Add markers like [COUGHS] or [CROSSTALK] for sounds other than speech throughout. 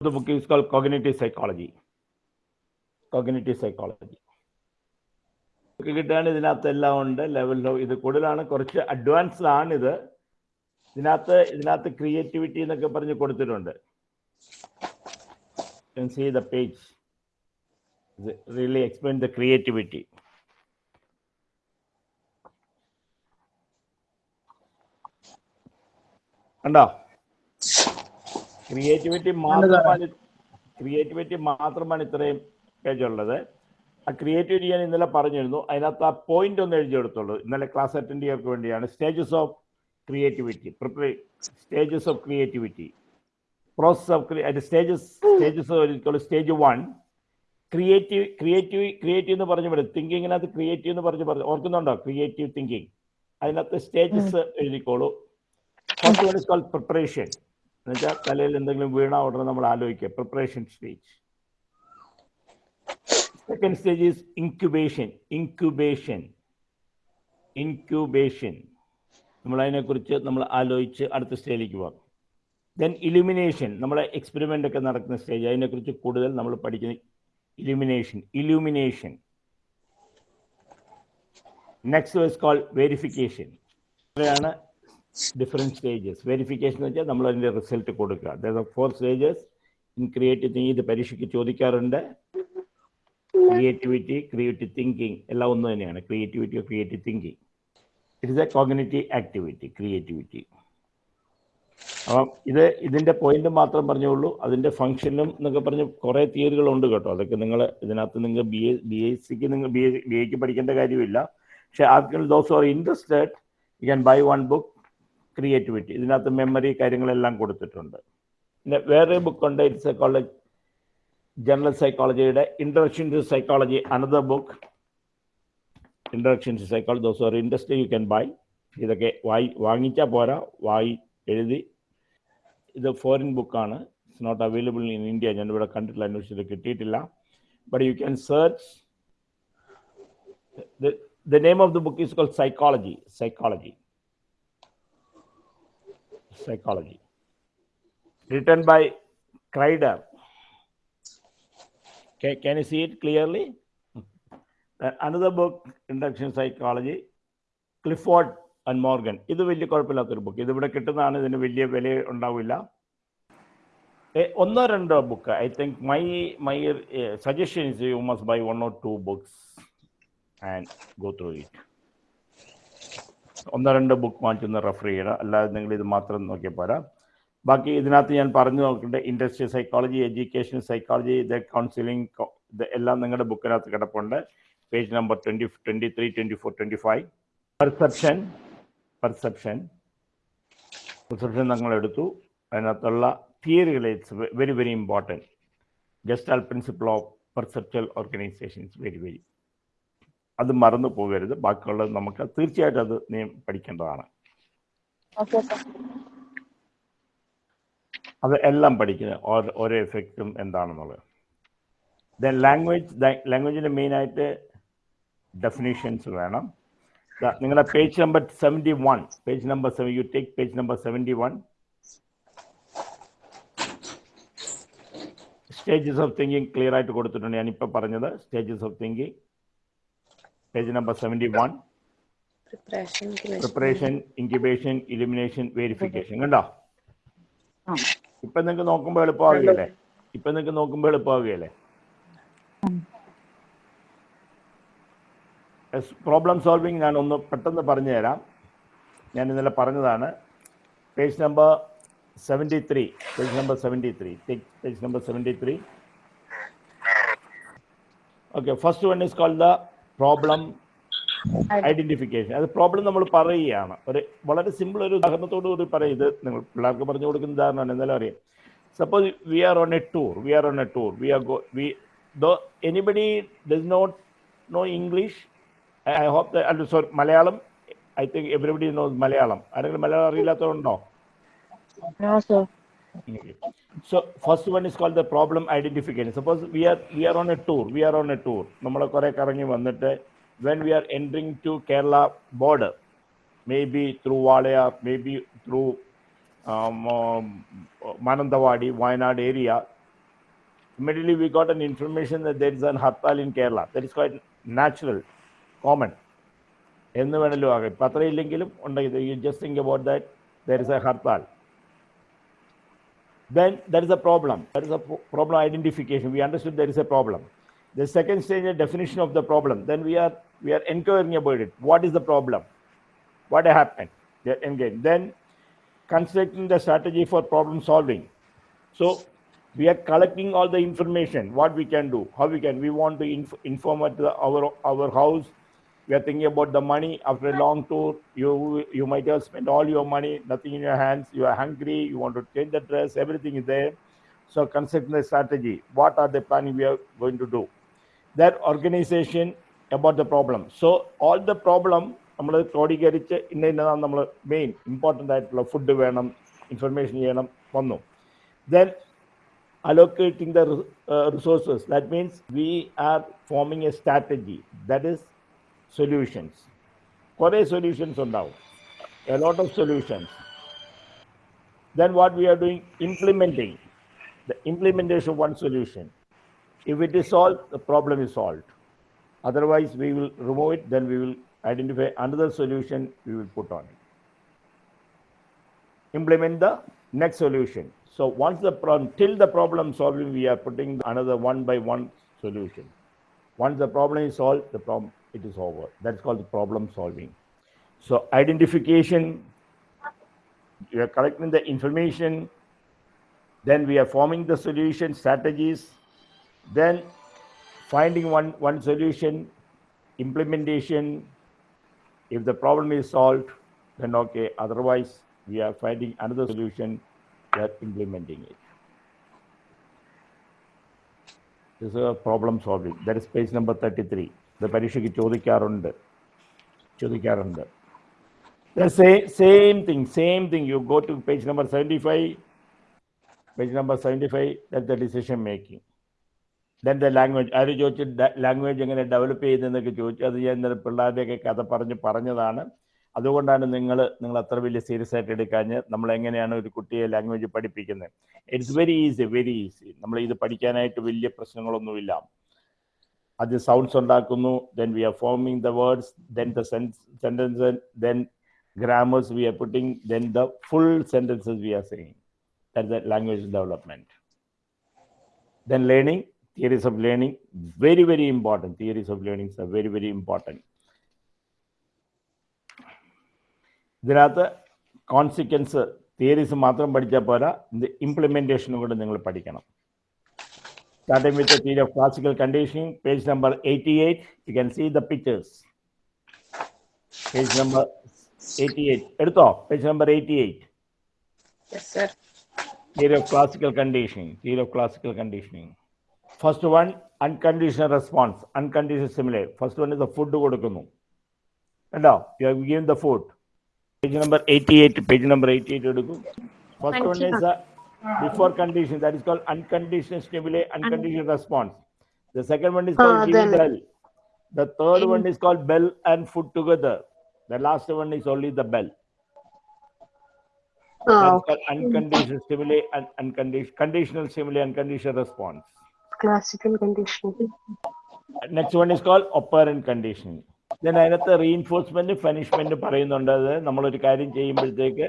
the book is called Cognitive Psychology. Cognitive Psychology. കിട്ടുകയാണ് ഇതിനകത്ത് എല്ലാം ഉണ്ട്. ലെവൽ ഇത് കൂടുതലാണ്. കുറച്ച് അഡ്വാൻസ്ഡ് ആണ് ഇത് ഇതിനകത്ത് ഇതിനകത്ത് ക്രിയേറ്റിവിറ്റി എന്നൊക്കെ പറഞ്ഞ് കൊടുത്തിട്ടുണ്ട്. See the page really explain the creativity കണ്ടോ? ക്രിയേറ്റിവിറ്റി മാത്രമാണ് ക്രിയേറ്റിവിറ്റി മാത്രമാണ് ഇത്രയും പേജ് ഉള്ളത്. ആ ക്രിയേറ്റിവിറ്റി ഞാൻ ഇന്നലെ പറഞ്ഞിരുന്നു. അതിനകത്ത് ആ പോയിന്റ് ഒന്ന് എഴുതി എടുത്തുള്ളൂ ഇന്നലെ ക്ലാസ് അറ്റൻഡ് ചെയ്യാർക്ക് വേണ്ടിയാണ് stages of creativity prepare stages of creativity process of stages stages stage one creative creative creative എന്ന് പറഞ്ഞു പറയും തിങ്കിങ്ങിനകത്ത് ക്രിയേറ്റീവ് എന്ന് പറഞ്ഞു പറഞ്ഞു ഓർക്കുന്നുണ്ടോ? ക്രിയേറ്റീവ് തിങ്കിങ് അതിനകത്ത് stages എഴുതിക്കോളൂ. First one is call preparation എന്നുവെച്ചാൽ തലയിൽ എന്തെങ്കിലും വീണ ഉടനെ നമ്മൾ ആലോചിക്കുക. Preparation stage second stage is incubation incubation incubation നമ്മൾ അതിനെക്കുറിച്ച് നമ്മൾ ആലോചിച്ച് അടുത്ത സ്റ്റേജിലേക്ക് പോകാം. ദെൻ ഇലുമിനേഷൻ നമ്മളെ എക്സ്പെരിമെന്റ് ഒക്കെ നടക്കുന്ന സ്റ്റേജ് അതിനെക്കുറിച്ച് കൂടുതൽ നമ്മൾ പഠിക്കുന്ന illumination illumination next is call verification ഇത്രയാണ് ഡിഫറെന്റ് സ്റ്റേജസ് വെരിഫിക്കേഷൻ എന്ന് വെച്ചാൽ നമ്മൾ അതിന്റെ റിസൾട്ട് കൊടുക്കുക. Four stages in creative thinking ഇത് പരീക്ഷയ്ക്ക് ചോദിക്കാറുണ്ട്. ക്രിയേറ്റിവിറ്റി ക്രിയേറ്റീവ് തിങ്കിങ് എല്ലാം ഒന്ന് തന്നെയാണ്. Creativity creative thinking it is a cognitive activity creativity അപ്പം ഇത് ഇതിന്റെ പോയിന്റ് മാത്രം പറഞ്ഞുള്ളൂ. അതിന്റെ ഫംഗ്ഷനും എന്നൊക്കെ പറഞ്ഞ് കുറേ തിയറികളുണ്ട് കേട്ടോ. അതൊക്കെ നിങ്ങൾ ഇതിനകത്ത് നിങ്ങൾ ബി എ ബി എസ് സിക്ക് നിങ്ങൾ ബി എ ബി എക്ക് പഠിക്കേണ്ട കാര്യമില്ല. പക്ഷേ ആർക്കും those are interested you can buy one book creativity ഇതിനകത്ത് മെമ്മറി കാര്യങ്ങളെല്ലാം കൊടുത്തിട്ടുണ്ട്. പിന്നെ വേറെ ബുക്കുണ്ട് it's psychology college general സൈക്കോളജിയുടെ introduction to psychology another book introduction to psychology those or interest you can buy ഇതൊക്കെ വായി വാങ്ങിച്ചാൽ പോരാ വായി എഴുതി. ഇത് ഫോറിൻ ബുക്കാണ് it's not available in India ഞാൻ ഇവിടെ കണ്ടിട്ടില്ല അന്വേഷിച്ചിട്ട് കിട്ടിയിട്ടില്ല. But you can search the name of the book is call psychology psychology psychology. Written by Kreider. Okay, can you see it clearly? Uh, another book, Introduction Psychology, Clifford and Morgan. ഇത് വലിയ കുഴപ്പമില്ലാത്തൊരു book ഇതിവിടെ കിട്ടുന്നതാണ് ഇതിന് വലിയ വില ഉണ്ടാവില്ല ഒന്നോ രണ്ടോ book I think my my suggestion is you must buy one or two books and go through it ഒന്നോ രണ്ടോ ബുക്ക് വാങ്ങിച്ചൊന്ന് റെഫർ ചെയ്യണം. അല്ലാതെ നിങ്ങൾ ഇത് മാത്രം നോക്കിയാൽ പോരാ. ബാക്കി ഇതിനകത്ത് ഞാൻ പറഞ്ഞു നോക്കേണ്ട ഇൻഡസ്ട്രിയൽ സൈക്കോളജി എഡ്യൂക്കേഷൻ സൈക്കോളജി ഇത് കൗൺസിലിംഗ് ഇത് എല്ലാം നിങ്ങളുടെ ബുക്കിനകത്ത് കിടപ്പുണ്ട്. Page number twenty twenty three twenty four twenty five perception perception perception നമ്മൾ എടുത്തു. അതിനകത്തുള്ള തിയറികൾ it's very very important gestalt principle of perceptual organisation it's very very അത് മറന്നു പോകരുത്. ബാക്കിയുള്ളത് നമുക്ക് തീർച്ചയായിട്ടും അത് നീ പഠിക്കേണ്ടതാണ്. അത് എല്ലാം പഠിക്കുന്നത് ഓരോ എഫക്റ്റും എന്താണെന്നുള്ളത്. ദെൻ ലാംഗ്വേജ് ലാംഗ്വേജിന്റെ മെയിനായിട്ട് ഡെഫിനേഷൻസ് വേണം. നിങ്ങളുടെ page number seventy one page number seven you take page number seventy one stages of thinking clear ആയിട്ട് കൊടുത്തിട്ടുണ്ട്. ഞാനിപ്പോൾ പറഞ്ഞത് stages of thinking page number seventy one preparation incubation elimination verification കണ്ടോ? ഇപ്പൊ നിങ്ങൾക്ക് നോക്കുമ്പോൾ എളുപ്പമാവുകയല്ലേ? ഇപ്പൊ നിങ്ങൾക്ക് നോക്കുമ്പോൾ എളുപ്പമാവുകയല്ലേ? പ്രോബ്ലം സോൾവിങ് ഞാൻ ഒന്ന് പെട്ടെന്ന് പറഞ്ഞു തരാം ഞാൻ ഇന്നലെ പറഞ്ഞതാണ്. Page number seventy three page number seventy three page number seventy three okay first one is call the problem identification അത് പ്രോബ്ലം നമ്മൾ പറയുകയാണ്. ഒരു വളരെ സിമ്പിൾ ഒരു ഉദാഹരണത്തോടു കൂടി പറയും. ഇത് നിങ്ങൾ പിള്ളേർക്ക് പറഞ്ഞു കൊടുക്കുന്ന ഉദാഹരണമാണ് എന്നാലും അറിയാം. Suppose we are on a tour we are on a tour we are go we though anybody does not know English I hope sorry Malayalam I think everybody knows Malayalam. ആരെങ്കിലും Malayalam അറിയില്ലാത്തതുണ്ടോ So first one is called the problem identification. Suppose we are we are on a tour. We are on a tour. നമ്മൾ കുറെ കറങ്ങി വന്നിട്ട് when we are entering to Kerala border, maybe through Walayar, maybe through um, um, Manandawadi, Wayanad area, immediately we got an information that there is an hartal in Kerala. That is quite natural, common. എന്ന് വേണമല്ലോ ആകാം ഇപ്പം അത്രയില്ലെങ്കിലും ഉണ്ടെങ്കിൽ you just think about that there is a hartal then there is a problem. There is a problem identification. We understood there is a problem. The second stage is definition of the problem. Then we are we are inquiring about it. What is the problem? What happened? Engaged. Then constructing the strategy for problem solving. So we are collecting all the information. What we can do? How we can? We want to inf- inform at the, our our house We are thinking about the money after a long tour. You you might have spent all your money, nothing in your hands. You are hungry. You want to change the dress. Everything is there. So constructing the strategy. What are the planning we are going to do? That organization about the problem. So all the problem നമ്മൾ ക്രോഡീകരിച്ച് ഇന്ന ഇന്നതാണ് നമ്മൾ main important ആയിട്ടുള്ള food വേണം information ചെയ്യണം വന്നു then allocating the uh, resources. That means we are forming a strategy. That is solutions. കുറേ solutions ഉണ്ടാവും a lot of solutions then what we are doing implementing the implementation of one solution if it is solved the problem is solved otherwise we will remove it then we will identify another solution we will put on it implement the next solution so once the problem till the problem solving we are putting another one by one solution once the problem is solved the problem it is over. That's called the problem solving. So identification we are collecting the information then we are forming the solution strategies then finding one one solution implementation. If the problem is solved then okay otherwise we are finding another solution we are implementing it. This is a problem solving. That is page number 33 the പരീക്ഷയ്ക്ക് ചോദിക്കാറുണ്ട്. ചോദിക്കാറുണ്ട്. The same, same thing, same thing. You go to page number 75, page number 75, that's the decision making. Then the language ആര് ചോദിച്ചു language എങ്ങനെ develop ചെയ്തെന്നൊക്കെ ചോദിച്ചു അത് ഞാൻ ഇന്നലെ പിള്ളേരുടെയൊക്കെ കഥ പറഞ്ഞ് പറഞ്ഞതാണ്. അതുകൊണ്ടാണ് നിങ്ങൾ നിങ്ങൾ അത്ര വലിയ സീരിയസ് ആയിട്ട് എടുക്കാഞ്ഞ് നമ്മൾ എങ്ങനെയാണ് ഒരു കുട്ടിയെ ലാംഗ്വേജ് പഠിപ്പിക്കുന്നത്. It's very easy very easy നമ്മൾ ഇത് പഠിക്കാനായിട്ട് വലിയ പ്രശ്നങ്ങളൊന്നുമില്ല. അത് സൗണ്ട്സ് ഉണ്ടാക്കുന്നു then we are forming the words then the sentence then grammars we are putting, then the full sentences we are saying. That's the language development. Then learning, theories of learning, very, very important. Theories of learning are very, very important. ഇതിനകത്ത് consequence theories മാത്രം പഠിച്ചാൽ പോരാ ഇത് ഇംപ്ലിമെൻറ്റേഷനും കൂടെ നിങ്ങൾ പഠിക്കണം Starting with the theory of classical conditioning, page number 88. You can see the pictures. Page number 88. Erto, page number 88. Yes, sir. Theory of classical conditioning. Theory of classical conditioning. First one, unconditional response. Unconditional simile. First one is the food. And now, you have given the food. Page number 88. Page number 88. First one is the before condition that is called unconditional stimuli unconditional response the second one is called Ah, giving then- bell the third one is called bell and food together the last one is only the bell Ah, That's called unconditional stimuli and unconditional conditional stimuli and conditional response. classical conditioning. Next one is called operant conditioning. Then അതിനകത്ത് reinforcement punishment പറയുന്നുണ്ട് അത് നമ്മളൊരു കാര്യം ചെയ്യുമ്പോഴത്തേക്ക്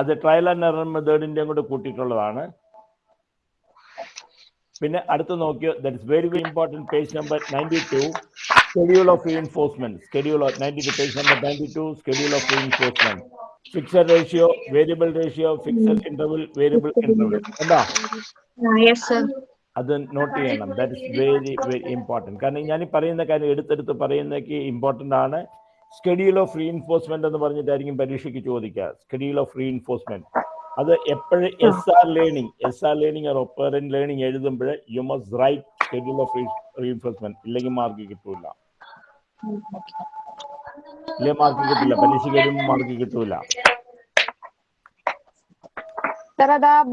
അത് trial and error മെത്തേഡിന്റെയും കൂടെ കൂട്ടിയിട്ടുള്ളതാണ്. പിന്നെ അടുത്ത് നോക്കിയോ that is very very important page number ninety two schedule of enforcement schedule of ninety two page number ninety two schedule of enforcement fixed ratio variable ratio fixed interval variable interval എന്താ. അത് note ചെയ്യണം. That is very very important കാരണം ഞാൻ ഈ പറയുന്ന കാര്യം എടുത്തെടുത്ത് പറയുന്നതൊക്കെ ഇമ്പോർട്ടന്റ് ആണ്. സ്കെഡ്യൂൾ ഓഫ് റീഇൻഫോഴ്സ്മെന്റ് എന്ന് പറഞ്ഞിട്ടായിരിക്കും പരീക്ഷയ്ക്ക് ചോദിക്കുക. സ്കെഡ്യൂൾ ഓഫ് റീഇൻഫോഴ്സ്മെന്റ് അത് എപ്പോഴും S R learning S R learning or operant learning എഴുതുമ്പോൾ you must write schedule of reinforcement ഇല്ലെങ്കിൽ മാർക്ക് കിട്ടൂല. ഇല്ലെങ്കിൽ മാർക്ക് കിട്ടില്ല പരീക്ഷയ്ക്ക് എഴുതുമ്പോൾ മാർക്ക് കിട്ടൂല.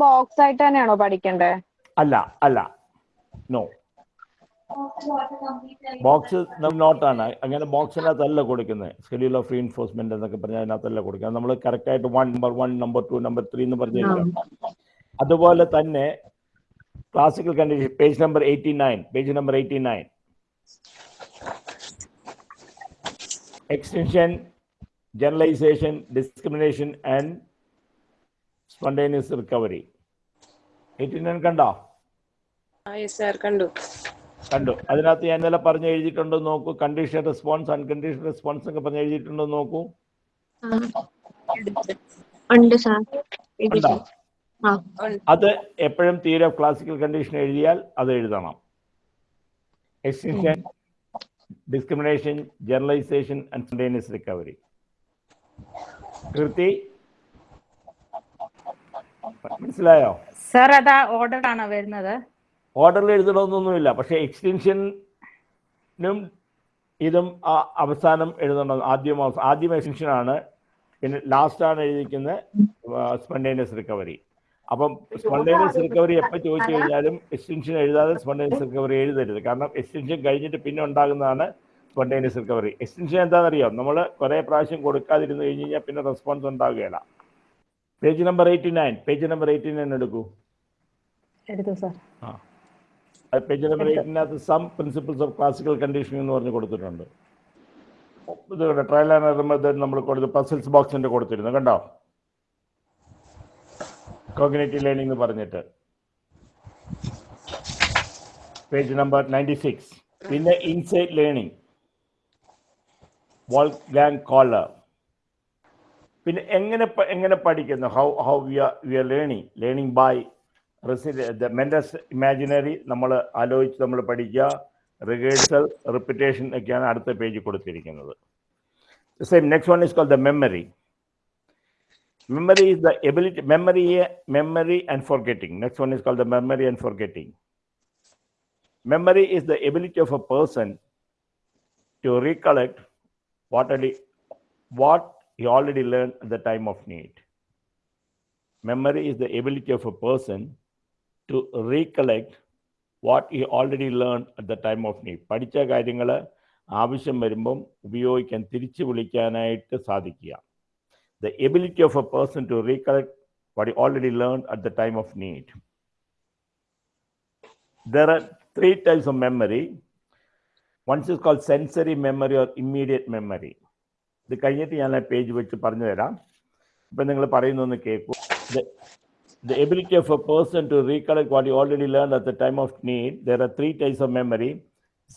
ബോക്സ് ആയിട്ട് തന്നെയാണോ പഠിക്കണ്ടേ? അല്ല അല്ല. നോ ബോക്സ് നോട്ടാണ്. അങ്ങനെ ബോക്സിനകത്തല്ല കൊടുക്കുന്നത് ഷെഡ്യൂൾ ഓഫ് റീഎൻഫോഴ്സ്മെന്റ് എന്നൊക്കെ പറഞ്ഞ അതിനകത്തല്ല കൊടുക്കുന്നത് നമ്മൾ കറക്റ്റ് ആയിട്ട് one number one number two number three എന്ന് പറഞ്ഞു അതുപോലെ തന്നെ classical condition page number eighty nine page number eighty nine extension generalisation discrimination and spontaneous recovery eighty nine കണ്ടോ കണ്ടു. കണ്ടു. അതിനകത്ത് ഞാൻ ഇന്നലെ പറഞ്ഞ് എഴുതിയിട്ടുണ്ടോ നോക്കൂ. കണ്ടീഷൻ റെസ്പോൺസ് അൺകണ്ടീഷൻ റെസ്പോൺസ് ഒക്കെ പറഞ്ഞു എഴുതിയിട്ടുണ്ടോ നോക്കൂ. അത് എപ്പോഴും തീരെ ക്ലാസിക്കൽ കണ്ടീഷൻ എഴുതിയാൽ അത് എഴുതണം. Extinction discrimination generalisation and recovery കൃതി? മനസ്സിലായോ? സർ അതാ ഓർഡർ ആണോ വരുന്നത്? ഓർഡറിൽ എഴുതണമെന്നൊന്നുമില്ല. പക്ഷേ എക്സ്റ്റൻഷനും ഇതും ആ അവസാനം എഴുതണം ആദ്യം ആദ്യം എക്സ്റ്റൻഷൻ ആണ് പിന്നെ ലാസ്റ്റാണ് ആണ് എഴുതിക്കുന്നത് സ്പണ്ടേനിയസ് റിക്കവറി. അപ്പം സ്പണ്ടേനിയസ് റിക്കവറി എപ്പോൾ ചോദിച്ചു കഴിഞ്ഞാലും എക്സ്റ്റൻഷൻ എഴുതാതെ സ്പണ്ടേനിയസ് റിക്കവറി എഴുതരുത്. കാരണം എക്സ്റ്റൻഷൻ കഴിഞ്ഞിട്ട് പിന്നെ ഉണ്ടാകുന്നതാണ് സ്പണ്ടേനിയസ് റിക്കവറി. എക്സ്റ്റൻഷൻ എന്താണെന്നറിയാം? നമ്മൾ കുറേ പ്രാവശ്യം കൊടുക്കാതിരുന്ന് കഴിഞ്ഞ് കഴിഞ്ഞാൽ പിന്നെ റെസ്പോൺസ് ഉണ്ടാകുകയില്ല. Page number eighty nine. Page number eighty nine എടുക്കൂ. എടുത്തു sir. Page number എയ്റ്റിനകത്ത് some principles of classical conditioning എന്ന് പറഞ്ഞ് കൊടുത്തിട്ടുണ്ട്. ഇതുകൊണ്ട് കണ്ടോ ട്രയൽ ആൻഡ് എറർ മെത്തേഡ് നമ്മൾ കൊടുത്ത് പസിൽസ് ബോക്സിന്റെ കൊടുത്തിരുന്നു. കണ്ടോ? കോഗ്നേറ്റീവ് ലേണിംഗ് എന്ന് പറഞ്ഞിട്ട്. പേജ് നമ്പർ നയന്റി സിക്സ് പിന്നെ insight learning Wolfgang Kohler പിന്നെ എങ്ങനെ എങ്ങനെ പഠിക്കുന്നു? How how we are we are learning learning by mentals imaginary നമ്മൾ ആലോചിച്ച് നമ്മൾ പഠിക്കുക റിഹേഴ്സൽ റിപ്പിറ്റേഷൻ ഒക്കെയാണ് അടുത്ത പേജ് കൊടുത്തിരിക്കുന്നത് same next one is call the memory memory is the ability memory memory and forgetting next one is called the memory and forgetting memory is the ability of a person to recollect what already what he already learned at the time of need memory is the ability of a person to recollect what he already learned at the time of need പഠിച്ച കാര്യങ്ങൾ ആവശ്യം വരുമ്പം ഉപയോഗിക്കാൻ തിരിച്ചു വിളിക്കാനായിട്ട് സാധിക്കുക the ability of a person to recollect what he already learned at the time of need. There are three types of memory. One is called sensory memory or immediate memory. ഇത് കഴിഞ്ഞിട്ട് ഞാൻ ആ പേജ് വെച്ച് പറഞ്ഞു തരാം ഇപ്പം നിങ്ങൾ പറയുന്നൊന്ന് കേൾക്കൂ The ability of a person to recollect what he already learned at the time of need, there are three types of memory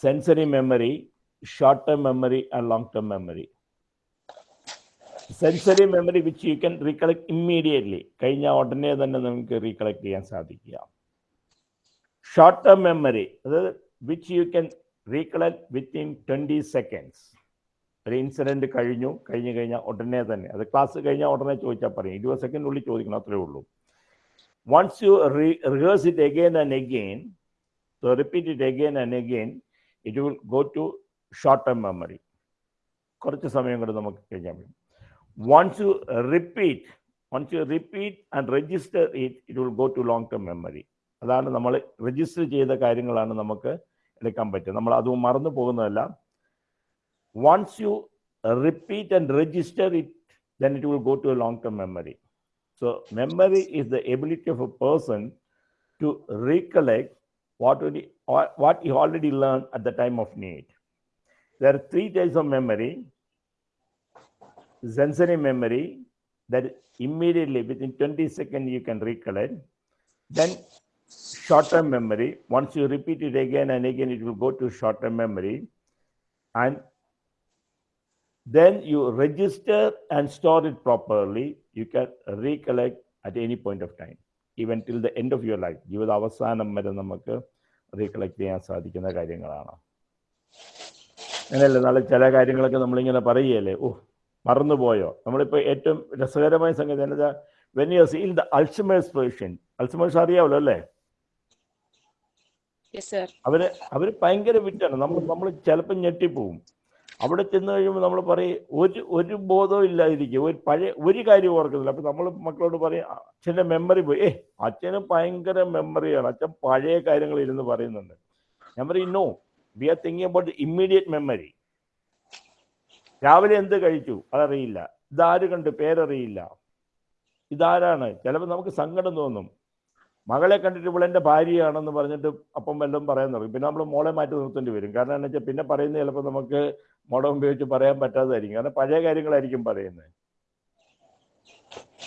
sensory memory, short term memory, and long term memory. Sensory memory which you can recollect immediately കഴിഞ്ഞ ഉടനെ തന്നെ നമുക്ക് recollect ചെയ്യാൻ സാധിക്കുക. Short term memory അതായത് which you can recollect within twenty seconds ഒരു incident കഴിഞ്ഞു കഴിഞ്ഞു കഴിഞ്ഞാൽ ഉടനെ തന്നെ. അത് ക്ലാസ് കഴിഞ്ഞാൽ ഉടനെ ചോദിച്ചാൽ പറയും. ഇരുപത് സെക്കൻഡിനുള്ളിൽ ചോദിക്കണം അത്രേ ഉള്ളൂ. once you rehearse it again and again so repeat it again and again it will go to short term memory കുറച്ച് സമയം കൊണ്ട് നമുക്ക് കഴിഞ്ഞാൽ മതി once you repeat once you repeat and register it it will go to long term memory അതാണ് നമ്മൾ register ചെയ്ത കാര്യങ്ങളാണ് നമുക്ക് എടുക്കാൻ പറ്റുക നമ്മൾ അത് മറന്നു പോകുന്നതല്ല once you repeat and register it then it will go to a long term memory So memory is the ability of a person to recollect what, already, what he already learned at the time of need. There are three types of memory. Sensory memory, that immediately within 20 seconds you can recollect. Then short-term memory, once you repeat it again and again, it will go to short-term memory. And then you register and store it properly. You can recollect at any point of time, even till the end of your life. ജീവിത അവസാനം വരെ നമുക്ക് recollect ചെയ്യാൻ സാധിക്കുന്ന കാര്യങ്ങളാണ്. അങ്ങനെയല്ലേ? നാളെ ചില കാര്യങ്ങളൊക്കെ നമ്മളിങ്ങനെ പറയുകയല്ലേ? ഓ മറന്നുപോയോ? നമ്മളിപ്പോൾ ഏറ്റവും രസകരമായ സംഗതി എന്താ when you see the Alzheimer's patient Alzheimer's അറിയാമല്ലോ അല്ലേ? യെസ് സർ അവർ അവർ ഭയങ്കര വിറ്റാണ് നമ്മൾ നമ്മൾ ചിലപ്പോൾ ഞെട്ടിപ്പോവും. അവിടെ ചെന്ന് കഴിയുമ്പോൾ നമ്മൾ പറയും ഒരു ഒരു ബോധവും ഇല്ലാതിരിക്കും ഒരു പഴയ ഒരു കാര്യം ഓർക്കുന്നില്ല. അപ്പൊ നമ്മൾ മക്കളോട് പറയും അച്ഛന്റെ മെമ്മറി പോയി. ഏ അച്ഛന് ഭയങ്കര മെമ്മറിയാണ് അച്ഛൻ പഴയ കാര്യങ്ങൾ ഇരുന്ന് പറയുന്നുണ്ട്. പറയും no we are thinking about immediate memory രാവിലെ എന്ത് കഴിച്ചു? അതറിയില്ല. ഇതാര് കണ്ട്? പേരറിയില്ല. ഇതാരാണ്? ചിലപ്പോൾ നമുക്ക് സങ്കടം തോന്നും. മകളെ കണ്ടിട്ട് ഇവളെന്റെ ഭാര്യയാണെന്ന് പറഞ്ഞിട്ട് അപ്പം വല്ലതും പറയാൻ തുടങ്ങി. പിന്നെ നമ്മൾ മോളെ മാറ്റി നിർത്തേണ്ടി വരും. കാരണം എന്താ വെച്ചാൽ പിന്നെ പറയുന്നത് ചിലപ്പോൾ നമുക്ക് മോഡം ഉപയോഗിച്ച് പറയാൻ പറ്റാതായിരിക്കും കാരണം പഴയ കാര്യങ്ങളായിരിക്കും പറയുന്നത്.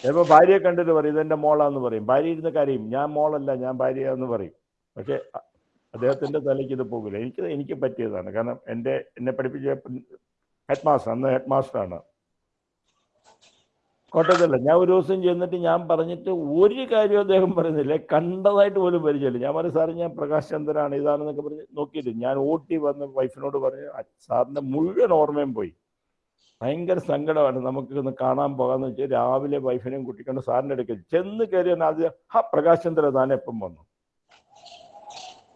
ചിലപ്പോൾ ഭാര്യയെ കണ്ടിട്ട് പറയും ഇതെന്റെ മോളാന്ന് പറയും. ഭാര്യ ഇരുന്ന കാര്യം. ഞാൻ മോളല്ല ഞാൻ ഭാര്യയാന്ന് പറയും. പക്ഷേ അദ്ദേഹത്തിന്റെ തലയ്ക്ക് ഇത് പോകില്ല. എനിക്ക് എനിക്ക് പറ്റിയതാണ്. കാരണം എന്റെ എന്നെ പഠിപ്പിച്ച ഹെഡ് മാസ്റ്റർ അന്ന് ഹെഡ് മാസ്റ്ററാണ് കോട്ടയത്തല്ല ഞാൻ ഒരു ദിവസം ചെന്നിട്ട് ഞാൻ പറഞ്ഞിട്ട് ഒരു കാര്യം അദ്ദേഹം പറയുന്നില്ല. കണ്ടതായിട്ട് പോലും പരിചയമില്ല. ഞാൻ പറഞ്ഞു സാറ് ഞാൻ പ്രകാശ് ചന്ദ്രനാണ്. ഇതാണെന്നൊക്കെ പറഞ്ഞ് നോക്കിയിട്ട് ഞാൻ ഓട്ടി വന്ന് വൈഫിനോട് പറഞ്ഞു "അ- സാറിന്റെ മുഴുവൻ ഓർമ്മയും പോയി. ഭയങ്കര സങ്കടമാണ്. നമുക്ക് ഒന്ന് കാണാൻ പോകാന്ന് വെച്ചാൽ രാവിലെ വൈഫിനെയും കുട്ടിക്കൊണ്ട് സാറിന്റെ അടുക്കൽ ചെന്ന് കയറി ആദ്യം ഹാ പ്രകാശ് ചന്ദ്ര താൻ എപ്പം വന്നു?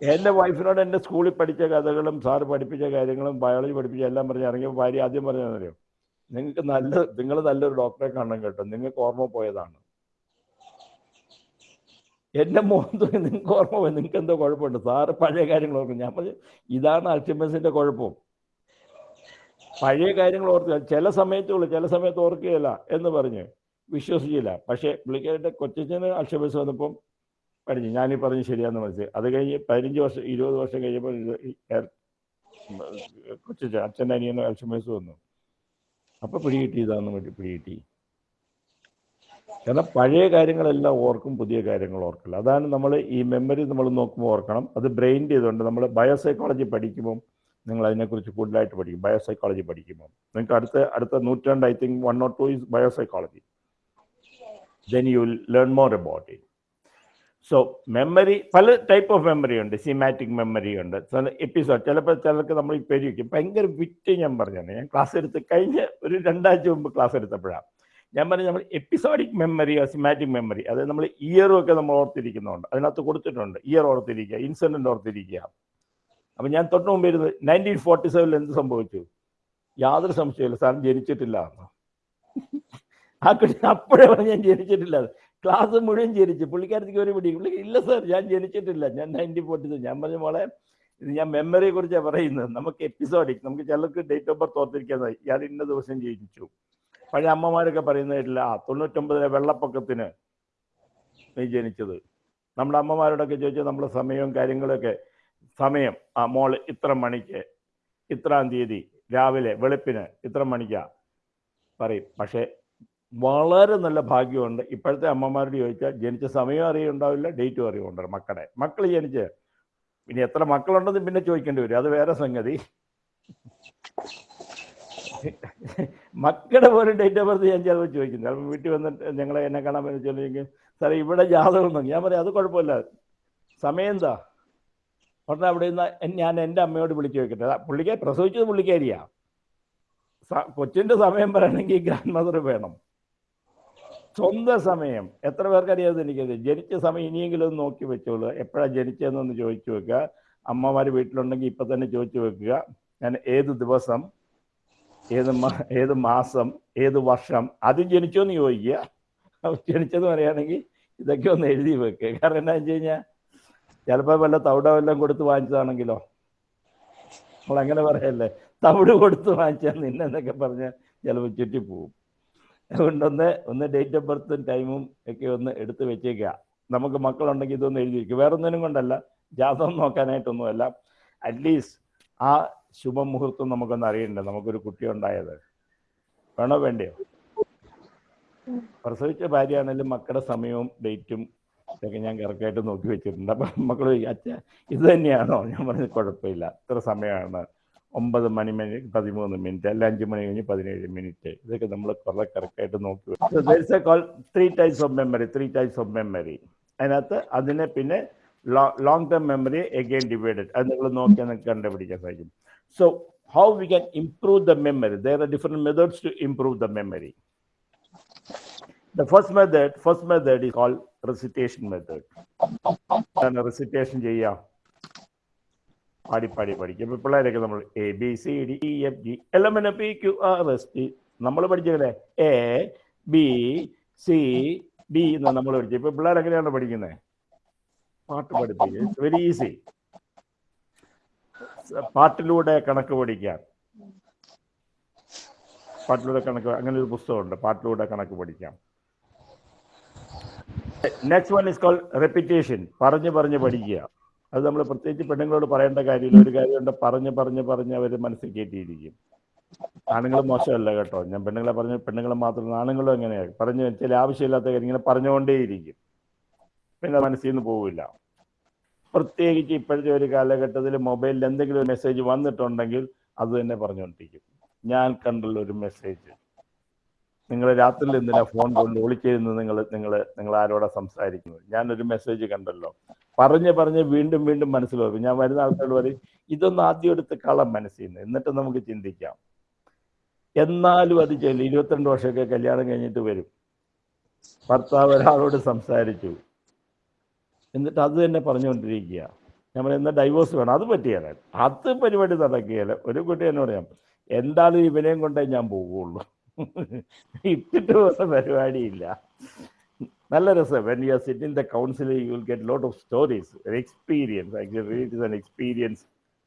എന്റെ വൈഫിനോട് എന്റെ സ്കൂളിൽ പഠിച്ച കഥകളും സാറ് പഠിപ്പിച്ച കാര്യങ്ങളും ബയോളജി പഠിപ്പിച്ച എല്ലാം പറഞ്ഞ് ഇറങ്ങിയപ്പോൾ ഭാര്യ ആദ്യം പറഞ്ഞറിയോ നിങ്ങൾക്ക് നല്ല നിങ്ങൾ നല്ലൊരു ഡോക്ടറെ കാണണം കേട്ടോ. നിങ്ങൾക്ക് ഓർമ്മ പോയതാണ്. എന്റെ മോൻ തോന്നി നിങ്ങൾക്ക് ഓർമ്മ പോയി. നിങ്ങൾക്ക് എന്തോ കുഴപ്പമുണ്ട്. സാറ് പഴയ കാര്യങ്ങൾ ഓർക്കും. ഞാൻ പറഞ്ഞു ഇതാണ് അൾട്ടിമസിന്റെ കുഴപ്പം. പഴയ കാര്യങ്ങൾ ഓർക്കുക ചില സമയത്തുള്ളൂ ചില സമയത്ത് ഓർക്കുകയില്ല എന്ന് പറഞ്ഞ് വിശ്വസിച്ചില്ല. പക്ഷേ പുള്ളിക്കാരുടെ കൊച്ചച്ഛന് അൽഷബസ് വന്നപ്പം പഠിച്ചു. ഞാനീ പറഞ്ഞ് ശരിയാന്ന് മനസ്സിൽ അത് കഴിഞ്ഞ് പതിനഞ്ച് വർഷം ഇരുപത് വർഷം കഴിഞ്ഞപ്പോൾ കൊച്ചച്ഛൻ അച്ഛന്റെ അനിയന് അൽഷബസ് വന്നു. അപ്പൊ പിടികിട്ടി ഇതാന്ന് പിടികിട്ടി കാരണം പഴയ കാര്യങ്ങളെല്ലാം ഓർക്കും പുതിയ കാര്യങ്ങൾ ഓർക്കില്ല. അതാണ് നമ്മൾ ഈ മെമ്മറി നമ്മൾ നോക്കുമ്പോൾ ഓർക്കണം. അത് ബ്രെയിൻ ചെയ്തുകൊണ്ട് നമ്മൾ ബയോസൈക്കോളജി പഠിക്കുമ്പോൾ നിങ്ങൾ അതിനെക്കുറിച്ച് കൂടുതലായിട്ട് പഠിക്കും. ബയോസൈക്കോളജി പഠിക്കുമ്പോൾ നിങ്ങൾക്ക് അടുത്ത അടുത്ത നൂറ്റാണ്ട് I think one or two is biopsychology then you learn more about it so memory പല ടൈപ്പ് ഓഫ് മെമ്മറി ഉണ്ട് സിമാറ്റിക് മെമ്മറി ഉണ്ട്. എപ്പിസോഡ് ചിലപ്പോൾ ചിലർക്ക് നമ്മൾ പേര് വയ്ക്കും ഭയങ്കര വിറ്റ് ഞാൻ പറഞ്ഞാണ് ഞാൻ ക്ലാസ് എടുത്ത് കഴിഞ്ഞ് ഒരു രണ്ടാഴ്ച മുമ്പ് ക്ലാസ് എടുത്തപ്പോഴാണ് ഞാൻ പറഞ്ഞു നമ്മൾ എപ്പിസോഡിക് മെമ്മറിയോ സിമാറ്റിക് മെമ്മറി അതായത് നമ്മൾ ഇയറും ഒക്കെ നമ്മൾ ഓർത്തിരിക്കുന്നുണ്ട് അതിനകത്ത് കൊടുത്തിട്ടുണ്ട്. ഇയർ ഓർത്തിരിക്കുക ഇൻസിഡന്റ് ഓർത്തിരിക്കുക. അപ്പം ഞാൻ തൊട്ട് മുമ്പ് ഇരുന്ന് നയന്റീൻ ഫോർട്ടി സെവനിൽ എന്ത് സംഭവിച്ചു? യാതൊരു സംശയമില്ല സാർ ജനിച്ചിട്ടില്ല. ആ കുട്ടി അപ്പോഴേ പറഞ്ഞു ഞാൻ ജനിച്ചിട്ടില്ല. ക്ലാസ് മുഴുവൻ ജനിച്ചു. പുള്ളിക്കാരത്തേക്ക് ഒരു പിടി. പുള്ളി ഇല്ല സാർ ഞാൻ ജനിച്ചിട്ടില്ല. ഞാൻ നയന്റീൻ ഫോർട്ടി ഞാൻ പറഞ്ഞ മോളെ ഇത് ഞാൻ മെമ്മറിയെ കുറിച്ചാണ് പറയുന്നത്. നമുക്ക് എപ്പിസോഡിക് നമുക്ക് ചിലർക്ക് ഡേറ്റ് ഓഫ് ബർത്ത് ഓർത്തിരിക്കാതായി ഇയാൾ ഇന്ന ദിവസം ജനിച്ചു. പഴയ അമ്മമാരൊക്കെ പറയുന്നതായിട്ടില്ല ആ തൊണ്ണൂറ്റൊമ്പതിലെ വെള്ളപ്പൊക്കത്തിന് നീ ജനിച്ചത്. നമ്മുടെ അമ്മമാരോടൊക്കെ ചോദിച്ചാൽ നമ്മുടെ സമയവും കാര്യങ്ങളൊക്കെ സമയം ആ മോൾ ഇത്ര മണിക്ക് ഇത്രാം തീയതി രാവിലെ വെളുപ്പിന് ഇത്ര മണിക്കാ പറയും. പക്ഷേ വളരെ നല്ല ഭാഗ്യമുണ്ട്. ഇപ്പോഴത്തെ അമ്മമാരോട് ചോദിച്ചാൽ ജനിച്ച സമയം അറിയുണ്ടാവില്ല ഡേറ്റും അറിയുമുണ്ട് മക്കളെ. മക്കൾ ജനിച്ച് ഇനി എത്ര മക്കളുണ്ടെന്ന് പിന്നെ ചോദിക്കേണ്ടി വരും. അത് വേറെ സംഗതി. മക്കളുടെ പോലും ഡേറ്റ് ഓഫ് ബർത്ത് ഞാൻ ചിലപ്പോൾ ചോദിക്കുന്നു ചിലപ്പോൾ വീട്ടിൽ വന്നിട്ട് ഞങ്ങളെ എന്നെ കാണാൻ പറ്റുന്ന ചോദിക്കും സാറേ ഇവിടെ ജാതകം ഉണ്ടോ? ഞാൻ പറയാം അത് കുഴപ്പമില്ല. സമയം എന്താ? ഉടനെ അവിടെ നിന്ന് ഞാൻ എന്റെ അമ്മയോട് വിളിച്ചു ചോദിക്കട്ടെ. പുള്ളിക്കാരി പ്രസവിച്ചത് പുള്ളിക്കാരിയാ. കൊച്ചിന്റെ സമയം പറയണമെങ്കിൽ ഗ്രാൻഡ് മദർ വേണം. സ്വന്തം സമയം. എത്ര പേർക്കറിയാതെ എനിക്കത്? ജനിച്ച സമയം ഇനിയെങ്കിലും ഒന്ന് നോക്കി വെച്ചോളൂ. എപ്പോഴാണ് ജനിച്ചതെന്നൊന്ന് ചോദിച്ചു വെക്കുക. അമ്മമാർ വീട്ടിലുണ്ടെങ്കിൽ ഇപ്പം തന്നെ ചോദിച്ചു വെക്കുക. ഞാൻ ഏത് ദിവസം ഏത് ഏത് മാസം ഏത് വർഷം ആദ്യം ജനിച്ചോന്ന് ചോദിക്കുക. ജനിച്ചെന്ന് പറയുകയാണെങ്കിൽ ഇതൊക്കെ ഒന്ന് എഴുതി വെക്കുക. കാരണം എന്താ വെച്ച് കഴിഞ്ഞാൽ ചിലപ്പോൾ വല്ല തവിട വല്ലതും കൊടുത്ത് വാങ്ങിച്ചതാണെങ്കിലോ? നമ്മൾ അങ്ങനെ പറയല്ലേ? തവിട് കൊടുത്ത് വാങ്ങിച്ചാൽ നിന്നെന്നൊക്കെ പറഞ്ഞാൽ ചിലപ്പോൾ ചുറ്റിപ്പോവും. അതുകൊണ്ടൊന്ന് ഒന്ന് ഡേറ്റ് ഓഫ് ബർത്തും ടൈമും ഒക്കെ ഒന്ന് എടുത്ത് വെച്ചേക്കുക. നമുക്ക് മക്കളുണ്ടെങ്കിൽ ഇതൊന്ന് എഴുതി വെക്കുക. വേറെ ഒന്നിനും കൊണ്ടല്ല ജാതകം നോക്കാനായിട്ടൊന്നുമല്ല. അറ്റ്ലീസ്റ്റ് ആ ശുഭമുഹൂർത്തം നമുക്കൊന്ന് അറിയണ്ടേ? നമുക്കൊരു കുട്ടി ഉണ്ടായത് വേണോ വേണ്ടയോ? പ്രസവിച്ച ഭാര്യയാണെങ്കിലും മക്കളുടെ സമയവും ഡേറ്റും ഇതൊക്കെ ഞാൻ കറക്റ്റായിട്ട് നോക്കി വെച്ചിട്ടുണ്ട്. അപ്പം മക്കൾ അച്ഛ ഇത് തന്നെയാണോ? ഞാൻ പറഞ്ഞത് കുഴപ്പമില്ല. ഇത്ര സമയമാണ്. ഒമ്പത് മണി മണി പതിമൂന്ന് മിനിറ്റ് അല്ല അഞ്ച് മണി കഴിഞ്ഞ് പതിനേഴ് മിനിറ്റ്. ഇതൊക്കെ നമ്മൾ കുറെ കറക്റ്റായിട്ട് നോക്കി three types of memory three types of memory അതിനകത്ത് അതിനെ പിന്നെ long term memory again divided അത് നിങ്ങൾ നോക്കിയാൽ നിങ്ങൾക്ക് കണ്ടുപിടിക്കാൻ സാധിക്കും. So how we can improve the memory there are different methods to improve the memory the first method first method is call recitation method recitation recitation പാടി പാടി പഠിക്കും ഇപ്പൊ പിള്ളേരൊക്കെ നമ്മൾ A B C D E F G എല്ലാം N P Q R S T നമ്മൾ പഠിച്ചല്ലേ A B C D എന്നാണ് നമ്മൾ പഠിച്ചത് ഇപ്പൊ പിള്ളേർ എങ്ങനെയാണ് പഠിക്കുന്നത് പാട്ട് പഠിപ്പിക്കുക ഇറ്റ്സ് വെരി ഈസി പാട്ടിലൂടെ കണക്ക് പഠിക്കാൻ പാട്ടിലൂടെ കണക്ക് അങ്ങനെ ഒരു പുസ്തകമുണ്ട്. പാട്ടിലൂടെ കണക്ക് പഠിക്കാം. Next one is call repetition പറഞ്ഞു പറഞ്ഞ് പഠിക്കുക. അത് നമ്മൾ പ്രത്യേകിച്ച് പെണ്ണുങ്ങളോട് പറയേണ്ട കാര്യമില്ല. ഒരു കാര്യമുണ്ട് പറഞ്ഞ് പറഞ്ഞ് പറഞ്ഞ് അവർ മനസ്സിൽ കയറ്റിയിരിക്കും ആണുങ്ങൾ മോശമല്ല കേട്ടോ. ഞാൻ പെണ്ണുങ്ങളെ പറഞ്ഞ പെണ്ണുങ്ങളെ മാത്രം ആണുങ്ങളും എങ്ങനെയാണ് പറഞ്ഞു ചില ആവശ്യമില്ലാത്ത കാര്യം ഇങ്ങനെ പറഞ്ഞുകൊണ്ടേയിരിക്കും. പിന്നെ മനസ്സിൽ നിന്ന് പോവില്ല. പ്രത്യേകിച്ച് ഇപ്പോഴത്തെ ഒരു കാലഘട്ടത്തിൽ മൊബൈലിൽ എന്തെങ്കിലും ഒരു മെസ്സേജ് വന്നിട്ടുണ്ടെങ്കിൽ അത് തന്നെ പറഞ്ഞുകൊണ്ടിരിക്കും. ഞാൻ കണ്ടുള്ള ഒരു മെസ്സേജ്. നിങ്ങൾ രാത്രിയിൽ എന്തിനാ ഫോൺ കൊണ്ട് ഒളിച്ചിരുന്ന് നിങ്ങൾ നിങ്ങൾ നിങ്ങൾ ആരോടാ സംസാരിക്കുന്നത്? ഞാനൊരു മെസ്സേജ് കണ്ടല്ലോ. പറഞ്ഞ് പറഞ്ഞ് വീണ്ടും വീണ്ടും മനസ്സിലാവും ഞാൻ വരുന്ന ആൾക്കാരോട് പറയും ഇതൊന്ന് ആദ്യം എടുത്ത് കളം മനസ്സിൽ നിന്ന് എന്നിട്ട് നമുക്ക് ചിന്തിക്കാം. എന്നാലും അത് ചെല്ലും ഇരുപത്തിരണ്ട് വർഷമൊക്കെ കല്യാണം കഴിഞ്ഞിട്ട് വരും. ഭർത്താവ് ഒരാളോട് സംസാരിച്ചു. എന്നിട്ട് അത് തന്നെ പറഞ്ഞുകൊണ്ടിരിക്കുക. നമ്മൾ എന്നാ ഡൈവോഴ്സ് വേണം. അത് പറ്റിയാൽ അത് പരിപാടി നടക്കുകയല്ലേ. ഒരു കുട്ടി എന്നോട് പറയാം എന്തായാലും ഇവനെയും കൊണ്ടേ ഞാൻ പോവുള്ളൂ. ഇട്ടിട്ട് പോകുന്ന പരിപാടിയില്ല. നല്ല രസം. When you are sit in the council you will get lot of stories experience actually it is an experience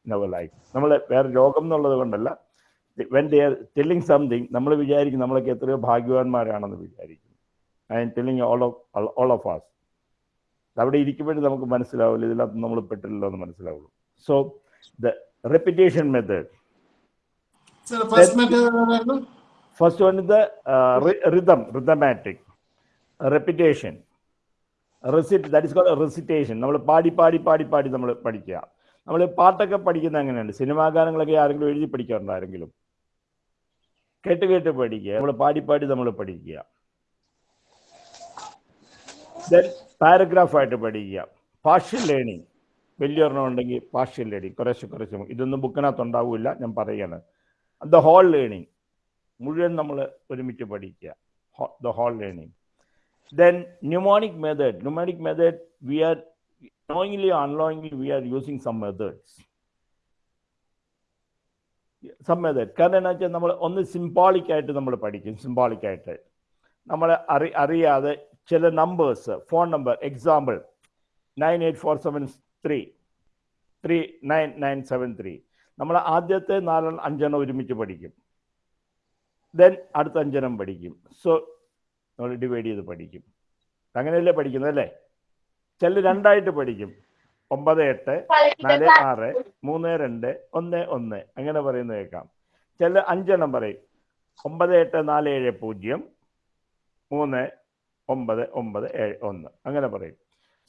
in our life നമ്മൾ വേറെ രോഗം എന്നുള്ളത് കൊണ്ടല്ല. When they are telling something നമ്മൾ വിചാരിക്കും നമ്മളൊക്കെ എത്രയോ ഭാഗ്യവാന്മാരാണെന്ന് വിചാരിക്കും I'm telling all of all of us അവിടെ ഇരിക്കുമ്പോഴും നമുക്ക് മനസ്സിലാവില്ല ഇതിനകത്ത് നമ്മൾ പെട്ടില്ലല്ലോ എന്ന് മനസ്സിലാവുള്ളൂ. So the repetition method first one ഇത് rhythm rhythmic repetition recite that is called recitation നമ്മൾ പാടി പാടി പാടി പാടി നമ്മൾ പഠിക്കുക. നമ്മൾ പാട്ടൊക്കെ പഠിക്കുന്ന അങ്ങനെയാണ് സിനിമാ ഗാനങ്ങളൊക്കെ ആരെങ്കിലും എഴുതി പഠിക്കാറുണ്ട് ആരെങ്കിലും? കേട്ട് കേട്ട് പഠിക്കുക. നമ്മൾ പാടി പാടി നമ്മൾ പഠിക്കുക. ദെൻ പാരഗ്രാഫായിട്ട് പഠിക്കുക. പാർഷ്യൽ ലേണിംഗ് വലിയൊരെണ്ണം ഉണ്ടെങ്കിൽ പാർഷ്യൽ ലേണിംഗ് കുറേശ്ശെ കുറേശ്ശെ ഇതൊന്നും ബുക്കിനകത്ത് ഉണ്ടാവില്ല. ഞാൻ പറയുകയാണ് ദ ഹോൾ ലേണിംഗ് മുഴുവൻ നമ്മൾ ഒരുമിച്ച് പഠിക്കുക. The whole learning then mnemonic method mnemonic method we are knowingly or we are using some methods. Some method കാരണം എന്താ വെച്ചാൽ നമ്മൾ ഒന്ന് സിംബോളിക് നമ്മൾ പഠിക്കും. സിംബോളിക് നമ്മൾ അറി അറിയാതെ ചില numbers phone number example nine eight four seven three three nine nine seven three നമ്മൾ ആദ്യത്തെ നാലെണ്ണം അഞ്ചെണ്ണം ഒരുമിച്ച് പഠിക്കും. ദെൻ അടുത്ത അഞ്ചനം പഠിക്കും. സോ നമ്മൾ ഡിവൈഡ് ചെയ്ത് പഠിക്കും. അങ്ങനെയല്ലേ പഠിക്കുന്നത് അല്ലേ? ചില രണ്ടായിട്ട് പഠിക്കും. ഒമ്പത് എട്ട് നാല് ആറ് മൂന്ന് രണ്ട് ഒന്ന് ഒന്ന്. അങ്ങനെ പറയുന്നത് കേൾക്കാം. ചില അഞ്ചെണ്ണം പറയും. ഒമ്പത് എട്ട് നാല് ഏഴ് പൂജ്യം. മൂന്ന് ഒമ്പത് ഒമ്പത് ഏഴ് ഒന്ന്. അങ്ങനെ പറയും.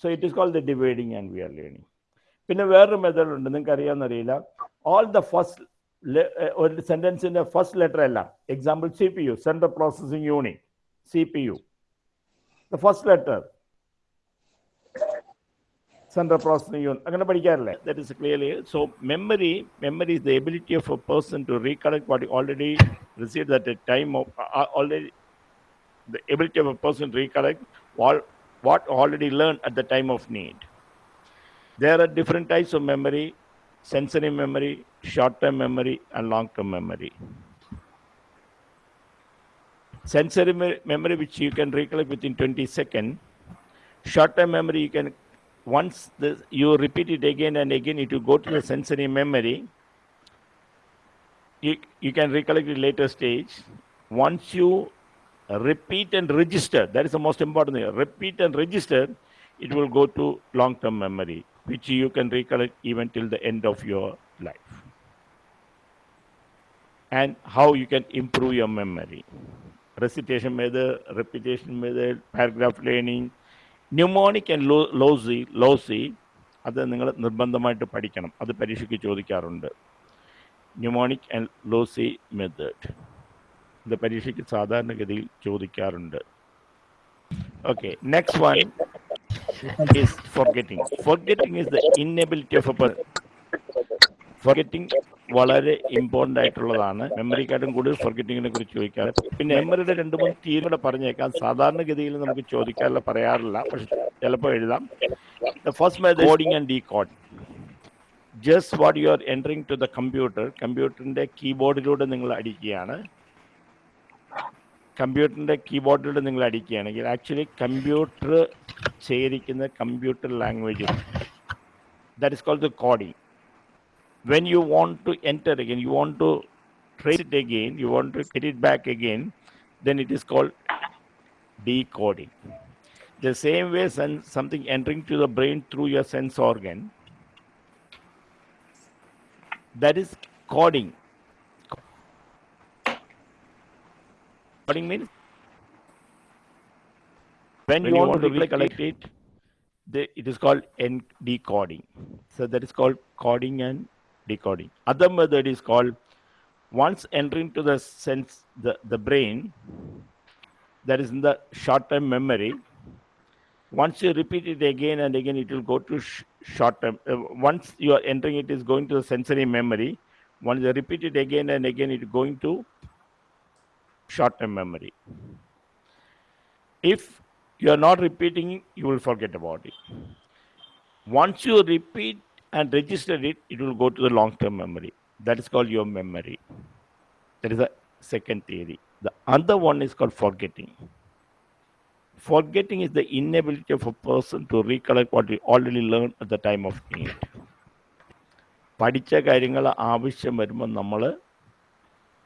So it is call the dividing and we are learning പിന്നെ വേറൊരു മെത്തേഡ് ഉണ്ട്. നിങ്ങൾക്ക് അറിയാമെന്നറിയില്ല ഓൾ ദ ഫസ്റ്റ് ഒരു സെന്റൻസിന്റെ ഫസ്റ്റ് ലെറ്റർ എല്ലാം example C P U central processing unit C P U the first letter central processing unit അങ്ങനെ പഠിക്കാറില്ലേ? That is clearly so memory memory is the ability of a person to recollect what already receive that a time of already the ability of a person to recollect what, what already learned at the time of need. There are different types of memory. Sensory memory, short term memory, and long term memory. Sensory me- memory, which you can recollect within 20 seconds. Short term memory, you can once you repeat it again and again, it will go to the sensory memory. You, you can recollect it later stage. Once you repeat and register, that is the most important thing. Repeat and register, it will go to long term memory, which you can recollect even till the end of your life. And how you can improve your memory. Recitation method, repetition method, paragraph learning, mnemonic and lo loci loci അത് നിങ്ങൾ നിർബന്ധമായിട്ട് പഠിക്കണം അത് പരീക്ഷയ്ക്ക് ചോദിക്കാറുണ്ട് mnemonic and lossy method ഇത് പരീക്ഷയ്ക്ക് സാധാരണഗതിയിൽ ചോദിക്കാറുണ്ട് okay next one Is Forgetting. Is the inability of a person. Forgetting വളരെ ഇമ്പോർട്ടന്റ് ആയിട്ടുള്ളതാണ്. മെമ്മറിക്കാട്ടും കൂടുതൽ ഫോർഗെറ്റിങ്ങിനെ കുറിച്ച് ചോദിക്കാറ്. പിന്നെ മെമ്മറിയുടെ രണ്ട് മൂന്ന് തീരും കൂടെ പറഞ്ഞേക്കാം. സാധാരണഗതിയിൽ നമുക്ക് ചോദിക്കാറില്ല പറയാറില്ല. പക്ഷെ ചിലപ്പോൾ എഴുതാം. The first method coding and decode just what you are entering to the computer കമ്പ്യൂട്ടറിന്റെ കീബോർഡിലൂടെ നിങ്ങൾ അടിക്കുകയാണ്. കമ്പ്യൂട്ടറിൻ്റെ കീബോർഡിലൂടെ നിങ്ങൾ അടിക്കുകയാണെങ്കിൽ ആക്ച്വലി കമ്പ്യൂട്ടർ ശേഖരിക്കുന്ന computer language that is called the coding when you want to enter again, you want to trace it again, you want to get it back again, then it is called decoding. The same way sen- something entering to the brain through your sense organ, that is coding. Coding means when you want to recollect it, it is called decoding. So that is called coding and decoding. Other method is called once entering to the sense the, the brain that is in the short term memory once you repeat it again and again it will go to sh- short term uh, once you are entering it is going to the sensory memory once you repeat it again and again it is going to short term memory if you are not repeating you will forget about it once you repeat and register it it will go to the long term memory that is called your memory that is the second theory the other one is called forgetting forgetting is the inability of a person to recollect what he already learned at the time of need പഠിച്ച കാര്യങ്ങൾ ആവശ്യം വരുമ്പോൾ നമ്മൾ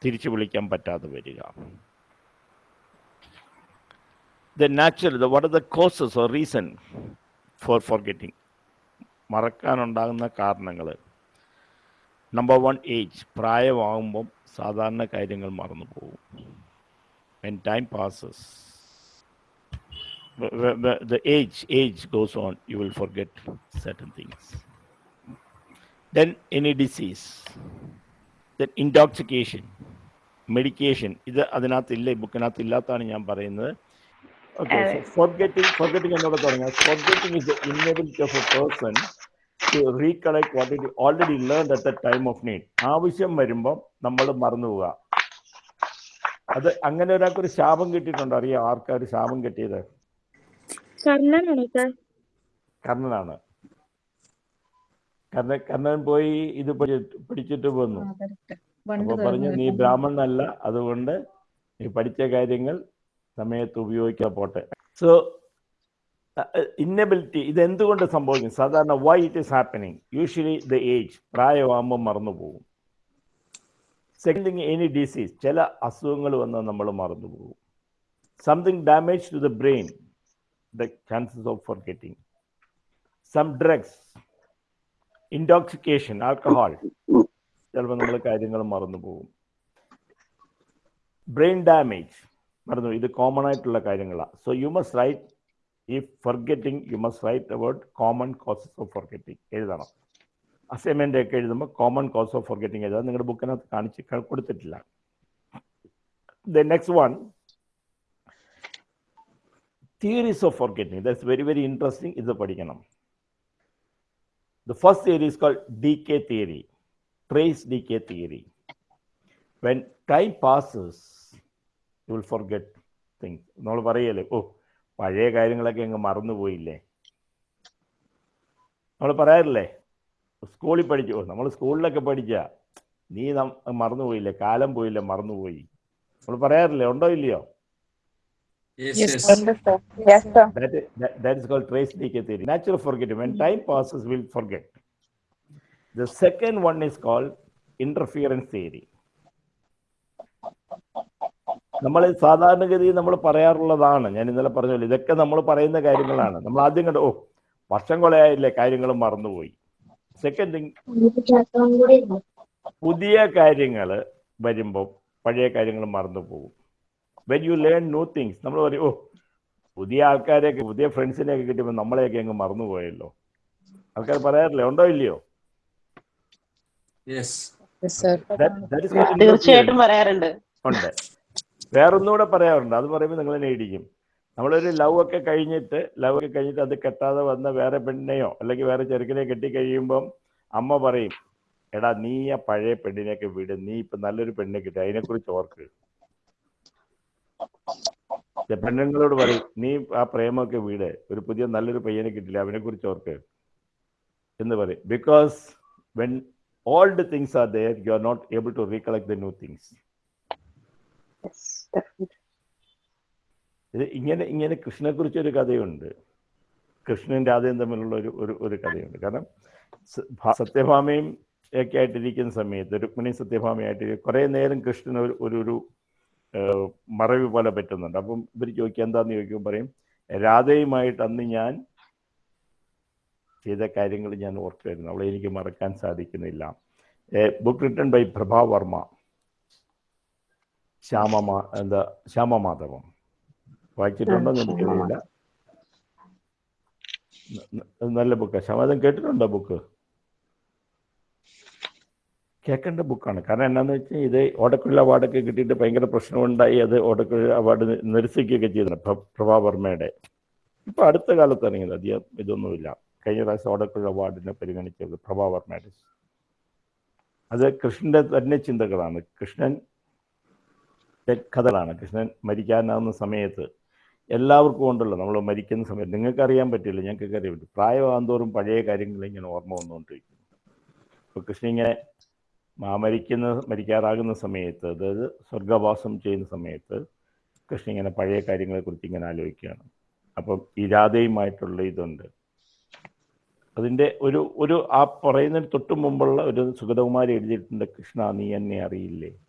തിരിച്ചു വിളിക്കാൻ പറ്റാതെ വരിക. The natural the what are the causes or reason for forgetting മറക്കാനുണ്ടാകുന്ന കാരണങ്ങൾ നമ്പർ വൺ ഏജ് പ്രായമാകുമ്പം സാധാരണ കാര്യങ്ങൾ മറന്നു പോകും. When time passes the age age goes on. You will forget certain things. Then any disease. Then intoxication medication ഇത് അതിനകത്തില്ല ഈ ബുക്കിനകത്ത് ഇല്ലാത്തതാണ് ഞാൻ പറയുന്നത്. ഓക്കെ ഫോർഗെറ്റിംഗ് ഫോർഗെറ്റിംഗ് എന്നോട് തുടങ്ങാം forgetting is the inability of a person to recollect what it already learn at the time of need ആവശ്യം വരുമ്പം നമ്മൾ മറന്നു പോവുക. അത് അങ്ങനെ ഒരാൾക്ക് ഒരു ശാപം കിട്ടിയിട്ടുണ്ടോ? അറിയാം? ആർക്കാ ഒരു ശാപം കിട്ടിയത്? കർണനാണോ. കർണ കർണൻ പോയി ഇത് പിടിച്ചിട്ട് പഠിച്ചിട്ട് വന്നു. അപ്പൊ പറഞ്ഞു നീ ബ്രാഹ്മണനല്ല അതുകൊണ്ട് നീ പഠിച്ച കാര്യങ്ങൾ സമയത്ത് ഉപയോഗിക്കാൻ പോട്ടെ. സോ ഇന്നബിലിറ്റി ഇത് എന്തുകൊണ്ട് സംഭവിക്കും സാധാരണ why it is happening usually the age പ്രായമാകുമ്പോൾ മറന്നു പോകും. സെക്കൻഡ് തിങ് എനി ഡിസീസ് ചില അസുഖങ്ങൾ വന്നാൽ നമ്മൾ മറന്നു പോകും. Something damage to the brain the chances of forgetting some drugs, intoxication, alcohol ചിലപ്പോൾ നമ്മൾ കാര്യങ്ങൾ മറന്നു പോകും ബ്രെയിൻ ഡാമേജ് മറന്നു ഇത് കോമൺ ആയിട്ടുള്ള കാര്യങ്ങളാണ് സോ യു മസ്റ്റ് റൈറ്റ് ഈ forgetting you must write about common causes of forgetting എഴുതണം. അസൈൻമെന്റ് ഒക്കെ എഴുതുമ്പോൾ കോമൺ കോസ് ഓഫ് ഫർഗെറ്റിംഗ് എഴുതാം. നിങ്ങളുടെ ബുക്കിനകത്ത് കാണിച്ച് കൊടുത്തിട്ടില്ല. The next one theories of forgetting. That's very very interesting ഇത് പഠിക്കണം. The first theory is called decay theory, trace decay theory. When time passes, you will forget things. നമ്മൾ പറയല്ലേ ഓ പഴയ കാര്യങ്ങളൊക്കെ അങ്ങ് മറന്നുപോയില്ലേ നമ്മൾ പറയാറില്ലേ സ്കൂളിൽ പഠിച്ചു നമ്മൾ സ്കൂളിലൊക്കെ പഠിച്ച നീ മറന്നുപോയില്ലേ കാലം പോയില്ലേ മറന്നുപോയി നമ്മൾ പറയാറില്ലേ ഉണ്ടോ ഇല്ലയോ Yes, Yes, yes. ഉണ്ട്. Yes, sir. That is, that, that is called trace decay theory. Natural forgetting. When time passes, we'll forget. The second one is called interference theory. നമ്മൾ സാധാരണഗതിയിൽ നമ്മൾ പറയാറുള്ളതാണ് ഞാൻ ഇന്നലെ പറഞ്ഞല്ലോ ഇതൊക്കെ നമ്മൾ പറയുന്ന കാര്യങ്ങളാണ് നമ്മൾ ആദ്യം കണ്ട് ഓ വർഷം കൊലയായില്ലേ കാര്യങ്ങൾ മറന്നുപോയി സെക്കൻഡ് തിങ് പുതിയ കാര്യങ്ങൾ വരുമ്പോൾ പഴയ കാര്യങ്ങൾ മറന്നു പോകും when you learn new things നമ്മൾ പറയും ഓ പുതിയ ആൾക്കാരെയൊക്കെ പുതിയ ഫ്രണ്ട്സിനെയൊക്കെ കിട്ടിയപ്പോൾ നമ്മളെയൊക്കെ അങ്ങ് മറന്നുപോയല്ലോ. ആൾക്കാർ പറയാറില്ലേ ഉണ്ടോ ഇല്ലയോ? Yes. That- that is called തീർച്ചയായിട്ടും. പറയാറുണ്ട്. ഉണ്ട്. വേറൊന്നുകൂടെ പറയാറുണ്ട്. അത് പറയുമ്പോൾ നിങ്ങൾ തന്നെ ഇടിക്കും നമ്മളൊരു ലവ് ഒക്കെ കഴിഞ്ഞിട്ട് ലവ് ഒക്കെ കഴിഞ്ഞിട്ട് അത് കെട്ടാതെ വന്ന വേറെ പെണ്ണിനെയോ അല്ലെങ്കിൽ വേറെ ചെറുക്കനെ കെട്ടി കഴിയുമ്പം അമ്മ പറയും എടാ നീ ആ പഴയ പെണ്ണിനെയൊക്കെ വിട്. നീ ഇപ്പൊ നല്ലൊരു പെണ്ണിനെ കിട്ടി. അതിനെക്കുറിച്ച് ഓർക്ക്. പെണ്ണുങ്ങളോട് പറയും നീ ആ പ്രേമൊക്കെ വീട്. ഒരു പുതിയ നല്ലൊരു പയ്യനെ കിട്ടില്ല. അവനെ കുറിച്ച് ഓർക്ക്. എന്ന് പറയും. Because when old things are there you are not able to recollect the new things ഇത് ഇങ്ങനെ ഇങ്ങനെ കൃഷ്ണനെ കുറിച്ച് ഒരു കഥയുണ്ട്. കൃഷ്ണൻ രാധയും തമ്മിലുള്ള ഒരു ഒരു ഒരു കഥയുണ്ട്. കാരണം സത്യഭാമയും ഒക്കെ ആയിട്ടിരിക്കുന്ന സമയത്ത് രുക്മിണി സത്യഭാമയായിട്ട് കുറേ നേരം കൃഷ്ണൻ ഒരു ഒരു മറവി പോലെ പറ്റുന്നുണ്ട്. അപ്പം ഇവർ ചോദിക്കുക എന്താന്ന് ചോദിക്കുമ്പോൾ പറയും രാധയുമായിട്ട് അന്ന് ഞാൻ ചെയ്ത കാര്യങ്ങൾ ഞാൻ ഓർക്കുമായിരുന്നു. അവളെ എനിക്ക് മറക്കാൻ സാധിക്കുന്നില്ല. Book written by Prabha Varma. ശ്യാമമാ എന്താ ശ്യാമമാധവം വായിച്ചിട്ടുണ്ടോ? എന്ന് എനിക്കറിയില്ല നല്ല ബുക്കാണ് ശ്യാമ കേട്ടിട്ടുണ്ടോ ബുക്ക്? കേൾക്കേണ്ട ബുക്കാണ്. കാരണം എന്നാന്ന് വെച്ചാൽ ഇത് ഓടക്കുഴൽ അവാർഡൊക്കെ കിട്ടിയിട്ട് ഭയങ്കര പ്രശ്നമുണ്ടായി. അത് ഓടക്കുഴൽ അവാർഡ് നിരസിക്കുകയൊക്കെ ചെയ്തിട്ടുണ്ട് പ്രഭാവർമ്മയുടെ പ്രഭാ വർമ്മയുടെ. ഇപ്പൊ അടുത്ത കാലത്ത് ഇറങ്ങിയത് അധികം ഇതൊന്നുമില്ല. കഴിഞ്ഞ പ്രാവശ്യം ഓടക്കുഴൽ അവാർഡിനെ പരിഗണിച്ചത് പ്രഭാ വർമ്മയുടെ. അത് കൃഷ്ണന്റെ തന്നെ ചിന്തകളാണ്. കൃഷ്ണൻ കഥകളാണ്. കൃഷ്ണൻ മരിക്കാനാവുന്ന സമയത്ത് എല്ലാവർക്കും ഉണ്ടല്ലോ. നമ്മൾ മരിക്കുന്ന സമയത്ത്. നിങ്ങൾക്ക് അറിയാൻ പറ്റില്ല. ഞങ്ങൾക്ക് അറിയാൻ പറ്റും പ്രായമാകുന്തോറും പഴയ കാര്യങ്ങൾ ഇങ്ങനെ ഓർമ്മ വന്നുകൊണ്ടിരിക്കുന്നു. ഇപ്പൊ കൃഷ്ണൻ ഇങ്ങനെ മരിക്കുന്ന മരിക്കാറാകുന്ന സമയത്ത് അതായത് സ്വർഗവാസം ചെയ്യുന്ന സമയത്ത് കൃഷ്ണൻ ഇങ്ങനെ പഴയ കാര്യങ്ങളെക്കുറിച്ച് ഇങ്ങനെ ആലോചിക്കുകയാണ്. അപ്പം ഈ രാധയുമായിട്ടുള്ള ഇതുണ്ട്. അതിന്റെ ഒരു ഒരു ആ പറയുന്നതിന് തൊട്ട് മുമ്പുള്ള ഒരു സുഗതകുമാരി എഴുതിയിട്ടുണ്ട് കൃഷ്ണ നീ എന്നെ അറിയില്ലേ?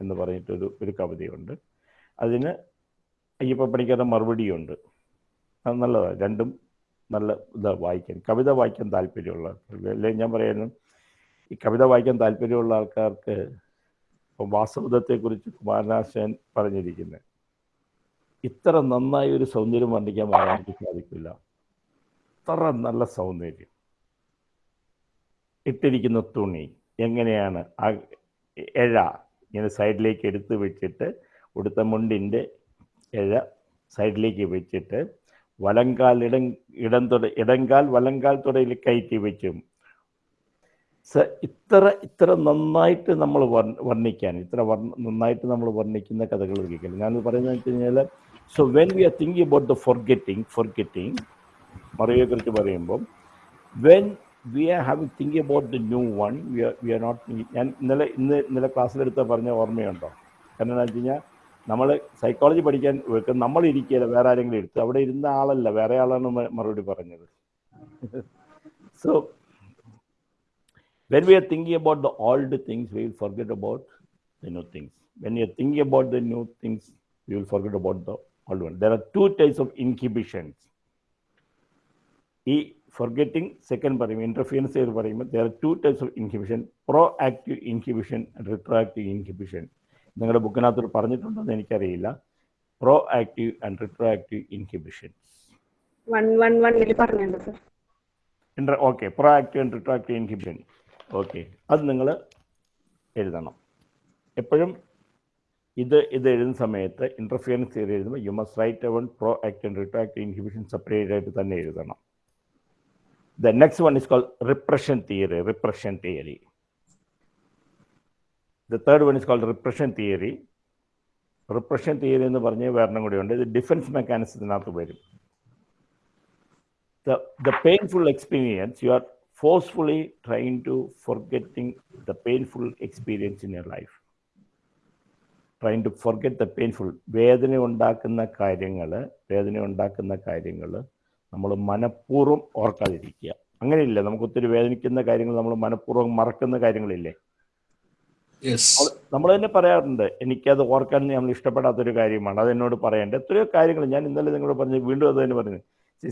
എന്ന് പറഞ്ഞിട്ടൊരു ഒരു കവിതയുണ്ട്. അതിന് അയ്യപ്പ പണിക്കാരുടെ മറുപടിയുണ്ട്. നല്ലതാണ് രണ്ടും നല്ല ഇതാണ് വായിക്കാൻ കവിത വായിക്കാൻ താല്പര്യമുള്ള അല്ലെങ്കിൽ ഞാൻ പറയുന്നു ഈ കവിത വായിക്കാൻ താല്പര്യമുള്ള ആൾക്കാർക്ക് വാസവദത്തെക്കുറിച്ച് കുമാരനാശൻ പറഞ്ഞിരിക്കുന്നത് ഇത്ര നന്നായി ഒരു സൗന്ദര്യം വർണിക്കാൻ മലയാളിക്ക് സാധിക്കില്ല. അത്ര നല്ല സൗന്ദര്യം. ഇട്ടിരിക്കുന്ന തുണി എങ്ങനെയാണ്? ആ എഴ ഇങ്ങനെ സൈഡിലേക്ക് എടുത്ത് വെച്ചിട്ട് ഉടുത്ത മുണ്ടിന്റെ എഴ സൈഡിലേക്ക് വെച്ചിട്ട് വലങ്കാൽ ഇടം ഇടം തുട ഇടങ്കാൽ വലങ്കാൽ തുടയിൽ കയറ്റി വെച്ചും ഇത്ര ഇത്ര നന്നായിട്ട് നമ്മൾ വർണിക്കാൻ ഇത്ര നന്നായിട്ട് നമ്മൾ വർണിക്കുന്ന കഥകൾ കേൾക്കില്ല ഞാൻ പറയുന്നത് വെച്ച് കഴിഞ്ഞാൽ so when we are thinking about the forgetting forgetting മറിയെക്കുറിച്ച് പറയുമ്പം when we are having think about the new one we are we are not ഞാൻ ഇന്നലെ ഇന്ന് ഇന്നലെ ക്ലാസ്സിലെടുത്ത പറഞ്ഞ ഓർമ്മയുണ്ടോ? കാരണം എന്താ വെച്ച് കഴിഞ്ഞാൽ നമ്മൾ സൈക്കോളജി പഠിക്കാൻ വെക്കും നമ്മൾ ഇരിക്കുകയില്ല വേറെ ആരെങ്കിലും എടുത്ത്. അവിടെ ഇരുന്ന ആളല്ല വേറെ ആളാണ് മറുപടി പറഞ്ഞത്. [LAUGHS] So when we are thinking about the old things, we will forget about the new things. When you are thinking about the new things, you will forget about the old one. There are two types of inhibitions. ഈ forgetting second പറയും ഇന്റർഫിയൻസ് ചെയ്ത് പറയുമ്പോൾ there are two types of inhibition proactive inhibition and retroactive inhibition നിങ്ങളുടെ ബുക്കിനകത്ത് പറഞ്ഞിട്ടുണ്ടോ എന്ന് എനിക്കറിയില്ല proactive and retroactive inhibition one one വണ്ണിൽ പറഞ്ഞിട്ടുണ്ട് sir inter okay proactive and retroactive inhibition okay. അത് നിങ്ങൾ എഴുതണം. എപ്പോഴും ഇത് ഇത് എഴുതുന്ന സമയത്ത് ഇന്റർഫിയറൻസ് തിയറി എഴുതുമ്പോൾ you must write even pro act and retroactive inhibition separate ആയിട്ട് തന്നെ എഴുതണം. The next one is call repression theory repression theory the third one is called repression theory repression theory എന്ന് പറഞ്ഞ് വേറെ കൂടിയുണ്ട് ഇത് ഡിഫൻസ് മെക്കാനിസത്തിനകത്ത് വരും. The the painful experience you are forcefully trying to forgetting the painful experience in your life. Trying to forget the painful. വേദന ഉണ്ടാക്കുന്ന കാര്യങ്ങൾ വേദന ഉണ്ടാക്കുന്ന കാര്യങ്ങൾ നമ്മൾ മനഃപൂർവം ഓർക്കാതിരിക്കുക. അങ്ങനെയില്ല നമുക്ക് ഒത്തിരി വേദനിക്കുന്ന കാര്യങ്ങൾ നമ്മൾ മനഃപൂർവം മറക്കുന്ന കാര്യങ്ങളില്ലേ? നമ്മൾ തന്നെ പറയാറുണ്ട് എനിക്കത് ഓർക്കാൻ നമ്മൾ ഇഷ്ടപ്പെടാത്തൊരു കാര്യമാണ്. അത് എന്നോട് പറയേണ്ടത് എത്രയോ കാര്യങ്ങൾ ഞാൻ ഇന്നലെ നിങ്ങളോട് പറഞ്ഞു വീണ്ടും അത് തന്നെ പറഞ്ഞു.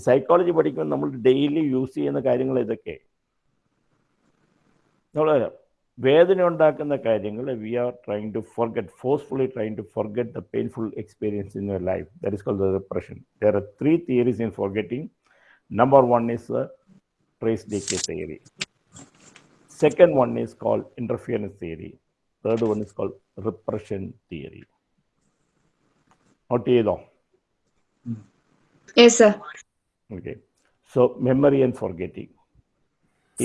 സൈക്കോളജി പഠിക്കുമ്പോൾ നമ്മൾ ഡെയിലി യൂസ് ചെയ്യുന്ന കാര്യങ്ങൾ ഇതൊക്കെ. നമ്മൾ വേദന ഉണ്ടാക്കുന്ന കാര്യങ്ങൾ we are trying to forget forcefully trying to forget the painful experience in your life that is called the repression there are three theories in forgetting number one is trace decay theory second one is called interference theory third one is called repression theory note ചെയ്തോ? Yes sir okay so memory and forgetting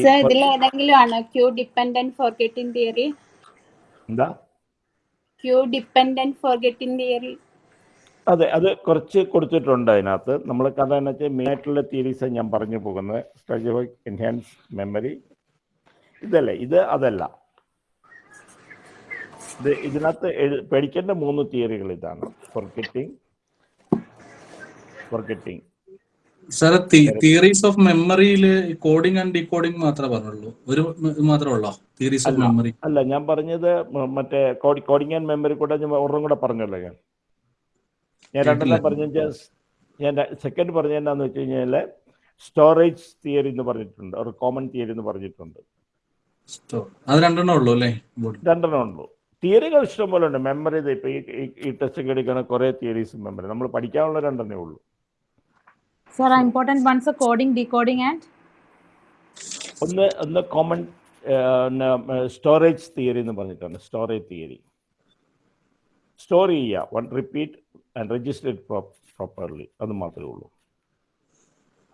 sir ഇതിൽ ഏതെങ്കിലും ആണോ cue dependent forgetting theory? എന്താ? Cue dependent forgetting theory? അതെ അത് കുറച്ച് കൊടുത്തിട്ടുണ്ട് അതിനകത്ത്. നമ്മൾ കഥ എന്ന് വെച്ചാൽ മെയിൻ ആയിട്ടുള്ള തിയറീസ് ഞാൻ പറഞ്ഞു പോകുന്നത്. സ്ട്രക്ചർ എൻഹാൻസ് മെമ്മറി ഇതല്ലേ? ഇത് അതല്ല. ഇത് ഇതിനകത്ത് പേടിക്കേണ്ട പഠിക്കേണ്ട മൂന്ന് തിയറികൾ ഇതാണ്. Forgetting forgetting sir theories of മെമ്മറിയിൽ കോഡിംഗ് ആൻഡ് ഡീകോഡിംഗ് മാത്രമേ പറഞ്ഞുള്ളൂ. ഒരു മാത്രമേ ഉള്ളോ? തിയറീസ് ഓഫ് മെമ്മറി അല്ല ഞാൻ പറഞ്ഞത് മറ്റേ കോഡിംഗ് ആൻഡ് മെമ്മറി കൂടെ ഞാൻ ഒരെണ്ണം കൂടെ പറഞ്ഞല്ലോ ഞാൻ. ഞാൻ രണ്ടെണ്ണം പറഞ്ഞ ഞാൻ സെക്കൻഡ് പറഞ്ഞ എന്താന്ന് വെച്ച് കഴിഞ്ഞാൽ സ്റ്റോറേജ് തിയറി എന്ന് പറഞ്ഞിട്ടുണ്ട്. ഒരു കോമൺ തിയറി എന്ന് പറഞ്ഞിട്ടുണ്ട്. അത് രണ്ടെണ്ണം ഉള്ളൂ അല്ലേ? രണ്ടെണ്ണം ഉള്ളൂ. തിയറികൾ ഇഷ്ടം പോലെ ഉണ്ട് മെമ്മറി ഇപ്പൊ ഈ ടെസ്റ്റ് എടുക്കുന്ന കുറേ തിയറീസ് മെമ്മറി നമ്മൾ പഠിക്കാനുള്ള രണ്ടെണ്ണേ ഉള്ളൂ. Sir, important ones are coding, decoding, and? ഒന്ന് ഒന്ന് കോമൺ സ്റ്റോറേജ് തിയറി എന്ന് പറഞ്ഞിട്ടുണ്ട്. സ്റ്റോറേജ് തിയറി സ്റ്റോർ ചെയ്യുക. One repeat and register properly അത് മാത്രമേ ഉള്ളൂ.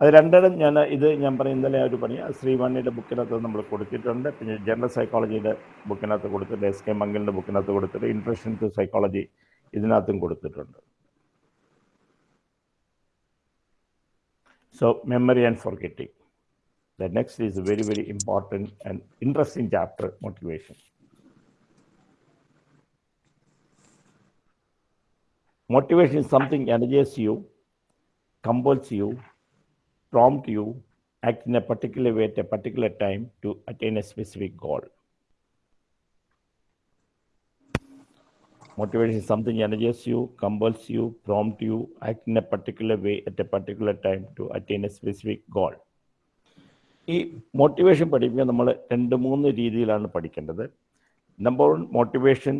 അത് രണ്ടിടം ഞാൻ ഇത് ഞാൻ പറയും ഇന്നലെ ഒരു പണി. ശ്രീവാണിയുടെ ബുക്കിനകത്ത് നമ്മൾ കൊടുത്തിട്ടുണ്ട്. പിന്നെ ജനറൽ സൈക്കോളജിയുടെ ബുക്കിനകത്ത് കൊടുത്തിട്ടുണ്ട്. എസ് കെ മംഗലിന്റെ ബുക്കിനകത്ത് കൊടുത്തിട്ട് ഇൻട്രഷൻ ടു സൈക്കോളജി ഇതിനകത്തും കൊടുത്തിട്ടുണ്ട്. So memory and forgetting. The next is a very, very important and interesting chapter, motivation. Motivation is something energizes you, compels you, prompts you, act in a particular way at a particular time to attain a specific goal. Motivation is something energizes you, compels you, prompt you, act in a particular way at a particular time to attain a specific goal. ഈ motivation പഠിപ്പിക്കാൻ നമ്മൾ രണ്ട് മൂന്ന് രീതിയിലാണ് പഠിക്കേണ്ടത്. Number one motivation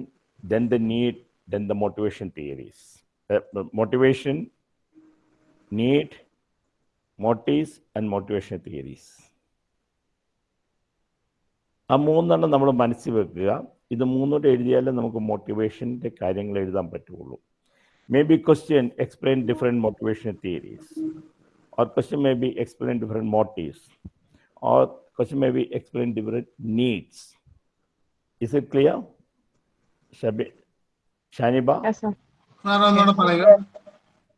then the need then the motivation theories motivation need motives and motivation theories ആ മൂന്നെണ്ണം നമ്മൾ മനസ്സിൽ വെക്കുക. ഇത് മൂന്നോട്ട് എഴുതിയാലേ നമുക്ക് മോട്ടിവേഷന്റെ കാര്യങ്ങൾ എഴുതാൻ പറ്റുള്ളൂ. May be question explain different motivation theories or question may be explain different motives or question may be explain different needs is it clear Shabi Shaniba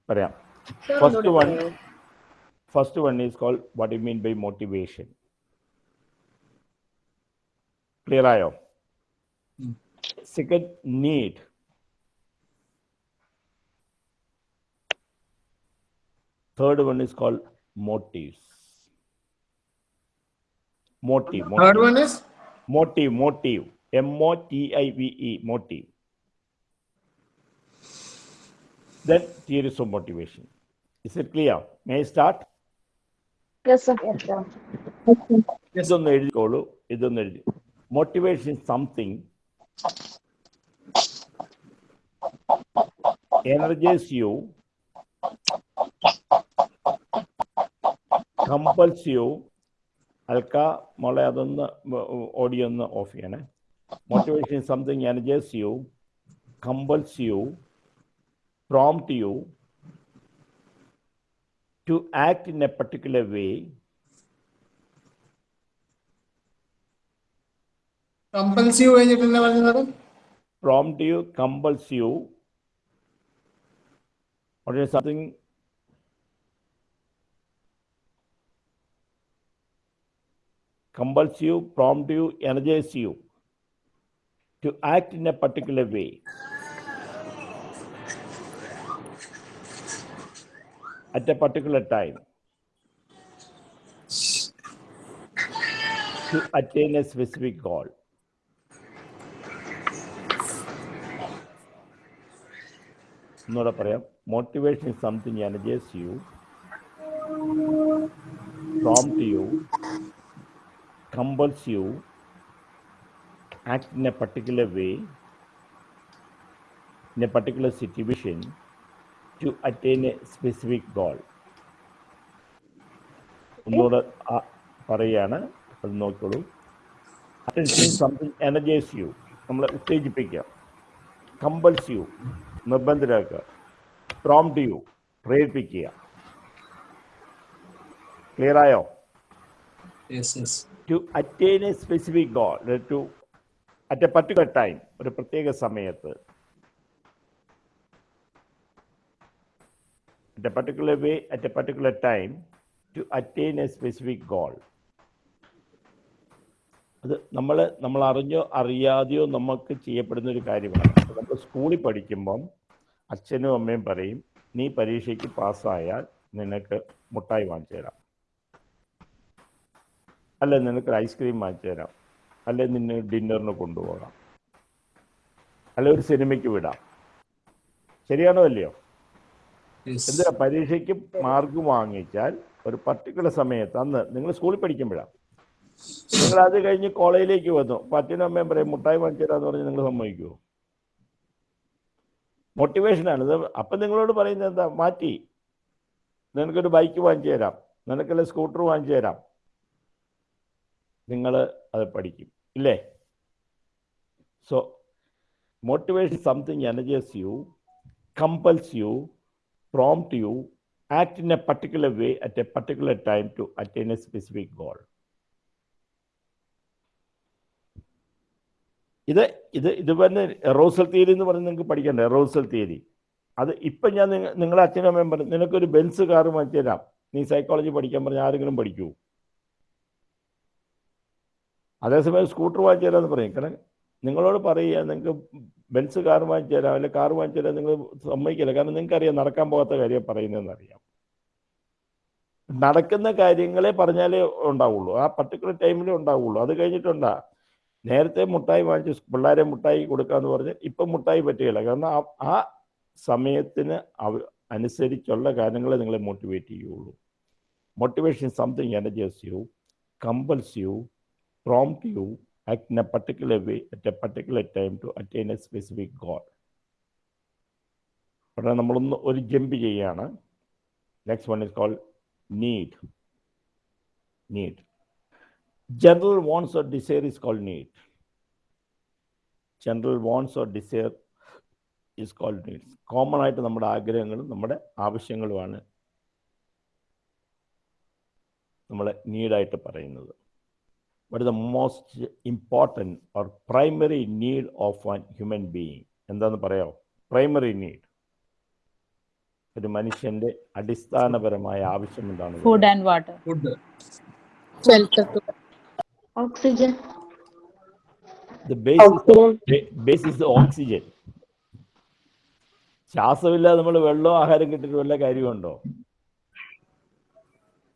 പറയാം. First one first one is call what you mean by motivation clear ആയോ? second need third one is called motives motive third motive one is motive motive m o t i v e motive then theories of motivation is it clear may i start Yes, sir. ഇതൊന്ന് എഴുതിക്കോളൂ ഇതൊന്ന് എഴുതി motivation something Energize you compels you Alka മോളെ അതൊന്ന് audio ഒന്ന് off ചെയ്യണേ motivation something energize you compels you prompt you to act in a particular way compulsive കഴിഞ്ഞിട്ട് എന്താ പറഞ്ഞത് prompt you, compels you, or is something compels you, prompt you, energize you to act in a particular way. At a particular time. To attain a specific goal. ഒന്നുകൂടെ പറയാം motivation is something energise you prompt you compels you act in a particular way in a particular situation to attain a specific goal ഒന്നുകൂടെ ആ പറയുകയാണ് അത് നോക്കിക്കോളൂ attention something energise you നമ്മളെ ഉത്തേജിപ്പിക്കുക compels you നിർബന്ധരാക്കുക പ്രോംപ്റ്റ് യു പ്രേരിപ്പിക്കുക. Clear ആയോ? Yes yes to attain a specific goal to at a particular time ഒരു പ്രത്യേക സമയത്ത്. At a particular way at a particular time to attain a specific goal അത് നമ്മൾ നമ്മൾ അറിഞ്ഞോ അറിയാതെയോ നമുക്ക് ചെയ്യപ്പെടുന്ന ഒരു കാര്യമാണ് നമ്മൾ സ്കൂളിൽ പഠിക്കുമ്പം അച്ഛനും അമ്മയും പറയും നീ പരീക്ഷയ്ക്ക് പാസ്സായാൽ നിനക്ക് മുട്ടായി വാങ്ങിച്ചു തരാം. അല്ലെ നിനക്ക് ഐസ്ക്രീം വാങ്ങിച്ചു തരാം. അല്ലെ നിന്നെ ഡിന്നറിന് കൊണ്ടുപോകാം. അല്ലെ ഒരു സിനിമയ്ക്ക് വിടാം. ശരിയാണോ അല്ലയോ. എന്തിനാ പരീക്ഷയ്ക്ക് മാർക്ക് വാങ്ങിച്ചാൽ ഒരു പർട്ടിക്കുലർ സമയത്ത് അന്ന് നിങ്ങൾ സ്കൂളിൽ പഠിക്കുമ്പോഴാണ് നിങ്ങൾ അത് കഴിഞ്ഞ് കോളേജിലേക്ക് വന്നു. അച്ഛനും അമ്മയും പറയും മുട്ടായി വാങ്ങിച്ചു എന്ന് പറഞ്ഞ് നിങ്ങൾ സമ്മതിക്കുമോ മോട്ടിവേഷനാണ് ഇത് അപ്പം നിങ്ങളോട് പറയുന്നത് എന്താ? മാറ്റി. നിനക്കൊരു ബൈക്ക് വാങ്ങിച്ചു തരാം നിനക്കല്ല സ്കൂട്ടർ വാങ്ങിച്ചു തരാം നിങ്ങൾ അത് പഠിക്കും. ഇല്ലേ? So motivation something energise you compels you prompt you act in a particular way at a particular time to attain a specific goal. ഇത് ഇത് ഇത് തന്നെ എറോസൽ തിയറി എന്ന് പറഞ്ഞ് നിങ്ങൾക്ക് പഠിക്കണ്ട? എറോസൽ തിയറി അത് ഇപ്പം ഞാൻ നിങ്ങളെ അച്ഛനും അമ്മയും പറഞ്ഞു നിനക്കൊരു ബെൻസ് കാർ മാറ്റി തരാം. നീ സൈക്കോളജി പഠിക്കാൻ പറഞ്ഞ ആരെങ്കിലും പഠിക്കൂ. അതേസമയം സ്കൂട്ടർ വാങ്ങിച്ചു തരാമെന്ന് പറയും. കാരണം നിങ്ങളോട് പറയുക നിങ്ങൾക്ക് ബെൻസ് കാർ വാങ്ങിച്ചു തരാം അല്ലെങ്കിൽ കാർ വാങ്ങിച്ചു തരാം. നിങ്ങൾ സമ്മതിക്കില്ല. കാരണം നിങ്ങൾക്ക് അറിയാം നടക്കാൻ പോകാത്ത കാര്യം പറയുന്നതെന്ന് അറിയാം നടക്കുന്ന കാര്യങ്ങളെ പറഞ്ഞാലേ ഉണ്ടാവുള്ളൂ. ആ പർട്ടിക്കുലർ ടൈമിലേ ഉണ്ടാവുള്ളൂ. അത് കഴിഞ്ഞിട്ടുണ്ടാ നേരത്തെ മുട്ടായി വാങ്ങിച്ച് പിള്ളേരെ മുട്ടായി കൊടുക്കാന്ന് പറഞ്ഞ് ഇപ്പം മുട്ടായി പറ്റുകയില്ല. കാരണം ആ സമയത്തിന് അവ അനുസരിച്ചുള്ള കാര്യങ്ങളെ നിങ്ങളെ മോട്ടിവേറ്റ് ചെയ്യുള്ളൂ motivation something energise you compels you prompt you act a particular way at a particular time to attain a specific goal. ഉടനെ നമ്മളൊന്ന് ഒരു ജമ്പ് ചെയ്യാണ്. Next one is call need need general wants or desire is called need. General wants or desire is called needs. Common ആയിട്ട് നമ്മുടെ ആഗ്രഹങ്ങളും നമ്മുടെ ആവശ്യങ്ങളുമാണ് നമ്മളെ നീഡായിട്ട് പറയുന്നത് വട്ട് is the most important or primary need of one human being എന്താന്ന് പറയാമോ പ്രൈമറി നീഡ് ഒരു മനുഷ്യന്റെ അടിസ്ഥാനപരമായ ആവശ്യം എന്താണ് Food and water. Food. Oxygen. the basis basis oxygen ശ്വാസമില്ലാതെ നമ്മൾ വെള്ളവും ആഹാരം കിട്ടിയിട്ട് വല്ല കാര്യമുണ്ടോ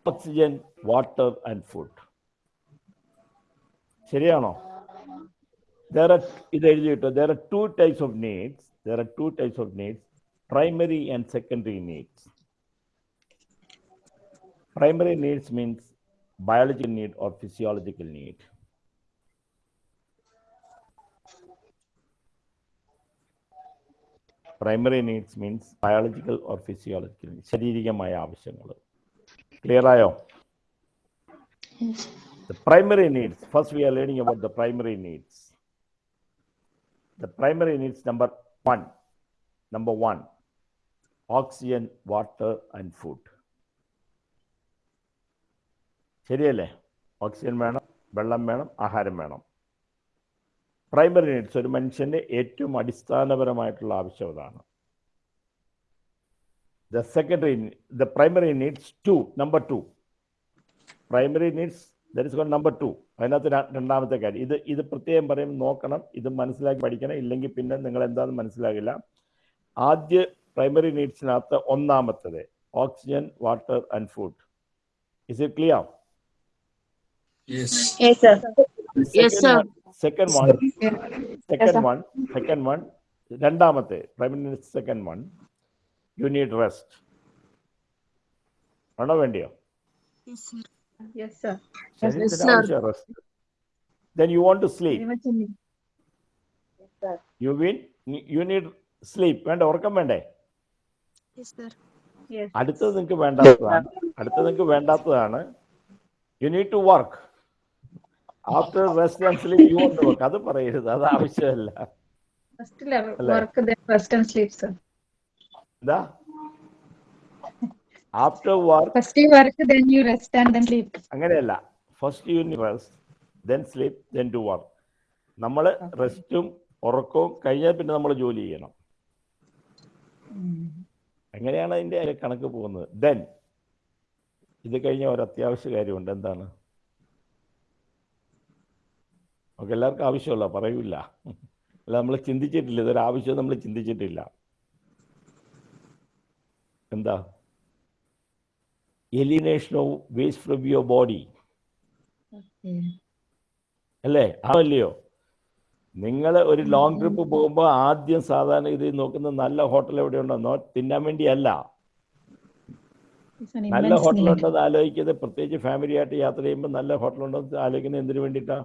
ഓക്സിജൻ വാട്ടർ ആൻഡ് ഫുഡ് ശരിയാണോ there are ഇത് എഴുതി കിട്ടോ there are two types of needs there are two types of needs primary and secondary needs primary needs means biological need or physiological need primary needs means biological or physiological ശാരീരികമായ ആവശ്യങ്ങൾ clear ആയോ The primary needs, first we are learning about the primary needs. The primary needs number one, number one, oxygen, water and food. ശരിയല്ലേ? Oxygen വേണം വെള്ളം വേണം ആഹാരം വേണം. Primary needs ഒരു മനുഷ്യന്റെ ഏറ്റവും അടിസ്ഥാനപരമായിട്ടുള്ള ആവശ്യം അതാണ്. The secondary the primary needs two number two primary needs that is con number two അതിനകത്ത് രണ്ടാമത്തെ കാര്യം ഇത് ഇത് പ്രത്യേകം പറയും നോക്കണം ഇത് മനസ്സിലാക്കി പഠിക്കണം ഇല്ലെങ്കിൽ പിന്നെ നിങ്ങൾ എന്താണെന്ന് മനസ്സിലാകില്ല. ആദ്യ പ്രൈമറി നീഡ്സിനകത്ത് ഒന്നാമത്തത് oxygen water and food is it clear Yes. Yes, sir. Yes, sir. Second one second one second one രണ്ടാമത്തെ. Primary needs second one you need rest ആണോ വേണ്ടിയോ? Yes, sir. ശരീരത്തിന് ആവശ്യം rest then you want to sleep you mean you need sleep വേണ്ട ഉറക്കം വേണ്ടേ? Yes. അടുത്തത് നിങ്ങൾക്ക് വേണ്ടാത്തതാണ്. അടുത്തത് നിങ്ങൾക്ക് വേണ്ടാത്തതാണ്. You need to work after rest and you want work അത് പറയരുത്. അത് ആവശ്യമല്ല. Sleep, എന്താ? After work first you work, then you rest and then sleep. അങ്ങനെയല്ല. First you rest then sleep then to work നമ്മൾ റെസ്റ്റും ഉറക്കവും കഴിഞ്ഞാൽ പിന്നെ നമ്മൾ ജോലി ചെയ്യണം. എങ്ങനെയാണ് അതിന്റെ കണക്ക് പോകുന്നത്? ദെൻ ഇത് കഴിഞ്ഞ ഒരു അത്യാവശ്യ കാര്യമുണ്ട്. എന്താണ്? നമുക്ക് എല്ലാവർക്കും ആവശ്യമുള്ള പറയൂല. അല്ല നമ്മൾ ചിന്തിച്ചിട്ടില്ല. ഇതൊരു ആവശ്യം നമ്മൾ ചിന്തിച്ചിട്ടില്ല. എന്താ? Elimination of waste from your body അല്ലേ? ആവല്ലയോ നിങ്ങൾ ഒരു ലോങ് ട്രിപ്പ് പോകുമ്പോൾ ആദ്യം സാധാരണ ഇത് നോക്കുന്ന നല്ല ഹോട്ടൽ എവിടെയുണ്ടോ? നോ തിന്നാൻ വേണ്ടിയല്ല. നല്ല ഹോട്ടലുണ്ടോ എന്ന് ആലോചിക്കുന്നത് പ്രത്യേകിച്ച് ഫാമിലി ആയിട്ട് യാത്ര ചെയ്യുമ്പോൾ നല്ല ഹോട്ടലുണ്ടെന്ന് ആലോചിക്കുന്നത് എന്തിനു വേണ്ടിയിട്ടാ?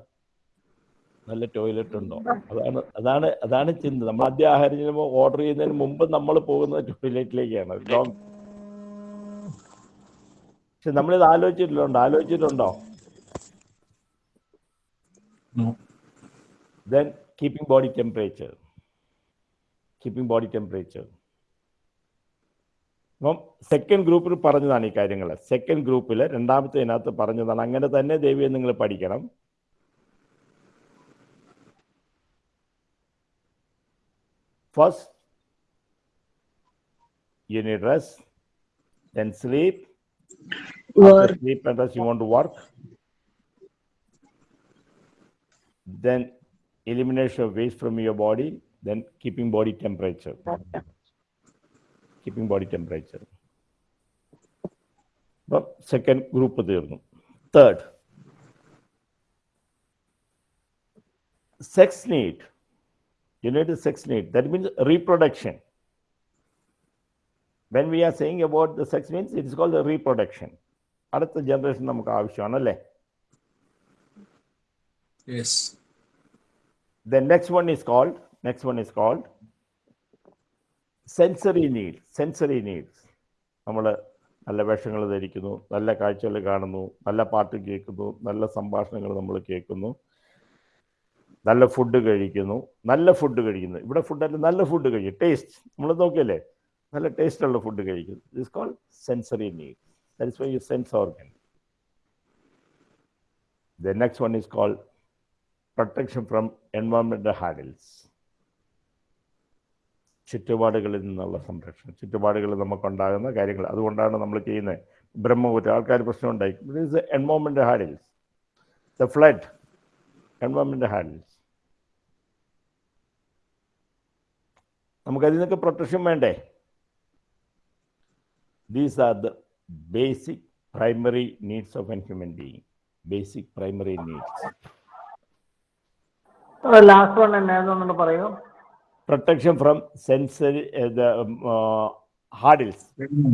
നല്ല ടോയ്ലറ്റ് ഉണ്ടോ അതാണ് അതാണ് അതാണ് ചിന്ത. നമ്മൾ ആദ്യം ആഹാരം ചെയ്യുമ്പോൾ ഓർഡർ ചെയ്യുന്നതിന് മുമ്പ് നമ്മൾ പോകുന്ന ടോയ്ലറ്റിലേക്കാണ്. ലോങ് പക്ഷെ നമ്മളിത് ആലോചിച്ചിട്ടുണ്ടോ? ആലോചിച്ചിട്ടുണ്ടോ? Then keeping body temperature keeping body temperature അപ്പം സെക്കൻഡ് ഗ്രൂപ്പിൽ പറഞ്ഞതാണ് ഈ കാര്യങ്ങൾ സെക്കൻഡ് ഗ്രൂപ്പിൽ രണ്ടാമത്തെ ഇതിനകത്ത് പറഞ്ഞതാണ് അങ്ങനെ തന്നെ ദേവിയെ നിങ്ങൾ പഠിക്കണം. First you need rest then sleep after sleep and rest you want to work then elimination of waste from your body, then keeping body temperature. Keeping body temperature. But second group തീർന്നു Third, sex need. Need sex need. That means reproduction. When we are saying about the sex needs, it is called the reproduction. അടുത്ത generation നമുക്ക് ആവശ്യമാണല്ലേ Yes. The next one is called, next one is called sensory need, sensory needs. നമ്മൾ നല്ല വേഷങ്ങൾ ധരിക്കുന്നു നല്ല കാഴ്ചകൾ കാണുന്നു നല്ല പാട്ട് കേൾക്കുന്നു നല്ല സംഭാഷണങ്ങൾ നമ്മൾ കേൾക്കുന്നു നല്ല ഫുഡ് കഴിക്കുന്നു നല്ല ഫുഡ് കഴിക്കുന്നു. ഇവിടെ ഫുഡല്ല നല്ല ഫുഡ് കഴിക്കും ടേസ്റ്റ് നമ്മൾ നോക്കിയല്ലേ? നല്ല ടേസ്റ്റ് ഉള്ള ഫുഡ് കഴിക്കുന്നു. Is call sensory need that is why you sense organ the next one is call protection from എൻവയോൺമെന്റൽ hurdles ചുറ്റുപാടുകളിൽ നിന്നുള്ള സംരക്ഷണം. ചുറ്റുപാടുകളിൽ നമുക്കുണ്ടാകുന്ന കാര്യങ്ങൾ. അതുകൊണ്ടാണ് നമ്മൾ ചെയ്യുന്നത്. ബ്രഹ്മപുരം ആൾക്കാർ പ്രശ്നം ഉണ്ടായി. Environment hurdles the flood environment hurdles നമുക്കതിൽ നിന്നൊക്കെ പ്രൊട്ടക്ഷൻ വേണ്ടേ these are the basic primary needs of an human being basic primary needs last one എന്നായിരുന്നു പറയൂ. Protection from sensory from the hurdles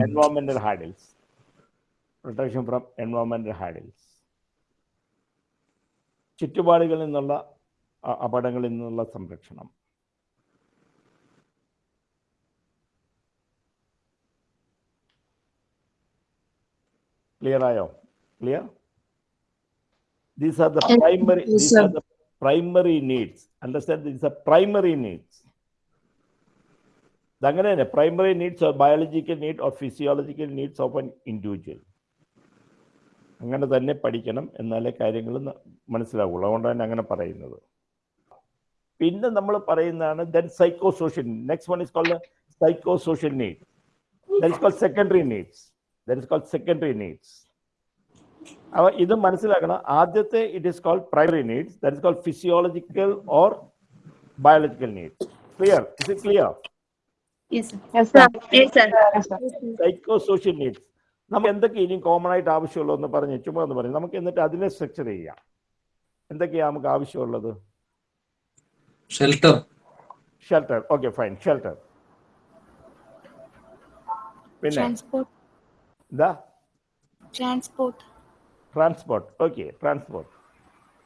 environmental hurdles protection from environmental hurdles ചുറ്റുപാടുകളിൽ നിന്നുള്ള അപകടങ്ങളിൽ നിന്നുള്ള സംരക്ഷണം. ക്ലിയർ ആയോ? Clear these are the primary these are the primary needs understand these are primary needs അങ്ങനെ തന്നെ primary needs or biological need or physiological needs of an individual അങ്ങനെ തന്നെ പഠിക്കണം എന്നാലേ കാര്യങ്ങൾ മനസ്സിലാവുള്ളൂ. അതുകൊണ്ടാണ് അങ്ങനെ പറയുന്നത്. പിന്നെ നമ്മൾ പറയുന്നതാണ് then psychosocial next one is called psychosocial need that is called secondary needs that is called secondary needs അപ്പോൾ ഇത് മനസ്സിലാക്കണം. ആദ്യത്തെ it is called primary needs that is called physiological or biological needs clear is it clear Yes, sir. Yes, sir. Yes, sir. Yes, sir. Psychosocial needs നമുക്ക് എന്തൊക്കെ ഇനിയും common ആയിട്ട് ആവശ്യമുള്ളൂ എന്ന് പറഞ്ഞ് ചുമ്മാ എന്ന് പറഞ്ഞു നമുക്ക് എന്നിട്ട് അതിനെ സ്ട്രക്ചർ ചെയ്യാം. എന്തൊക്കെയാ നമുക്ക് ആവശ്യമുള്ളത്? Shelter. Shelter okay fine shelter പിന്നെ The? Transport. Transport. Okay, transport.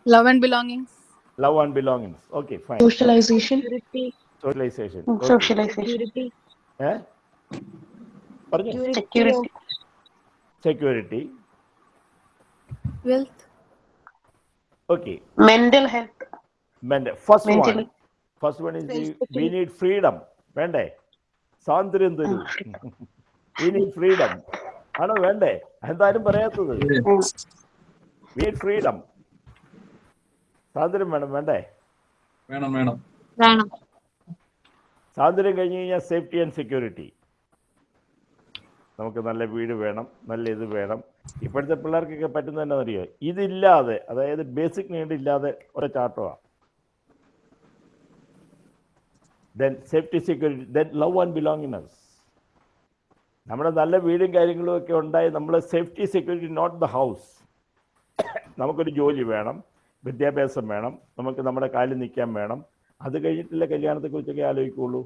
Love and belongings. Love and belongings. Okay, fine. Socialization. Security. Socialization. Mm, okay. Socialization. Security. Eh? Security. Security. Security. Wealth. Okay. Mental health. Mental. First one. First one is the, we need freedom. Vende. Sandrin ah, [LAUGHS] We need freedom. ആണോ? വേണ്ടേ? എന്തായാലും പറയാത്തത്. Freedom സ്വാതന്ത്ര്യം വേണം വേണ്ടേ? വേണം വേണം. സാന്ദ്രം സ്വാതന്ത്ര്യം കഴിഞ്ഞ് കഴിഞ്ഞാൽ സേഫ്റ്റി ആൻഡ് സെക്യൂരിറ്റി നമുക്ക് നല്ല വീട് വേണം നല്ല ഇത് വേണം. ഇപ്പോഴത്തെ പിള്ളേർക്കൊക്കെ പറ്റുന്ന അറിയോ ഇതില്ലാതെ അതായത് ബേസിക് നീഡ് ഇല്ലാതെ ഒരു ചാട്ടമാണ് then safety security then love and belongingness നമ്മുടെ നല്ല വീടും കാര്യങ്ങളും ഒക്കെ ഉണ്ടായി നമ്മൾ safety security not the house നമുക്കൊരു ജോലി വേണം വിദ്യാഭ്യാസം വേണം നമുക്ക് നമ്മുടെ കാലിൽ നിൽക്കാൻ വേണം. അത് കഴിഞ്ഞിട്ടില്ല കല്യാണത്തെക്കുറിച്ചൊക്കെ ആലോചിക്കുള്ളൂ.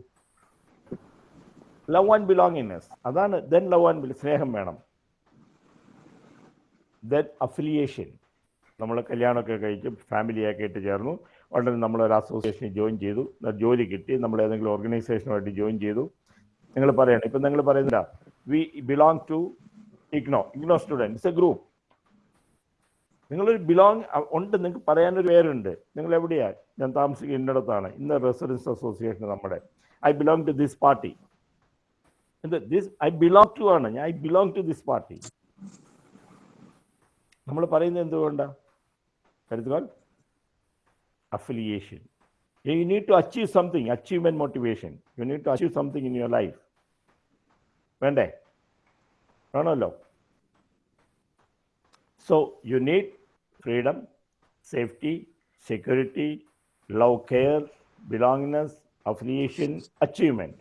ലവ് ആൻഡ് ബിലോങ്ങിനെസ് അതാണ് ദെൻ ലവ് ആൻഡ് സ്നേഹം വേണം. ദെൻ അഫിലിയേഷൻ നമ്മൾ കല്യാണമൊക്കെ കഴിച്ച് ഫാമിലിയൊക്കെ ആയിട്ട് ചേർന്നു. ഉടനെ നമ്മളൊരു അസോസിയേഷൻ ജോയിൻ ചെയ്തു. ജോലി കിട്ടി. നമ്മൾ ഏതെങ്കിലും ഓർഗനൈസേഷനുമായിട്ട് ജോയിൻ ചെയ്തു. നിങ്ങൾ പറയണം ഇപ്പം നിങ്ങൾ പറയുന്നില്ല we belong to IGNOU IGNOU student it's a group നിങ്ങളൊരു ബിലോങ് ഉണ്ട്. നിങ്ങൾക്ക് പറയാനൊരു പേരുണ്ട്. നിങ്ങൾ എവിടെയാ? ഞാൻ താമസിക്കുന്നിടത്താണ് ഇന്ന റെസിഡൻസ് അസോസിയേഷൻ നമ്മുടെ. I belong to this party എന്ത്? ദിസ് ഐ ബിലോങ് ടു ആണ്. ഞാൻ I belong to this party നമ്മൾ പറയുന്നത് എന്തുകൊണ്ടാണ് കരുതുകൾ affiliation. You need to achieve something, achievement motivation. You need to achieve something in your life. വേണ്ടേ? വേണമല്ലോ. So you need freedom safety security love care belongness affiliation achievement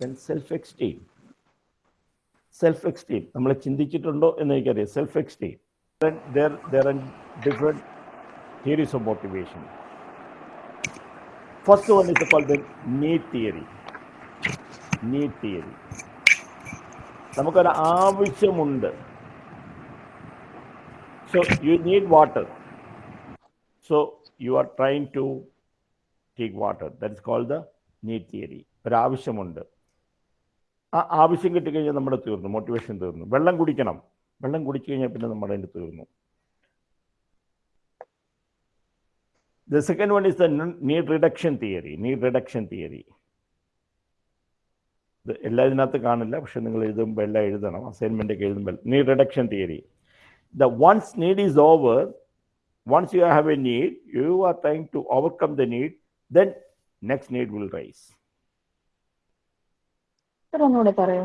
then self esteem self esteem നമ്മൾ ചിന്തിച്ചിട്ടുണ്ടോ എന്ന് എനിക്കറിയാം. Self esteem there there are different theories of motivation. First one is called the need theory. Need theory. നമുക്കൊരു ആവശ്യമുണ്ട്. So you need water so you are trying to take water that is called the need theory ഒരാവശ്യമുണ്ട് ആ ആവശ്യം കിട്ടിക്കഴിഞ്ഞാൽ നമ്മുടെ തീർന്നു. Motivation തീർന്നു. വെള്ളം കുടിക്കണം. വെള്ളം കുടിച്ചു കഴിഞ്ഞാൽ പിന്നെ നമ്മുടെ അതിന്റെ തീർന്നു. The second one is the n- need reduction theory. Need reduction theory. ഇത് എല്ലാ ഇതിനകത്ത് കാണില്ല പക്ഷെ നിങ്ങൾ എഴുതുമ്പോൾ എല്ലാം എഴുതണം അസൈൻമെൻ്റ് ഒക്കെ എഴുതുമ്പോൾ need reduction theory the once need is over once you have a need you are trying to overcome the need then next need will rise sir ഒന്നുകൂടെ പറയോ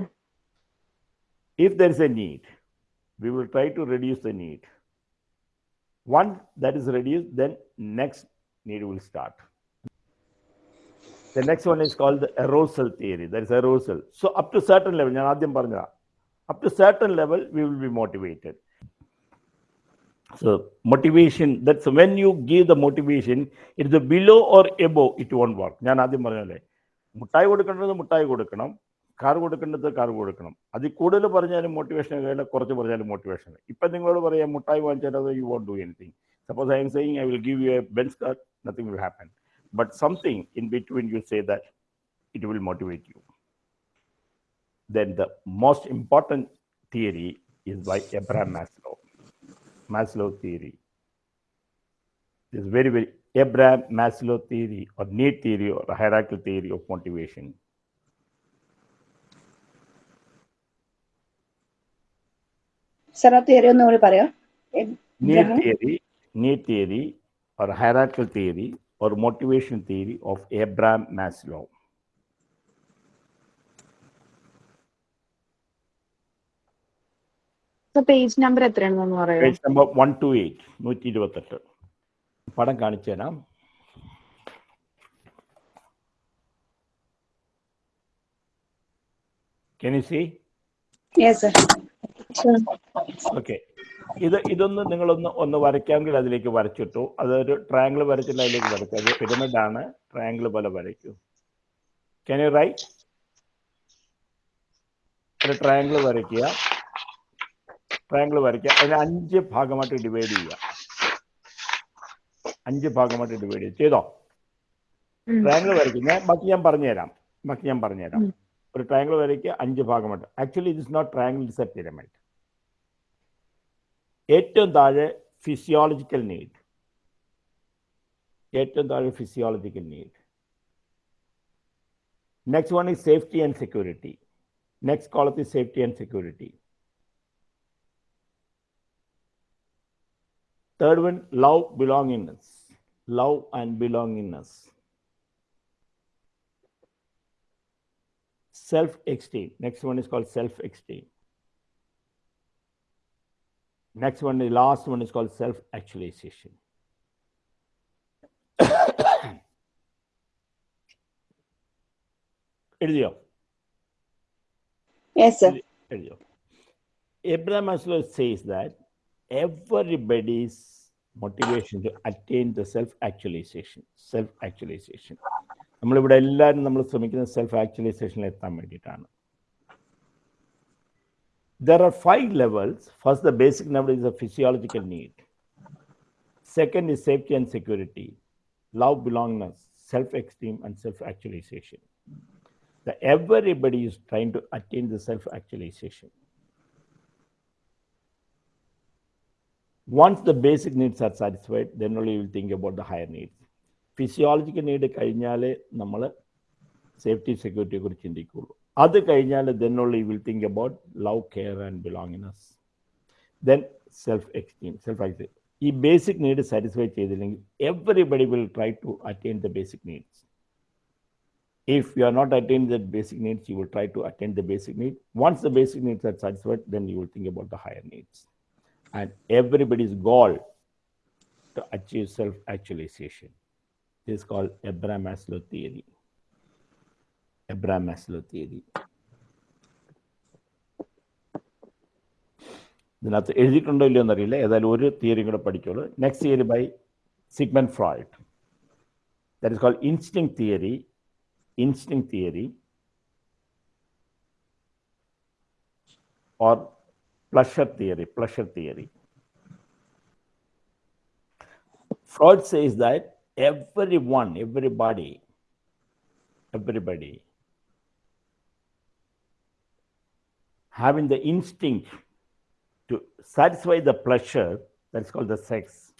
if there is a need, we will try to reduce the need. Once that is reduced, then next need will start. The next one is called the arousal theory. There is arousal. So up to certain level, ഞാൻ ആദ്യം പറഞ്ഞതാ up to certain level, we will be motivated. So motivation, that's when you give the motivation, it is below or above, it won't work. ഞാൻ ആദ്യം പറഞ്ഞല്ലേ മുട്ടായി കൊടുക്കേണ്ടത് മുട്ടായി കൊടുക്കണം കാർ കൊടുക്കേണ്ടത് കാർ കൊടുക്കണം അതിൽ കൂടുതൽ പറഞ്ഞാലും മോട്ടിവേഷൻ കഴിയില്ല കുറച്ച് പറഞ്ഞാലും മോട്ടിവേഷൻ ഇപ്പം നിങ്ങളോട് പറയാം മുട്ടായി വാങ്ങിച്ചാൽ you won't do anything suppose I am saying I will give you a Benz car Nothing will happen but something in between you say that it will motivate you then the most important theory is by Abraham Maslow. Maslow theory. This very, very Abraham Maslow theory or need theory or hierarchical theory of motivation. Sir ആ theory ഒന്നുകൂടി പറയോ Need Abraham? theory, need theory or hierarchical theory or motivation theory of Abraham Maslow. Sir page number എത്രയാണെന്ന് പറയോ page number one two eight നൂറ്റി ഇരുപത്തെട്ട് പടം കാണിച്ചു തരാം can you see yes sir okay ഇത് ഇതൊന്ന് നിങ്ങളൊന്ന് ഒന്ന് വരയ്ക്കാമെങ്കിൽ അതിലേക്ക് വരച്ചിട്ടു. അതൊരു ട്രയാങ്കിൾ വരച്ചിട്ട് അതിലേക്ക് വരയ്ക്കുക. അത് പിരമിഡ് ആണ്. ട്രയാങ്കിൾ പോലെ വരയ്ക്കൂ. ക്യാൻ യു റൈറ്റ് ഒരു ട്രയാങ്കിൾ വരയ്ക്കുക. ട്രയാങ്കിൾ വരയ്ക്കുക. അതിനെ അഞ്ച് ഭാഗമായിട്ട് ഡിവൈഡ് ചെയ്യുക. അഞ്ച് ഭാഗമായിട്ട് ഡിവൈഡ് ചെയ്യുക. ചെയ്തോ. ട്രയാങ്കിൾ വരയ്ക്കുന്ന ബാക്കി ഞാൻ പറഞ്ഞുതരാം. ബാക്കി ഞാൻ പറഞ്ഞുതരാം. ഒരു ട്രയാങ്കിൾ വരയ്ക്കുക. അഞ്ച് ഭാഗമായിട്ട്. Actually it is not triangle it's a pyramid ഏറ്റവും താഴെ ഫിസിയോളജിക്കൽ നീഡ് ഏറ്റവും താഴെ physiological need next one is safety and security next കോളത്ത് is safety and security Third one, love belongingness. Love and belongingness. Self esteem. Next one is called self esteem. Next one, the last one is called self actualization. [COUGHS] എഴുതിയോ yes sir എഴുതിയോ Abraham Maslow says that everybody's motivation to attain the self-actualization, self-actualization. നമ്മളിവിടെ എല്ലാവരും നമ്മൾ ശ്രമിക്കുന്നത് self ആക്ച്വലൈസേഷനിൽ എത്താൻ വേണ്ടിയിട്ടാണ് there are five levels. First, the basic level is a physiological need. Second is safety and security, love, belongingness, self-esteem, and self-actualization. The, everybody is trying to attain the self-actualization. Once the basic needs are satisfied, then only you will think about the higher needs. Physiological need കഴിഞ്ഞാലേ നമ്മൾ safety സെക്യൂരിറ്റിയെ കുറിച്ച് ചിന്തിക്കുള്ളൂ അത് കഴിഞ്ഞാൽ then only you will think about love, care, and belongingness. Then self-esteem, self-esteem. ഈ basic need satisfy ചെയ്തില്ലെങ്കിൽ everybody will try to attain the basic needs if you are not attaining the basic needs, you will try to attain the basic need. Once the basic needs are satisfied, then you will think about the higher needs. And everybody's goal to achieve self-actualization is called Abraham Maslow theory. Abraham Maslow theory. ഇതിനകത്ത് എഴുതിയിട്ടുണ്ടോ ഇല്ലയോ എന്നറിയില്ല ഏതായാലും ഒരു theory കൂടെ പഠിച്ചോളൂ next theory by Sigmund Freud that is called instinct theory instinct theory or pleasure theory, pleasure theory. Freud says that everyone, everybody, everybody having the instinct to satisfy the pleasure, that's called the sex.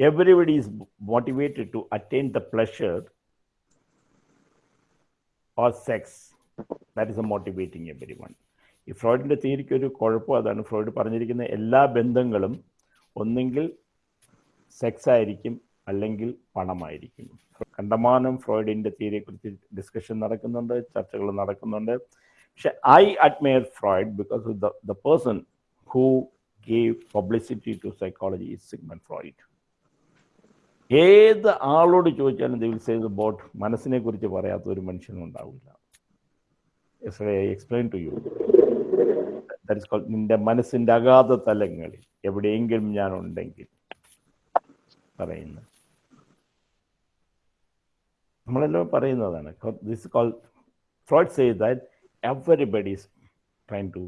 Everybody is motivated to attain the pleasure or sex. That is a motivating everyone. ഈ ഫ്രോയിഡിന്റെ തിയറിക്ക് ഒരു കുഴപ്പം അതാണ് Freud പറഞ്ഞിരിക്കുന്ന എല്ലാ ബന്ധങ്ങളും ഒന്നെങ്കിൽ sex ആയിരിക്കും അല്ലെങ്കിൽ പണമായിരിക്കും കണ്ടമാനം ഫ്രോയിഡിന്റെ തിയറിയെക്കുറിച്ച് ഡിസ്കഷൻ നടക്കുന്നുണ്ട് ചർച്ചകൾ നടക്കുന്നുണ്ട് പക്ഷെ admire Freud because the the person who gave publicity to psychology is Sigmund Freud ഏത് ആളോട് ചോദിച്ചാലും ദിൽ സേ ബോട്ട് മനസ്സിനെ കുറിച്ച് പറയാത്ത ഒരു മനുഷ്യനും ഉണ്ടാവില്ല. എക്സ്പ്ലെയിൻ ടു യു നിന്റെ മനസ്സിന്റെ അഗാധ തലങ്ങളിൽ എവിടെയെങ്കിലും ഞാൻ ഉണ്ടെങ്കിൽ പറയുന്നു. നമ്മളെല്ലാം പറയുന്നതാണ്. This call Freud say that everybody is trying to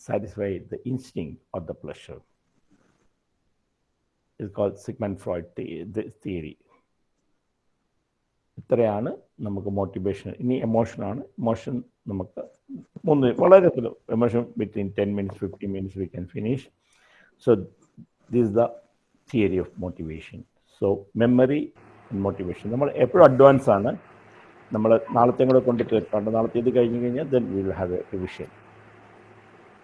satisfy the instinct of the pleasure is called Sigmund Freud the- the- theory. ഇത്രയാണ് നമുക്ക് മോട്ടിവേഷൻ ഇനി എമോഷനാണ് ഇമോഷൻ നമുക്ക് മൂന്ന് വളരെ emotion between ten minutes fifteen minutes we can finish so this the theory of motivation so memory motivation നമ്മൾ എപ്പോഴും advance ആണ്. നമ്മൾ നാളത്തെ കൂടെ കൊണ്ട് തീർക്കാണ്ട് നാളത്തെ ഇത് കഴിഞ്ഞ് കഴിഞ്ഞാൽ then will have a revision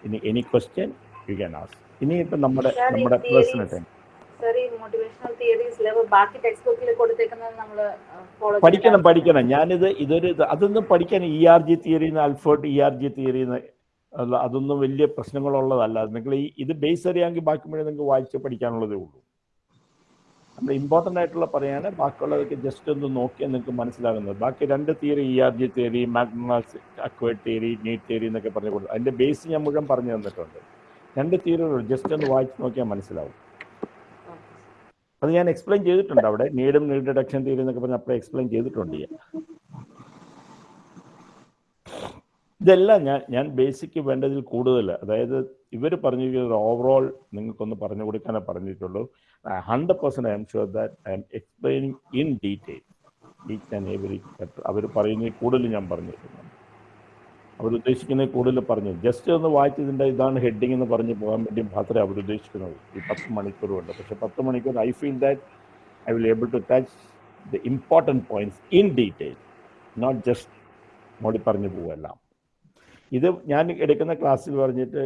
ഇനി എനി ക്വസ്റ്റ്യൻ യു ക്യാൻ ഇനിയിപ്പോൾ നമ്മുടെ Sir, നമ്മുടെ theories- പേഴ്സണൽ ടൈം പഠിക്കണം പഠിക്കണം. ഞാനിത് ഇതൊരു അതൊന്നും പഠിക്കാൻ ഇ ആർ ജി തിയറി അൽഫോർട്ട് ഇ ആർ ജി തിയറി അതൊന്നും വലിയ പ്രശ്നങ്ങളുള്ളതല്ല. നിങ്ങൾ ഈ ഇത് ബേസ് അറിയാമെങ്കിൽ ബാക്കി മുഴുവൻ നിങ്ങൾക്ക് വായിച്ച് പഠിക്കാനുള്ളതേ ഉള്ളൂ. നമ്മൾ ഇമ്പോർട്ടന്റ് ആയിട്ടുള്ള പറയാണ്. ബാക്കിയുള്ളതൊക്കെ ജസ്റ്റ് ഒന്ന് നോക്കിയാൽ നിങ്ങൾക്ക് മനസ്സിലാകുന്നത്. ബാക്കി രണ്ട് theory E R G theory മാഗ്നാസ് acquired theory need theory എന്നൊക്കെ പറഞ്ഞു കൊടുത്തു. അതിന്റെ ബേസ് ഞാൻ മുഴുവൻ പറഞ്ഞു തന്നിട്ടുണ്ട്. രണ്ട് തീയറി ജസ്റ്റ് ഒന്ന് വായിച്ച് നോക്കിയാൽ മനസ്സിലാവും. അത് ഞാൻ എക്സ്പ്ലെയിൻ ചെയ്തിട്ടുണ്ട് അവിടെ. നീഡും നീഡ് ഡിഡക്ഷൻ തിയറി എന്നൊക്കെ പറഞ്ഞ് അപ്പോൾ എക്സ്പ്ലെയിൻ ചെയ്തിട്ടുണ്ട് ഞാൻ. ഇതെല്ലാം ഞാൻ ഞാൻ ബേസിക്ക് വേണ്ടതിൽ കൂടുതൽ. അതായത് ഇവർ പറഞ്ഞിരിക്കുന്നത് ഓവറോൾ നിങ്ങൾക്കൊന്ന് പറഞ്ഞു കൊടുക്കാനേ പറഞ്ഞിട്ടുള്ളൂ. Hundred percent I'm sure that I'm explaining in detail each and every hour പറയുന്നതിൽ കൂടുതൽ ഞാൻ പറഞ്ഞിട്ടുണ്ട്. അവർ കൂടുതൽ പറഞ്ഞു. ജസ്റ്റ് ഒന്ന് വായിച്ചതിന്റെ ഇതാണ് ഹെഡിങ് എന്ന് പറഞ്ഞ് പോകാൻ വേണ്ടി മാത്രമേ അവരുദ്ദേശിക്കുന്നത് ഈ പത്ത് മണിക്കൂർ കൊണ്ട് പക്ഷേ പത്ത് മണിക്കൂർ I feel that I will able to touch the important points in detail not just മോടി പറഞ്ഞു പോവെല്ലാം ഇത് ഞാൻ എടുക്കുന്ന ക്ലാസ്സിൽ പറഞ്ഞിട്ട്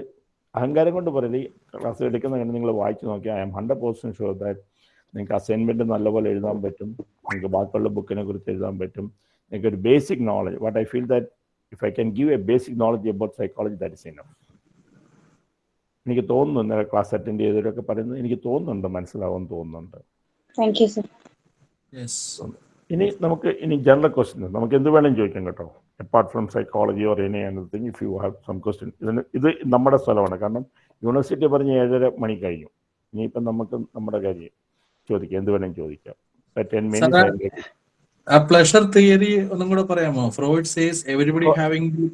അഹങ്കാരം കൊണ്ട് പറയില്ല ഈ ക്ലാസ് എടുക്കുന്ന കണ്ട് നിങ്ങൾ വായിച്ചു നോക്കിയാൽ I'm hundred percent sure that നിങ്ങൾക്ക് അസൈൻമെന്റ് നല്ലപോലെ എഴുതാൻ പറ്റും നിങ്ങൾക്ക് ബാക്കിയുള്ള ബുക്കിനെ കുറിച്ച് എഴുതാൻ പറ്റും. നിങ്ങൾക്ക് ഒരു basic knowledge what I feel that if I can give a basic knowledge about psychology that is enough എനിക്ക് തോന്നുന്നു ഇന്നലെ ക്ലാസ് അറ്റൻഡ് ചെയ്തവരൊക്കെ പറയുന്നത് എനിക്ക് തോന്നുന്നുണ്ട് മനസ്സിലാവും തോന്നുന്നുണ്ട്. ഇനി നമുക്ക് ഇനി ജനറൽ ക്വസ്റ്റ്യൻ നമുക്ക് എന്ത് വേണമെങ്കിലും ചോദിക്കാം കേട്ടോ. Apart from psychology or any anything if you have some question ഇതിന് ഇത് നമ്മുടെ സ്ഥലമാണ്. കാരണം യൂണിവേഴ്സിറ്റി പറഞ്ഞ് ഏഴര മണി കഴിഞ്ഞു. ഇനിയിപ്പം നമുക്ക് നമ്മുടെ കാര്യം ചോദിക്കാം. എന്ത് വേണമെങ്കിലും ചോദിക്കാം. ടെൻ മിനിറ്റ്സ് ആ പ്ലഷർ തിയറി ഒന്നും കൂടെ പറയാമോ? Freud says everybody having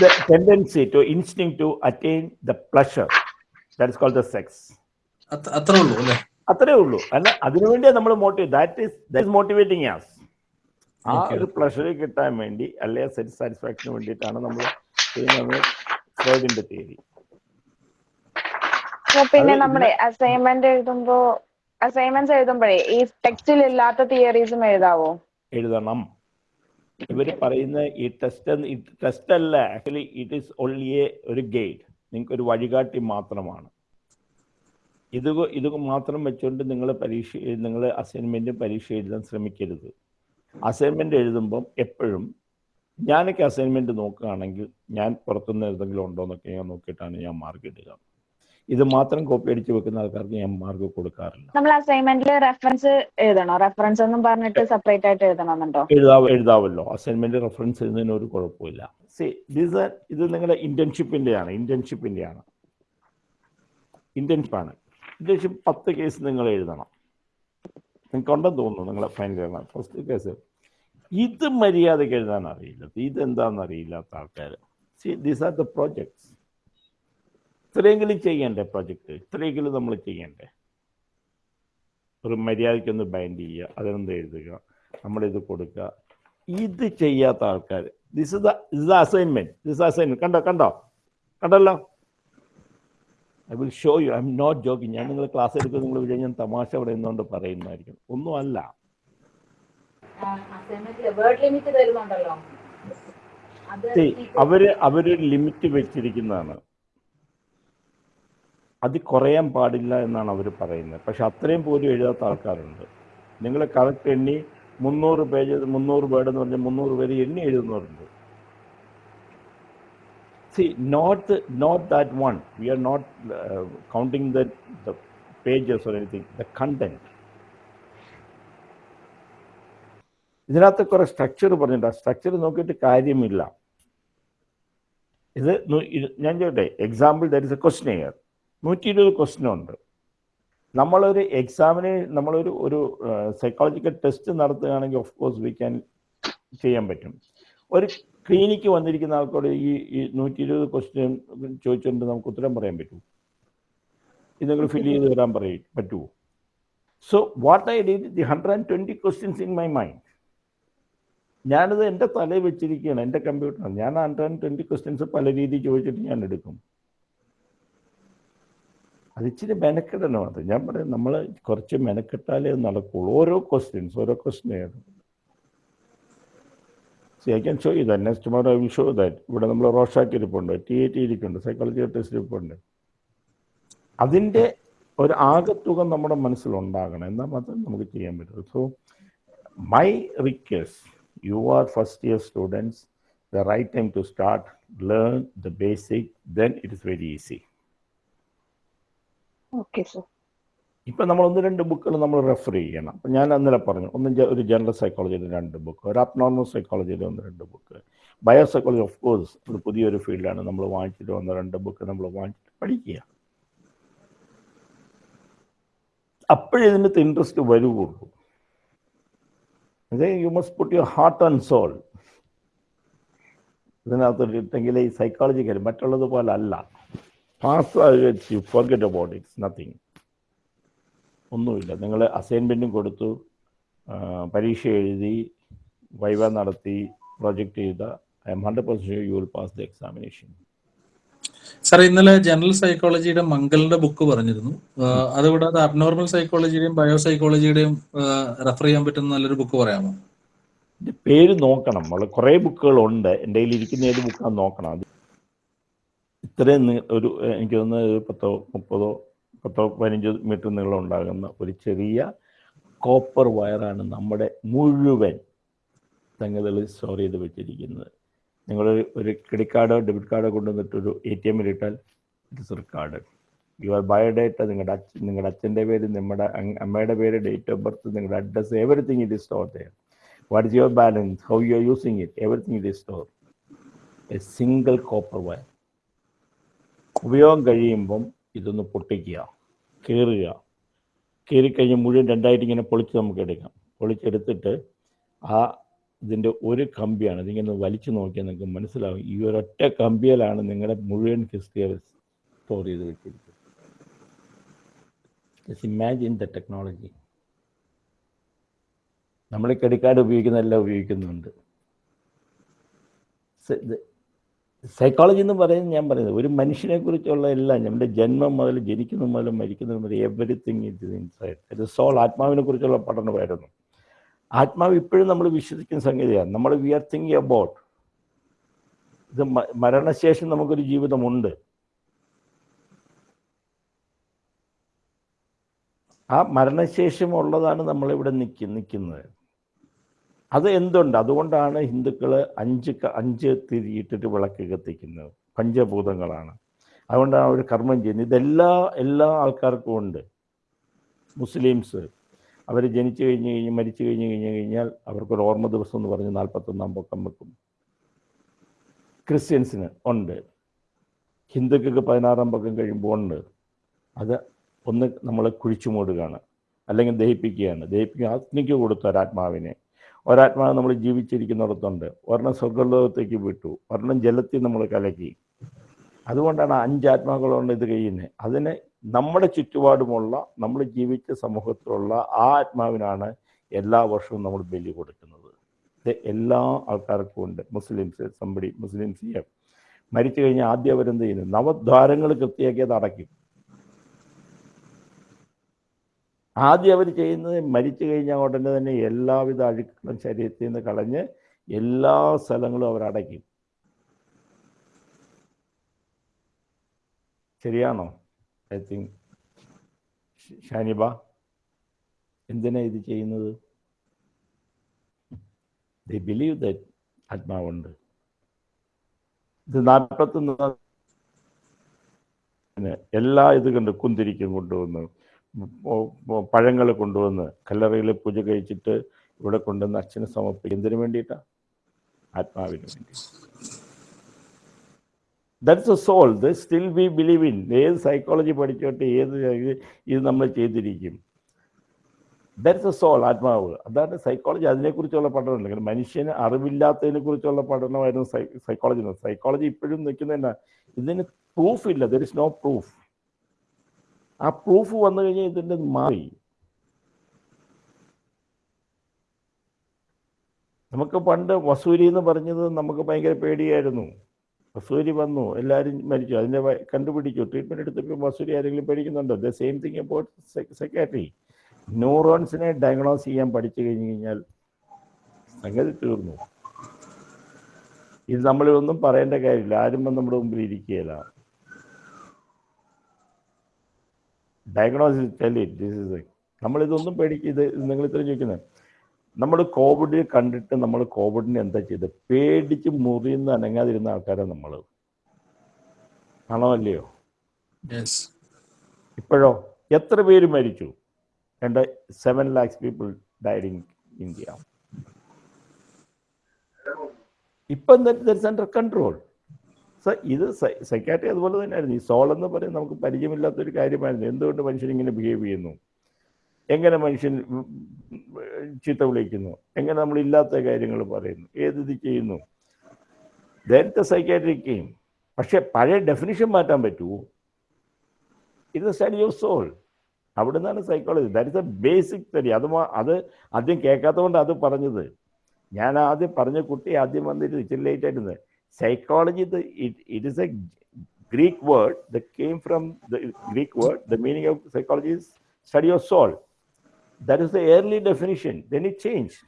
the, tendency to instinct to attain the pleasure that is called the sex. അത്ര- ഉള്ളൂ അല്ലേ? അത്രേ ഉള്ളൂ. അല്ല അതിനുവേണ്ടിയാണ് നമ്മൾ motivate that is that is motivating yes ആ ഒരു പ്ലഷർ കിട്ടാൻ വേണ്ടി അല്ലെ സാറ്റിസ്ഫാക്ഷന് വേണ്ടിയിട്ടാണ് നമ്മൾ ചെയ്യുന്നത് ഫ്രോയിഡിന്റെ തിയറി പിന്നെ നമ്മുടെ നമ്മളെ അസൈൻമെന്റ് എഴുതുമ്പോ അസൈൻമെന്റ്സ് എഴുതുമ്പോഴേ ഈ ടെക്സ്റ്റിൽ ഇല്ലാത്ത തിയറീസും എഴുതാവോ? എഴുതണം. ഇവർ പറയുന്ന ഈ ടെസ്റ്റ് ഈ ടെസ്റ്റ് അല്ല actually it is only a ഒരു ഗൈഡ് നിങ്ങൾക്ക് ഒരു വഴികാട്ടി മാത്രമാണ്. ഇത് ഇത് മാത്രം വെച്ചുകൊണ്ട് നിങ്ങൾ പരീക്ഷ നിങ്ങൾ അസൈൻമെന്റ് പരീക്ഷ എഴുതാൻ ശ്രമിക്കരുത്. അസൈൻമെന്റ് എഴുതുമ്പം എപ്പോഴും ഞാനൊക്കെ അസൈൻമെന്റ് നോക്കുകയാണെങ്കിൽ ഞാൻ പുറത്തുനിന്ന് എന്തെങ്കിലും ഉണ്ടോ എന്നൊക്കെ ഞാൻ നോക്കിയിട്ടാണ് ഞാൻ മാർക്ക് ഇടുക. ഇത് മാത്രം കോപ്പി അടിച്ച് വെക്കുന്ന ആൾക്കാർക്ക് ഞാൻ മാർക്ക് കൊടുക്കാറില്ല. നമ്മൾ അസൈൻമെന്റിൽ റെഫറൻസ് എഴുതണോ? റെഫറൻസ് എന്നും പറഞ്ഞിട്ട് സെപ്പറേറ്റ് ആയിട്ട് എഴുതണമെന്നുണ്ടോ? എഴുതാ എഴുതാവല്ലോ. അസൈൻമെന്റ് റെഫറൻസ് എഴുതുന്നതിന് ഒരു കുഴപ്പമില്ല. സി ദിസ് ഇത് നിങ്ങളുടെ ഇന്റേൺഷിപ്പിന്റെയാണ് ഇന്റേൺഷിപ്പിന്റെയാണ് ഇന്റേൺഷിപ്പാണ് ഇന്റേൺഷിപ്പ് പത്ത് കേസ് നിങ്ങൾ എഴുതണം. നിങ്ങൾക്ക് ഉണ്ടെന്ന് തോന്നുന്നു നിങ്ങളെ ഫൈനൽ എഴുതാൻ ഫസ്റ്റ് കേസ് ഇത് മര്യാദയ്ക്ക് എഴുതാൻ അറിയില്ല. ഇതെന്താണെന്ന് അറിയില്ലാത്ത ആൾക്കാർ see these are the projects ഇത്രയെങ്കിലും ചെയ്യണ്ടേ പ്രൊജക്റ്റ് ഇത്രയെങ്കിലും നമ്മൾ ചെയ്യണ്ടേ? ഒരു മര്യാദയ്ക്കൊന്ന് ബൈൻഡ് ചെയ്യുക അതിനെന്ത് എഴുതുക നമ്മളിത് കൊടുക്കുക. ഇത് ചെയ്യാത്ത ആൾക്കാർ this is the assignment this assignment കണ്ടോ കണ്ടോ? കണ്ടല്ലോ? I will show you I'm not joking ഞാൻ നിങ്ങൾ ക്ലാസ് എടുക്കുന്ന നിങ്ങൾ വിചാരിച്ച് ഞാൻ തമാശ പറയുന്നതുകൊണ്ട് പറയുന്നതായിരിക്കും. ഒന്നും അല്ല അവർ അവരൊരു ലിമിറ്റ് വെച്ചിരിക്കുന്നതാണ്. അത് കുറയാൻ പാടില്ല എന്നാണ് അവർ പറയുന്നത്. പക്ഷെ അത്രയും പോലും എഴുതാത്ത ആൾക്കാരുണ്ട്. നിങ്ങൾ കറക്റ്റ് എണ്ണി മുന്നൂറ് പേജ് മുന്നൂറ് വേർഡ് എന്ന് പറഞ്ഞാൽ മുന്നൂറ് പേര് എണ്ണി എഴുതുന്നവരുണ്ട്. See not that one. We are not uh, counting the, the pages or anything. The content. ഇതിനകത്ത് കുറെ സ്ട്രക്ചർ പറഞ്ഞിട്ടുണ്ട് ആ സ്ട്രക്ചർ നോക്കിയിട്ട് കാര്യമില്ല ഇത് ഞാൻ ചോട്ടെ example there is a question here നൂറ്റി ഇരുപത് ക്വസ്റ്റൻ ഉണ്ട് നമ്മളൊരു എക്സാമിന് നമ്മളൊരു ഒരു സൈക്കോളജിക്കൽ ടെസ്റ്റ് നടത്തുകയാണെങ്കിൽ ഓഫ് കോഴ്സ് വി ക്യാൻ ചെയ്യാൻ പറ്റും ഒരു ക്ലിനിക്ക് വന്നിരിക്കുന്ന ആൾക്കോട് ഈ ഈ നൂറ്റി ഇരുപത് ക്വസ്റ്റ്യൻ ചോദിച്ചുകൊണ്ട് നമുക്ക് ഉത്തരം പറയാൻ പറ്റൂ. ഇത് നിങ്ങൾ ഫില്ല് ചെയ്ത് തരാൻ പറയും പറ്റുമോ so what I did the hundred and twenty questions in my mind ഞാനത് എന്റെ തലയിൽ വെച്ചിരിക്കുകയാണ് എന്റെ കമ്പ്യൂട്ടറിൽ ഞാൻ ഹൺഡ്രഡ് ആൻഡ് ട്വന്റി ക്വസ്റ്റ്യൻസ് പല രീതിയിൽ ചോദിച്ചിട്ട് ഞാൻ എടുക്കും. അത് ഇച്ചിരി മെനക്കെടണം അത്. ഞാൻ പറയാം നമ്മൾ കുറച്ച് മെനക്കെട്ടാലേ നടക്കുള്ളൂ. ഓരോ ക്വസ്റ്റ്യൻസ് ഓരോ question see I can show you that next tomorrow I will show that ഇവിടെ നമ്മൾ റോഷാക്ക് ഇരിപ്പുണ്ട്. ടി എ ടി ഇരിപ്പുണ്ട് സൈക്കോളജി ടെസ്റ്റ് ഇരിപ്പുണ്ട്. അതിന്റെ ഒരു ആകത്തുക നമ്മുടെ മനസ്സിലുണ്ടാകണം. എന്നാൽ മാത്രമേ നമുക്ക് ചെയ്യാൻ പറ്റുള്ളൂ so my request you are first year students the right time to start learn the basic then it is very easy okay sir ഇപ്പം നമ്മൾ ഒന്ന് രണ്ട് ബുക്കുകൾ നമ്മൾ റെഫർ ചെയ്യണം. അപ്പം ഞാൻ അന്നേരെ പറഞ്ഞു ഒന്ന് ഒരു ജനറൽ സൈക്കോളജിയുടെ രണ്ട് ബുക്ക് ഒരു അബ്നോർമൽ സൈക്കോളജിയുടെ ഒന്ന് രണ്ട് book. Bio psychology of course ഒരു പുതിയൊരു ഫീൽഡാണ്. നമ്മൾ വാങ്ങിച്ചിട്ട് വന്ന രണ്ട് ബുക്ക് നമ്മൾ വാങ്ങിച്ചിട്ട് പഠിക്കുക. അപ്പോഴേ ഇതിനകത്ത് interest വരുവുള്ളൂ. You must put your heart and soul ഇതിനകത്ത് ഇട്ടെങ്കിൽ ഈ സൈക്കോളജി കാര്യം മറ്റുള്ളത് പോലെ അല്ല pass you forget about it's nothing ഒന്നുമില്ല. നിങ്ങൾ അസൈൻമെന്റും കൊടുത്തു പരീക്ഷ എഴുതി വൈവ നടത്തി പ്രൊജക്റ്റ് ചെയ്ത I'm hundred percent you will pass the examination sir ഇന്നലെ ജനറൽ സൈക്കോളജിയുടെ മംഗലിന്റെ ബുക്ക് പറഞ്ഞിരുന്നു. അതുകൂടാതെ അബ്നോർമൽ സൈക്കോളജിയുടെയും ബയോ സൈക്കോളജിയുടെയും റെഫർ ചെയ്യാൻ പറ്റുന്ന നല്ലൊരു ബുക്ക് പറയാമോ? പേര് നോക്കണം. വളരെ കുറേ ബുക്കുകളുണ്ട്. എന്റെ കയ്യിൽ ഇരിക്കുന്ന ഏത് ബുക്കാണ് നോക്കണം. അത് ഇത്രയും ഒരു എനിക്ക് തോന്നുന്നത് പത്തോ മുപ്പതോ പത്തോ പതിനഞ്ച് മീറ്റർ നീളം ഉണ്ടാകുന്ന ഒരു ചെറിയ കോപ്പർ വയറാണ് നമ്മുടെ മുഴുവൻ സംഗതികൾ സ്റ്റോർ ചെയ്ത് വെച്ചിരിക്കുന്നത്. നിങ്ങൾ ഒരു ക്രെഡിറ്റ് കാർഡോ ഡെബിറ്റ് കാർഡോ കൊണ്ടുവന്നിട്ട് ഒരു എ ടി എമ്മിൽ ഇട്ടാൽ it is card your biodata നിങ്ങളുടെ അച്ഛൻ നിങ്ങളുടെ അച്ഛന്റെ പേര് നമ്മുടെ അമ്മയുടെ പേര് ഡേറ്റ് ഓഫ് ബർത്ത് നിങ്ങളുടെ address everything it is store ചെയ്യാം what is your balance how you are using it everything it is store a single copper wire ഉപയോഗം കഴിയുമ്പം ഇതൊന്ന് പൊട്ടിക്കുക കീറുക. കീറിക്കഴിഞ്ഞ് മുഴുവൻ രണ്ടായിട്ട് ഇങ്ങനെ പൊളിച്ച് നമുക്ക് എടുക്കാം. പൊളിച്ചെടുത്തിട്ട് ആ ഇതിന്റെ ഒരു കമ്പിയാണ് ഇതിങ്ങനെ വലിച്ചു നോക്കിയാൽ നിങ്ങൾക്ക് മനസ്സിലാവും. ഈ ഒരൊറ്റ കമ്പിയിലാണ് നിങ്ങളുടെ മുഴുവൻ ഹിസ്റ്ററി സ്റ്റോർ ചെയ്ത് വെച്ചിരിക്കുന്നത്. ഇമാജിൻ ദ ടെക്നോളജി നമ്മൾ ക്രെഡിറ്റ് കാർഡ് ഉപയോഗിക്കുന്നതെല്ലാം ഉപയോഗിക്കുന്നുണ്ട്. സൈക്കോളജി എന്ന് പറയുന്നത് ഞാൻ പറയുന്നത് ഒരു മനുഷ്യനെ കുറിച്ചുള്ള എല്ലാം നമ്മുടെ ജന്മം മുതൽ ജനിക്കുന്ന മുതൽ മരിക്കുന്നത് മുതൽ എവറിത്തിങ് ഇറ്റ് ഇൻസൈഡ് ഇത് സോൾ ആത്മാവിനെ കുറിച്ചുള്ള പഠനമായിരുന്നു ആത്മാവ് ഇപ്പോഴും നമ്മൾ വിശ്വസിക്കുന്ന സംഗതിയാണ്. നമ്മൾ വി ആർ തിങ്കിങ് അബൌട്ട് ഇത് മരണശേഷം നമുക്കൊരു ജീവിതമുണ്ട്. ആ മരണശേഷം ഉള്ളതാണ് നമ്മളിവിടെ നിൽക്കി നിൽക്കുന്നത് അത് എന്തുണ്ട്? അതുകൊണ്ടാണ് ഹിന്ദുക്കൾ അഞ്ച് അഞ്ച് തിരിയിട്ടിട്ട് വിളക്ക് കത്തിക്കുന്നത്. പഞ്ചഭൂതങ്ങളാണ്. അതുകൊണ്ടാണ് അവർ കർമ്മം ചെയ്യുന്നത്. ഇതെല്ലാ എല്ലാ ആൾക്കാർക്കും ഉണ്ട്. മുസ്ലിംസ്. അവർ ജനിച്ചു കഴിഞ്ഞ് കഴിഞ്ഞ് മരിച്ചു കഴിഞ്ഞ് കഴിഞ്ഞ് കഴിഞ്ഞാൽ അവർക്കൊരു ഓർമ്മ ദിവസം എന്ന് പറഞ്ഞ് നാൽപ്പത്തൊന്നാം പൊക്കം വെക്കും. ക്രിസ്ത്യൻസിന് ഉണ്ട്. ഹിന്ദുക്കൾക്ക് പതിനാറാം പൊക്കം കഴിയുമ്പോൾ ഉണ്ട്. അത് ഒന്ന് നമ്മൾ കുഴിച്ചു മൂടുകയാണ് അല്ലെങ്കിൽ ദഹിപ്പിക്കുകയാണ്. ദഹിപ്പിക്കുക അഗ്നിക്ക് കൊടുത്തു ഒരാത്മാവിനെ ഒരാത്മാവ് നമ്മൾ ജീവിച്ചിരിക്കുന്നിടത്തുണ്ട്. ഒരെണ്ണം സ്വർഗലോകത്തേക്ക് വിട്ടു. ഒരെണ്ണം ജലത്തിൽ നമ്മൾ കലക്കി. അതുകൊണ്ടാണ് അഞ്ച് ആത്മാക്കളുണ്ട് ഇത് കഴിയുന്നത് അതിന് നമ്മുടെ ചുറ്റുപാടുമുള്ള നമ്മൾ ജീവിച്ച സമൂഹത്തിലുള്ള ആ ആത്മാവിനാണ് എല്ലാ വർഷവും നമ്മൾ ബലി കൊടുക്കുന്നത്. ഇത് എല്ലാ ആൾക്കാർക്കും ഉണ്ട്. മുസ്ലിംസ് സമ്പടി മുസ്ലിംസ് മരിച്ചു കഴിഞ്ഞാൽ ആദ്യം അവരെന്ത് ചെയ്യുന്നു? നവദ്വാരങ്ങൾ കൃത്യമാക്കി അത് അടയ്ക്കും. ആദ്യം അവർ ചെയ്യുന്നത് മരിച്ചു കഴിഞ്ഞാൽ ഉടനെ തന്നെ എല്ലാവിധ അഴുക്കുകളും ശരീരത്തിൽ നിന്ന് കളഞ്ഞ് എല്ലാ സ്ഥലങ്ങളും അവർ ശരിയാണോ? ഐ തിങ്ക് ഷാനിബ എന്തിനാ ഇത് ചെയ്യുന്നത്? ദ ബിലീവ് ദറ്റ് ആത്മാവുണ്ട് ഇത് നാൽപ്പത്തൊന്ന് എല്ലാ ഇത് കണ്ട് കുന്തിരിക്കും കൊണ്ടുവന്ന് പഴങ്ങൾ കൊണ്ടുവന്ന് കല്ലറയിൽ പൂജ കഴിച്ചിട്ട് ഇവിടെ കൊണ്ടുവന്ന് അച്ഛന് സമർപ്പിക്കും. എന്തിനു വേണ്ടിയിട്ടാ? ആത്മാവിന് വേണ്ടി. That's a soul the still we believe in ഏത് സൈക്കോളജി പഠിച്ചോട്ടെ ഏത് ഇത് നമ്മൾ ചെയ്തിരിക്കും. ദാറ്റ്സ് എ സോൾ ആത്മാവ്. അതാണ് സൈക്കോളജി അതിനെക്കുറിച്ചുള്ള പഠനമല്ല കാരണം മനുഷ്യന് അറിവില്ലാത്തതിനെ കുറിച്ചുള്ള പഠനമായിരുന്നു സൈ സൈക്കോളജി സൈക്കോളജി ഇപ്പോഴും നിൽക്കുന്നതന്നെ ഇതിന് പ്രൂഫ് ഇല്ല. ദർ ഇസ് നോ പ്രൂഫ് ആ പ്രൂഫ് വന്നു കഴിഞ്ഞാൽ ഇതിന്റെ മാറി. നമുക്ക് പണ്ട് വസൂരി എന്ന് പറഞ്ഞത് നമുക്ക് ഭയങ്കര പേടിയായിരുന്നു. വസൂരി വന്നു എല്ലാവരും മരിച്ചു. അതിന്റെ കണ്ടുപിടിച്ചു. ട്രീറ്റ്മെന്റ് എടുത്തപ്പോൾ വസൂരി ആരെങ്കിലും പേടിക്കുന്നുണ്ടോ? The same thing about secretary ന്യൂറോൺസിനെ diagnose ചെയ്യാൻ പഠിച്ചു കഴിഞ്ഞ് കഴിഞ്ഞാൽ സംഗതി തീർന്നു. ഇത് നമ്മളിതൊന്നും പറയേണ്ട കാര്യമില്ല. ആരും നമ്മുടെ മുമ്പിൽ ഇരിക്കുകയില്ല. ഡയഗ്നോസിസ് ടെലി ദിസ് ഇസ് നമ്മളിതൊന്നും പേടിക്ക് ഇത് നിങ്ങൾ ഇത്ര ചോദിക്കുന്നത് നമ്മൾ കോവിഡ് കണ്ടിട്ട് നമ്മൾ കോവിഡിന് എന്താ ചെയ്തത് പേടിച്ച് മുറിയുന്ന അനങ്ങാതിരുന്ന ആൾക്കാരെ നമ്മൾ ആണോ അല്ലയോ? ഇപ്പോഴോ? എത്ര പേര് മരിച്ചു? രണ്ട് seven lakhs people died in India ഇപ്പം അണ്ടർ കൺട്രോൾ. സോ ഇത് സൈക്കാട്രി അതുപോലെ തന്നെയായിരുന്നു. ഈ സോൾ എന്ന് പറയുന്നത് നമുക്ക് പരിചയമില്ലാത്തൊരു കാര്യമായിരുന്നു. എന്തുകൊണ്ട് മനുഷ്യൻ ഇങ്ങനെ ബിഹേവ് ചെയ്യുന്നു? എങ്ങനെ മനുഷ്യൻ ചീത്ത വിളിക്കുന്നു? എങ്ങനെ നമ്മൾ ഇല്ലാത്ത കാര്യങ്ങൾ പറയുന്നു? ഏത് ഇത് ചെയ്യുന്നു? നേരത്തെ സൈക്കാട്രിക് ഗെയിം പക്ഷെ പഴയ ഡെഫിനിഷൻ മാറ്റാൻ പറ്റുമോ? ഇത് സ്റ്റഡി ഓഫ് സോൾ അവിടെ നിന്നാണ് psychology that is a basic study അത് അത് ആദ്യം കേൾക്കാത്തതുകൊണ്ട് അത് പറഞ്ഞത്. ഞാൻ ആദ്യം പറഞ്ഞ കുട്ടി ആദ്യം വന്നിട്ട് ഇച്ചിരി late ആയിരുന്നു psychology it is a Greek word the came from the Greek word the meaning of psychology is study of soul that is the early definition then it changed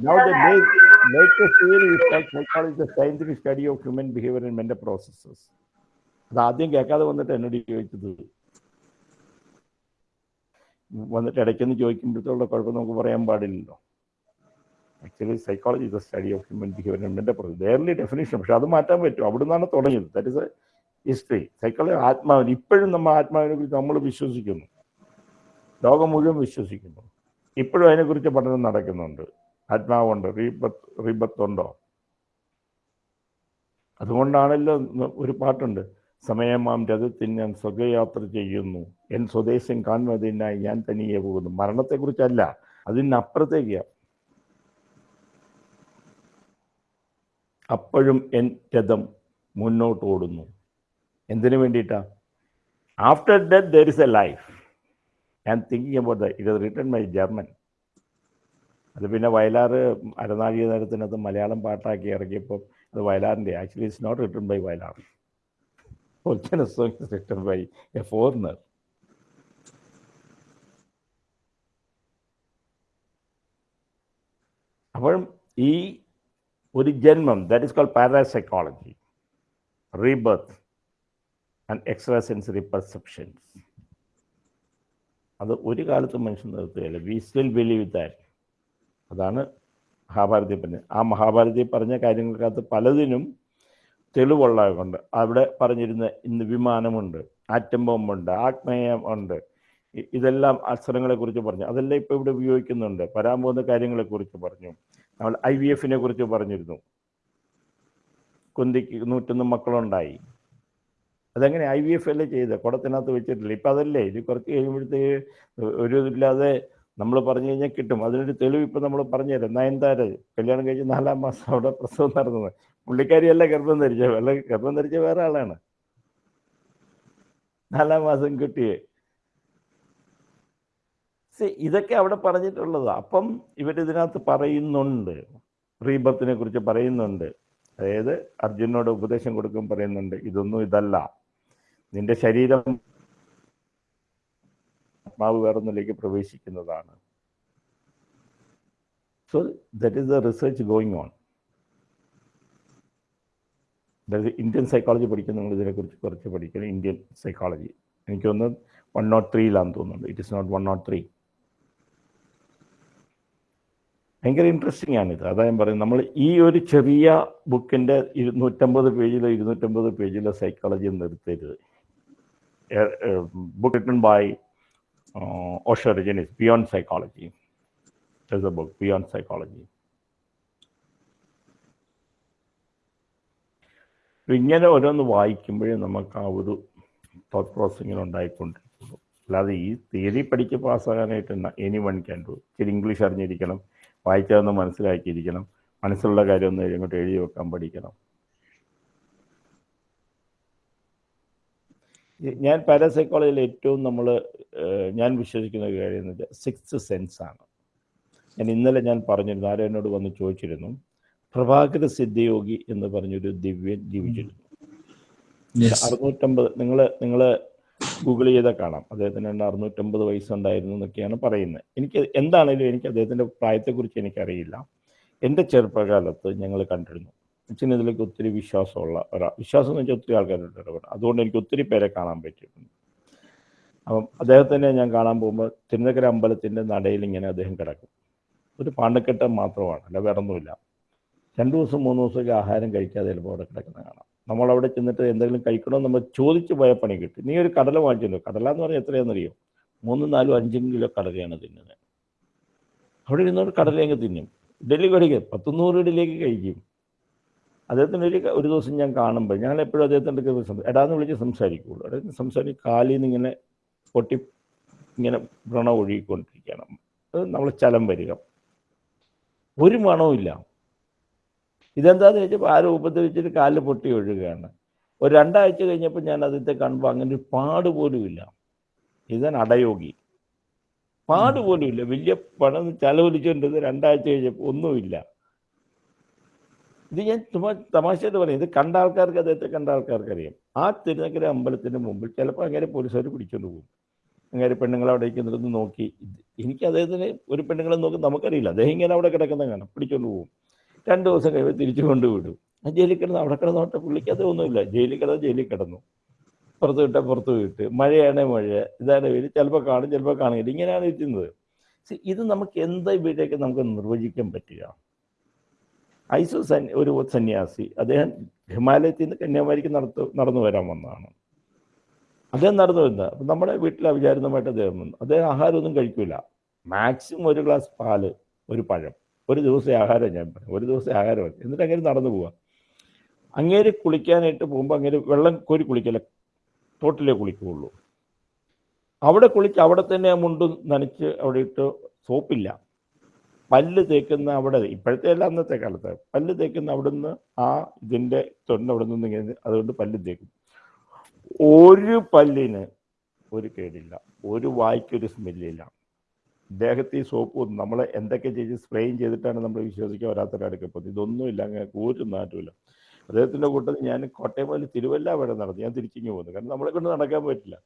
now the late, latest theory is called psychology is the scientific study of human behavior and mental processes അത് ആദ്യം കേൾക്കാതെ വന്നിട്ട് എന്നോട് ചോദിച്ചത് വന്നിട്ട് ഇടയ്ക്കൊന്ന് ചോദിക്കുമ്പോഴത്തേക്കുള്ള കുഴപ്പം നമുക്ക് പറയാൻ പാടില്ലല്ലോ Actually psychology is a study of human behaviour and mental process definition പക്ഷെ അത് മാറ്റാൻ പറ്റും. അവിടെ നിന്നാണ് തുടങ്ങിയത്. That is a history psychology ആത്മാവിന് ഇപ്പോഴും നമ്മൾ ആത്മാവിനെ കുറിച്ച് നമ്മൾ വിശ്വസിക്കുന്നു. ലോകം മുഴുവൻ വിശ്വസിക്കുന്നു. ഇപ്പോഴും അതിനെക്കുറിച്ച് പഠനം നടക്കുന്നുണ്ട്. ആത്മാവുണ്ട്. റീബത്ത് റീബത്ത് ഉണ്ടോ അതുകൊണ്ടാണല്ലോ ഒരു പാട്ടുണ്ട്. സമയമാം രഥത്തിൽ ഞാൻ സ്വകയാത്ര ചെയ്യുന്നു. എൻ സ്വദേശം കാണുന്നതിനായി ഞാൻ തനിയെ പോകുന്നു. മരണത്തെക്കുറിച്ചല്ല. അതിനപ്പുറത്തേക്ക്. അപ്പോഴും എൻ രഥം മുന്നോട്ട് ഓടുന്നു എന്തിനു വേണ്ടിയിട്ടാണ് after death there is a life ഞാൻ thinking about the it is return by German അത് പിന്നെ വയലാറ് അരനാഴിക നേരത്തിനകത്ത് മലയാളം പാട്ടാക്കി ഇറക്കിയപ്പോൾ അത് വയലാറിന്റെ. Actually it's not return by Vayalar. Song is return by a foreigner അപ്പോഴും ഈ ഒരു ജന്മം that is call parapsychology rebirth and extra sensory perceptions അത് ഒരു കാലത്തും മനുഷ്യൻ നിർത്തുകയില്ല. വി സ്റ്റിൽ ബിലീവ് ദാറ്റ് അതാണ് മഹാഭാരതി പറഞ്ഞത്. ആ മഹാഭാരതി പറഞ്ഞ കാര്യങ്ങൾക്കകത്ത് പലതിനും തെളിവുള്ളതുകൊണ്ട് അവിടെ പറഞ്ഞിരുന്ന ഇന്ന് വിമാനമുണ്ട് ആറ്റം ബോംബുണ്ട് ആഗ്നേയം ഉണ്ട്. ഇതെല്ലാം അസ്ത്രങ്ങളെക്കുറിച്ച് പറഞ്ഞു. അതെല്ലാം ഇപ്പോൾ ഇവിടെ ഉപയോഗിക്കുന്നുണ്ട്. വരാൻ പോകുന്ന കാര്യങ്ങളെക്കുറിച്ച് പറഞ്ഞു. നമ്മൾ ഐ വി എഫിനെ കുറിച്ച് പറഞ്ഞിരുന്നു. കുന്തിക്ക് നൂറ്റൊന്ന് മക്കളുണ്ടായി. അതെങ്ങനെ ഐ വി എഫ് അല്ലേ ചെയ്ത്? കുടത്തിനകത്ത് വെച്ചിട്ടില്ല. ഇപ്പം അതല്ലേ? ഇത് കുറച്ച് കഴിയുമ്പോഴത്തേക്ക് ഒരു ഇതില്ലാതെ നമ്മൾ പറഞ്ഞു കഴിഞ്ഞാൽ കിട്ടും. അതിനൊരു തെളിവ് ഇപ്പം നമ്മൾ പറഞ്ഞുതരാം. നയൻതാര കല്യാണം കഴിച്ച് നാലാം മാസം അവിടെ പ്രസവം നടന്നത്. പുള്ളിക്കാരിയല്ല ഗർഭം ധരിച്ച അല്ല ഗർഭം ധരിച്ച വേറെ ആളാണ്. നാലാം മാസം കുട്ടിയെ. See, ഇതൊക്കെ അവിടെ പറഞ്ഞിട്ടുള്ളത്. അപ്പം ഇവരിതിനകത്ത് പറയുന്നുണ്ട്. റീബത്തിനെ കുറിച്ച് പറയുന്നുണ്ട്. അതായത് അർജുനോട് ഉപദേശം കൊടുക്കും പറയുന്നുണ്ട് ഇതൊന്നും ഇതല്ല. നിന്റെ ശരീരം ആത്മാവ് വേറൊന്നിലേക്ക് പ്രവേശിക്കുന്നതാണ്. So that is the research going on അതായത് ഇന്ത്യൻ സൈക്കോളജി പഠിക്കുന്ന നിങ്ങൾ ഇതിനെക്കുറിച്ച് കുറച്ച് പഠിക്കണം. ഇന്ത്യൻ സൈക്കോളജി എനിക്ക് തോന്നുന്നത് വൺ നോട്ട് ത്രീയിലാണെന്ന് തോന്നുന്നുണ്ട്. It is not one not three ഭയങ്കര ഇൻട്രസ്റ്റിംഗ് ആണിത്. അതാ ഞാൻ പറയുന്നത്. നമ്മൾ ഈ ഒരു ചെറിയ ബുക്കിന്റെ ഇരുന്നൂറ്റമ്പത് പേജിലോ ഇരുന്നൂറ്റമ്പത് പേജിലോ സൈക്കോളജി നിർത്തരുത്. Book written by uh, beyond psychology a book beyond psychology ഇങ്ങനെ ഓരോന്ന് വായിക്കുമ്പോഴേ നമുക്ക് ആ ഒരു തോട്ട് പ്രോസസ് ഇങ്ങനെ ഉണ്ടായിക്കൊണ്ടിരിക്കുന്നു. അല്ലാതെ ഈ തിയറി പഠിച്ച് പാസ്സാകാനായിട്ട് എനി വൺ ക്യാൻ ഡു ഇച്ചിരി ഇംഗ്ലീഷ് അറിഞ്ഞിരിക്കണം. വായിച്ചതൊന്ന് മനസ്സിലാക്കിയിരിക്കണം. മനസ്സിലുള്ള കാര്യം ഒന്ന് ഇങ്ങോട്ട് എഴുതി വെക്കാൻ പഠിക്കണം. ഞാൻ പാരാസൈക്കോളജിയിൽ ഏറ്റവും നമ്മൾ ഞാൻ വിശ്വസിക്കുന്ന ഒരു കാര്യം എന്ന് വെച്ചാൽ സിക്സ് സെൻസ് ആണ്. ഞാൻ ഇന്നലെ ഞാൻ പറഞ്ഞിരുന്നു ആരോ എന്നോട് വന്ന് ചോദിച്ചിരുന്നു പ്രഭാകര സിദ്ധയോഗി എന്ന് പറഞ്ഞൊരു ദിവ്യൻ ജീവിച്ചിരുന്നു. അറുന്നൂറ്റമ്പത് നിങ്ങൾ നിങ്ങൾ ഗൂഗിൾ ചെയ്താൽ കാണാം. അദ്ദേഹത്തിന് രണ്ട് അറുന്നൂറ്റമ്പത് വയസ്സുണ്ടായിരുന്നു എന്നൊക്കെയാണ് പറയുന്നത്. എനിക്ക് എന്താണേലും എനിക്ക് അദ്ദേഹത്തിന്റെ പ്രായത്തെക്കുറിച്ച് എനിക്കറിയില്ല. എന്റെ ചെറുപ്പകാലത്ത് ഞങ്ങൾ കണ്ടിരുന്നു. അച്ഛന് ഇതിലേക്ക് ഒത്തിരി വിശ്വാസമുള്ള ഒരാൾ വിശ്വാസം എന്ന് വെച്ചാൽ ഒത്തിരി ആൾക്കാരുണ്ട് ഇടപെടും അതുകൊണ്ട് എനിക്ക് ഒത്തിരി പേരെ കാണാൻ പറ്റിയിട്ടുണ്ട്. അപ്പം അദ്ദേഹത്തിനെ ഞാൻ കാണാൻ പോകുമ്പോൾ തിരുനക്കര അമ്പലത്തിന്റെ നടയിൽ ഇങ്ങനെ അദ്ദേഹം കിടക്കും. ഒരു പാണ്ടക്കെട്ടം മാത്രമാണ് അല്ല വേറൊന്നുമില്ല. രണ്ട് ദിവസം മൂന്ന് ദിവസമൊക്കെ ആഹാരം കഴിക്കാതെ ചിലപ്പോൾ അവിടെ കിടക്കുന്ന കാണാം നമ്മളവിടെ ചെന്നിട്ട് എന്തെങ്കിലും കഴിക്കണമെന്ന് നമ്മൾ ചോദിച്ച് പോയ പണി കിട്ടും. നീ ഒരു കടല വാങ്ങിച്ചല്ലോ കടല എന്ന് പറഞ്ഞാൽ എത്രയാണെന്നറിയോ? മൂന്നും നാലും അഞ്ചും കിലോ കടലയാണ് തിന്നുന്നത്. അവിടെ ഇരുന്നൊരു കടലയങ്ങ് തിന്നും. കഴിക്കുക പത്തുനൂറ് ഇടയിലേക്ക് കഴിക്കും. അദ്ദേഹത്തിന് ഒരു ഒരു ദിവസം ഞാൻ കാണുമ്പോൾ ഞങ്ങൾ എപ്പോഴും അദ്ദേഹത്തിന്റെ എടാന്ന് വിളിച്ച് സംസാരിക്കുള്ളൂ. അദ്ദേഹത്തിന് സംസാരിക്കും കാലിൽ നിന്ന് ഇങ്ങനെ പൊട്ടി ഇങ്ങനെ വ്രണം ഒഴുകിക്കൊണ്ടിരിക്കുകയാണ്. അത് നമ്മൾ ചലം വരിക. ഒരു മണവും ഇതെന്താന്ന് വെച്ചപ്പോൾ ആരോ ഉപദ്രവിച്ചിട്ട് കാലിൽ പൊട്ടി ഒഴുകുകയാണ് ഒരു രണ്ടാഴ്ച കഴിഞ്ഞപ്പോൾ ഞാൻ അതിന്റെ കണ്ടപ്പോൾ അങ്ങനെ ഒരു പാട് പോലും ഇല്ല. ഇതാണ് അടയോഗി. പാട് പോലും ഇല്ല. വലിയ പണം ചെലവഴിച്ചുകൊണ്ടിരുന്നത് രണ്ടാഴ്ച കഴിഞ്ഞപ്പോൾ ഒന്നുമില്ല ഇത് ഞാൻ തമാശയായിട്ട് പറയും. ഇത് കണ്ട ആൾക്കാർക്ക് അദ്ദേഹത്തെ കണ്ട ആൾക്കാർക്ക് അറിയാം. ആ തിരുനക്കര അമ്പലത്തിന്റെ മുമ്പിൽ ചിലപ്പോൾ അങ്ങനെ പോലീസുകാർ പിടിച്ചുകൊണ്ട് പോകും. അങ്ങനെ പെണ്ണുങ്ങൾ അവിടെ ഇരിക്കുന്നിടത്ത് നോക്കി. എനിക്ക് അദ്ദേഹത്തിന് ഒരു പെണ്ണുങ്ങളെ നോക്കി നമുക്കറിയില്ല. അദ്ദേഹം ഇങ്ങനെ അവിടെ കിടക്കുന്ന കാണാം. പിടിച്ചുകൊണ്ട് പോകും. രണ്ട് ദിവസം കഴിയുമ്പോൾ തിരിച്ചു കൊണ്ടുവിടും. ജയിലിൽ കിടന്ന് അവിടെ കിടന്നോട്ടെ പുള്ളിക്ക് അതൊന്നുമില്ല ജയിലിൽ കിടന്ന് ജയിലിൽ കിടന്നു. പുറത്ത് വിട്ടാൽ പുറത്ത് വിട്ട്. മഴയാണെങ്കിൽ മഴ. ഇതാണ് വെയിൽ ചിലപ്പോൾ കാണും ചിലപ്പോൾ കാണില്ല ഇങ്ങനെയാണ് ഇരിക്കുന്നത്. ഇത് നമുക്ക് എന്താ ഇവിടെയൊക്കെ നമുക്ക് നിർവചിക്കാൻ പറ്റുക? ഐസു സൻ ഒരു സന്യാസി. അദ്ദേഹം ഹിമാലയത്തിൽ നിന്ന് കന്യാകുമാരിക്ക് നടത്തു നടന്നു വരാൻ വന്നതാണ്. അദ്ദേഹം നടന്നു വരുന്നത് അപ്പം നമ്മുടെ വീട്ടിൽ അവിചാരിതമായിട്ട് അദ്ദേഹം വന്നു. അദ്ദേഹം ആഹാരമൊന്നും കഴിക്കില്ല മാക്സിമം ഒരു ഗ്ലാസ് പാൽ ഒരു പഴം. ഒരു ദിവസം ആഹാരം ഞാൻ ഒരു ദിവസം ആഹാരം എന്നിട്ട് അങ്ങനെ നടന്നു പോവാം. അങ്ങേര് കുളിക്കാനായിട്ട് പോകുമ്പോൾ അങ്ങേര് വെള്ളം കോരി കുളിക്കല തോട്ടിലേ കുളിക്കുകയുള്ളൂ അവിടെ കുളിച്ച് അവിടെ തന്നെ മുണ്ടും മുണ്ട് നനച്ച് അവിടെ ഇട്ട് സോപ്പില്ല. പല്ല് തേക്കുന്ന അവിടെ ഇപ്പോഴത്തെ അല്ല അന്നത്തെ കാലത്ത്. പല്ല് തേക്കുന്ന അവിടുന്ന് ആ ഇതിന്റെ തൊണ്ട് അവിടെ നിന്ന് ഇങ്ങനെ അതുകൊണ്ട് പല്ല് തേക്കും. ഒരു പല്ലിന് ഒരു കേടില്ല. ഒരു വായ്ക്കൊരു സ്മെല്ലില്ല. ദേഹത്ത് ഈ സോപ്പ് നമ്മൾ എന്തൊക്കെ ചെയ്ത് സ്പ്രേയും ചെയ്തിട്ടാണ് നമ്മൾ വിശ്വസിക്കാൻ വരാത്തൊരടുക്കെ പോകുന്നത് ഇതൊന്നുമില്ല അങ്ങനെ ഒരു നാട്ടുമില്ല അദ്ദേഹത്തിന്റെ കൂട്ടത്തിൽ ഞാൻ കോട്ടയം മുതൽ തിരുവല്ല വരെ നടന്നു. ഞാൻ തിരിച്ചിങ്ങ് പോകുന്നു കാരണം നമ്മളെ കൊണ്ട് നടക്കാൻ പറ്റില്ല.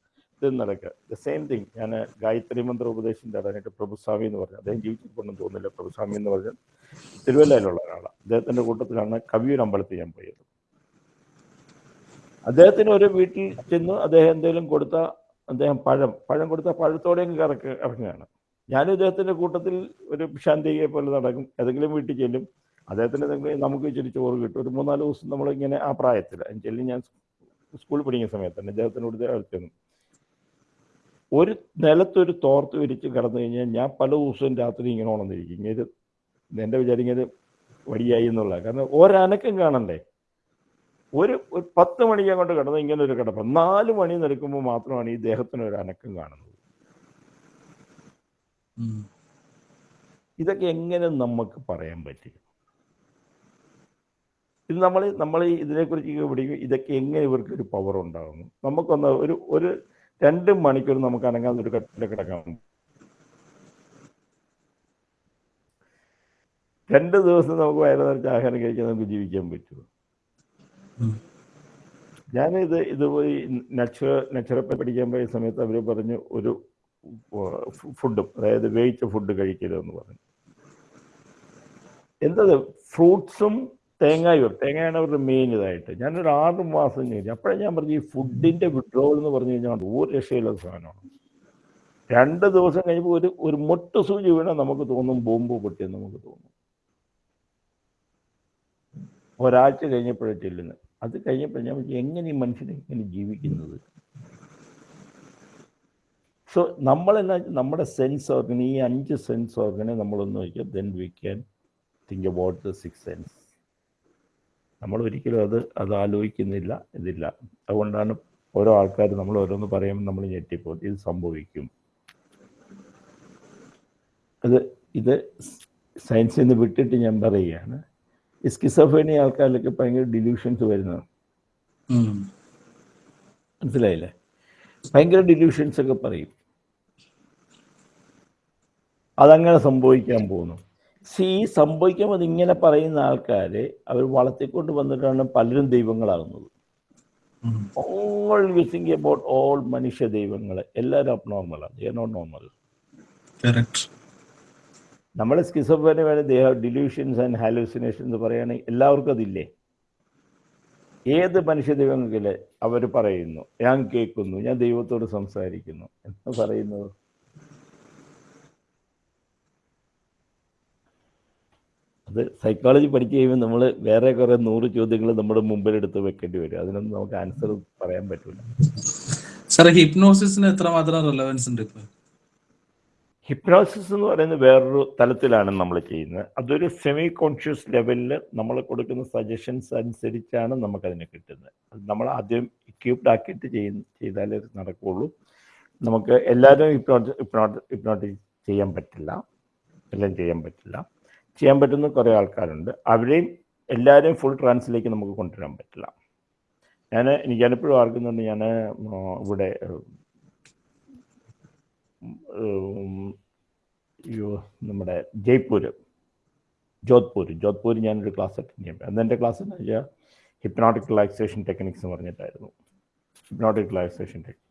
ഇത് നടക്കുക. ദ സെയിം തിങ് ഞാൻ ഗായത്രി മന്ത്ര ഉപദേശം തരാനായിട്ട് പ്രഭുസ്വാമി എന്ന് പറഞ്ഞു. അദ്ദേഹം ജീവിച്ചിട്ടുണ്ടെന്ന് തോന്നുന്നില്ല. പ്രഭുസ്വാമി എന്ന് പറഞ്ഞാൽ തിരുവല്ലയിലുള്ള ഒരാളാണ്. അദ്ദേഹത്തിന്റെ കൂട്ടത്തിലാണ് കവിയൂർ അമ്പലത്തിൽ ഞാൻ പോയത്. അദ്ദേഹത്തിന് ഒരു വീട്ടിൽ ചെന്ന് അദ്ദേഹം എന്തെങ്കിലും കൊടുത്ത അദ്ദേഹം പഴം പഴം കൊടുത്ത പഴത്തോടെയും കറക്ക് ഇറങ്ങുകയാണ്. ഞാനും ഇദ്ദേഹത്തിന്റെ കൂട്ടത്തിൽ ഒരു ശാന്തിയെ പോലെ നടക്കും. ഏതെങ്കിലും വീട്ടിൽ ചെല്ലും. അദ്ദേഹത്തിന് എന്തെങ്കിലും നമുക്ക് ഇച്ചിരി ചോറ് കിട്ടും. ഒരു മൂന്നാൽ ദിവസം നമ്മളിങ്ങനെ ആ പ്രായത്തിൽ ചെല്ലി. ഞാൻ സ്കൂളിൽ പഠിക്കുന്ന സമയത്ത് തന്നെ അദ്ദേഹത്തിനോട് ചെന്നു ഒരു നിലത്തൊരു തോർത്ത് വിരിച്ച് കിടന്നു കഴിഞ്ഞാൽ ഞാൻ പല ദിവസവും രാത്രി ഇങ്ങനെ ഉണർന്നിരിക്കും. ഇങ്ങനെ എന്റെ വിചാരിക്കുന്നത് വടിയായി എന്നുള്ള. കാരണം ഒരനക്കം കാണണ്ടേ? ഒരു ഒരു പത്ത് മണിക്കാൻ കൊണ്ട് കിടന്ന് ഇങ്ങനെ ഒരു കിടപ്പ്. നാല് മണി നിൽക്കുമ്പോൾ മാത്രമാണ് ഈ ദേഹത്തിന് ഒരു അനക്കം കാണുന്നത്. ഇതൊക്കെ എങ്ങനെ നമുക്ക് പറയാൻ പറ്റും? ഇത് നമ്മൾ നമ്മൾ ഇതിനെക്കുറിച്ച് പഠിക്കും ഇതൊക്കെ എങ്ങനെ ഇവർക്ക് ഒരു പവർ ഉണ്ടാകുന്നു? നമുക്കൊന്ന് ഒരു ഒരു രണ്ട് മണിക്കൂർ നമുക്ക് അനങ്ങാതെ ഒരു കട്ടിൽ കിടക്കാം. രണ്ട് ദിവസം നമുക്ക് വയറ് നിറച്ച് ആഹാരം കഴിക്കാൻ നമുക്ക് ജീവിക്കാൻ പറ്റുമോ. ഞാനിത് ഇത് പോയി നച്ചുറ നച്ചുറപ്പെ പഠിക്കാൻ പോയ സമയത്ത് അവർ പറഞ്ഞു ഒരു ഫുഡും അതായത് വേവിച്ച ഫുഡ് കഴിക്കരുതെന്ന് പറഞ്ഞു. എന്തത്? ഫ്രൂട്ട്സും തേങ്ങായും തേങ്ങയാണ് അവരുടെ മെയിൻ ഇതായിട്ട്. ഞാനൊരു ആറ് മാസം കഴിഞ്ഞു അപ്പോഴേ ഞാൻ പറഞ്ഞു ഈ ഫുഡിന്റെ വിഡ്രോവൽ എന്ന് പറഞ്ഞു കഴിഞ്ഞാൽ ഒരു രക്ഷയില്ലാത്ത സാധനമാണ്. രണ്ട് ദിവസം കഴിഞ്ഞപ്പോൾ ഒരു ഒരു മൊട്ട് സൂചി വീണാൽ നമുക്ക് തോന്നും ബോംബ് പൊട്ടിയെന്ന് നമുക്ക് തോന്നും. ഒരാഴ്ച കഴിഞ്ഞപ്പോഴേ ചെല്ലുന്നത്. അത് കഴിഞ്ഞപ്പോൾ ഞാൻ എങ്ങനെ ഈ മനുഷ്യനെ എങ്ങനെ ജീവിക്കുന്നത്? സോ നമ്മളെല്ലാം നമ്മുടെ സെൻസ് ഓർഗൻ ഈ അഞ്ച് സെൻസ് ഓർഗനെ നമ്മളൊന്ന് നോക്കിയാൽ then we can think about the six sense നമ്മൾ ഒരിക്കലും അത് അത് ആലോചിക്കുന്നില്ല ഇതില്ല. അതുകൊണ്ടാണ് ഓരോ ആൾക്കാർ നമ്മൾ ഓരോന്ന് പറയുമ്പോൾ നമ്മൾ ഞെട്ടിപ്പോൾ ഇത് സംഭവിക്കും. അത് ഇത് സയൻസിൽ നിന്ന് വിട്ടിട്ട് ഞാൻ പറയുകയാണ്. ഈ സ്കിസഫേണി ആൾക്കാരിലൊക്കെ ഭയങ്കര ഡിലൂഷൻസ് വരുന്നത്. മനസ്സിലായില്ലേ? ഭയങ്കര ഡിലൂഷൻസ് ഒക്കെ പറയും. അതങ്ങനെ സംഭവിക്കാൻ പോകുന്നു. സി സംഭവിക്കാൻ സംഭവിക്കുമ്പോൾ ഇങ്ങനെ പറയുന്ന ആൾക്കാരെ അവർ വളർത്തിക്കൊണ്ട് വന്നിട്ടാണ് പലരും ദൈവങ്ങളാകുന്നത്. ഓൾ തിങ്ക് അബൌട്ട് ഓൾ മനുഷ്യ ദൈവങ്ങൾ എല്ലാവരും അബ്നോർമലാണ് ദേ നോട്ട് നോർമൽ നമ്മളെ നമ്മൾ സ്കിസോഫേനി വേണം they have delusions and hallucination എന്ന് പറയുകയാണെങ്കിൽ എല്ലാവർക്കും അതില്ലേ? ഏത് മനുഷ്യ ദൈവങ്ങളിൽ അവർ പറയുന്നു ഞാൻ കേൾക്കുന്നു ഞാൻ ദൈവത്തോട് സംസാരിക്കുന്നു എന്ന് പറയുന്നത്. അത് സൈക്കോളജി പഠിച്ചു കഴിയുമ്പോൾ നമ്മൾ വേറെ കുറേ നൂറ് ചോദ്യങ്ങൾ നമ്മുടെ മുമ്പിൽ എടുത്ത് വെക്കേണ്ടി വരും. അതിനൊന്നും നമുക്ക് ആൻസർ പറയാൻ പറ്റില്ല സാറേ ഹിപ്നോസിസിന് എത്രമാത്രം റിലവൻസ് ഉണ്ട് ഹിപ്നോസിസ് എന്ന് പറയുന്നത് വേറൊരു തലത്തിലാണ് നമ്മൾ ചെയ്യുന്നത്. അതൊരു സെമി കോൺഷ്യസ് ലെവലിൽ നമ്മൾ കൊടുക്കുന്ന സജഷൻസ് അനുസരിച്ചാണ് നമുക്കതിനെ കിട്ടുന്നത്. നമ്മൾ ആദ്യം ഇക്യൂപ്ഡ് ആക്കിയിട്ട് ചെയ്യുന്ന ചെയ്താലേ നടക്കുകയുള്ളൂ നമുക്ക് എല്ലാവരും ഹിപ്നോട്ട് ഹിപ്നോട്ട് ഹിപ്നോട്ടിക് ചെയ്യാൻ പറ്റില്ല. എല്ലാം ചെയ്യാൻ പറ്റില്ല. ചെയ്യാൻ പറ്റുന്ന കുറേ ആൾക്കാരുണ്ട്. അവരെയും എല്ലാവരെയും ഫുൾ ട്രാൻസിലേക്ക് നമുക്ക് കൊണ്ടുവരാൻ പറ്റില്ല. ഞാൻ എനിക്ക് ഞാനിപ്പോഴും ആർക്കുന്നുണ്ട് ഞാൻ ഇവിടെ നമ്മുടെ ജയ്പൂർ ജോധ്പൂർ ജോധ്പൂർ ഞാനൊരു ക്ലാസ് അറ്റൻഡ് ചെയ്യാൻ. അന്ന് എന്റെ ക്ലാസ് എന്ന് വെച്ചാൽ ഹിപ്നോട്ടിക് റിലാക്സേഷൻ ടെക്നിക്സ് എന്ന് പറഞ്ഞിട്ടായിരുന്നു. ഹിപ്നോട്ടിക് റിലാക്സേഷൻ ടെക്നിക്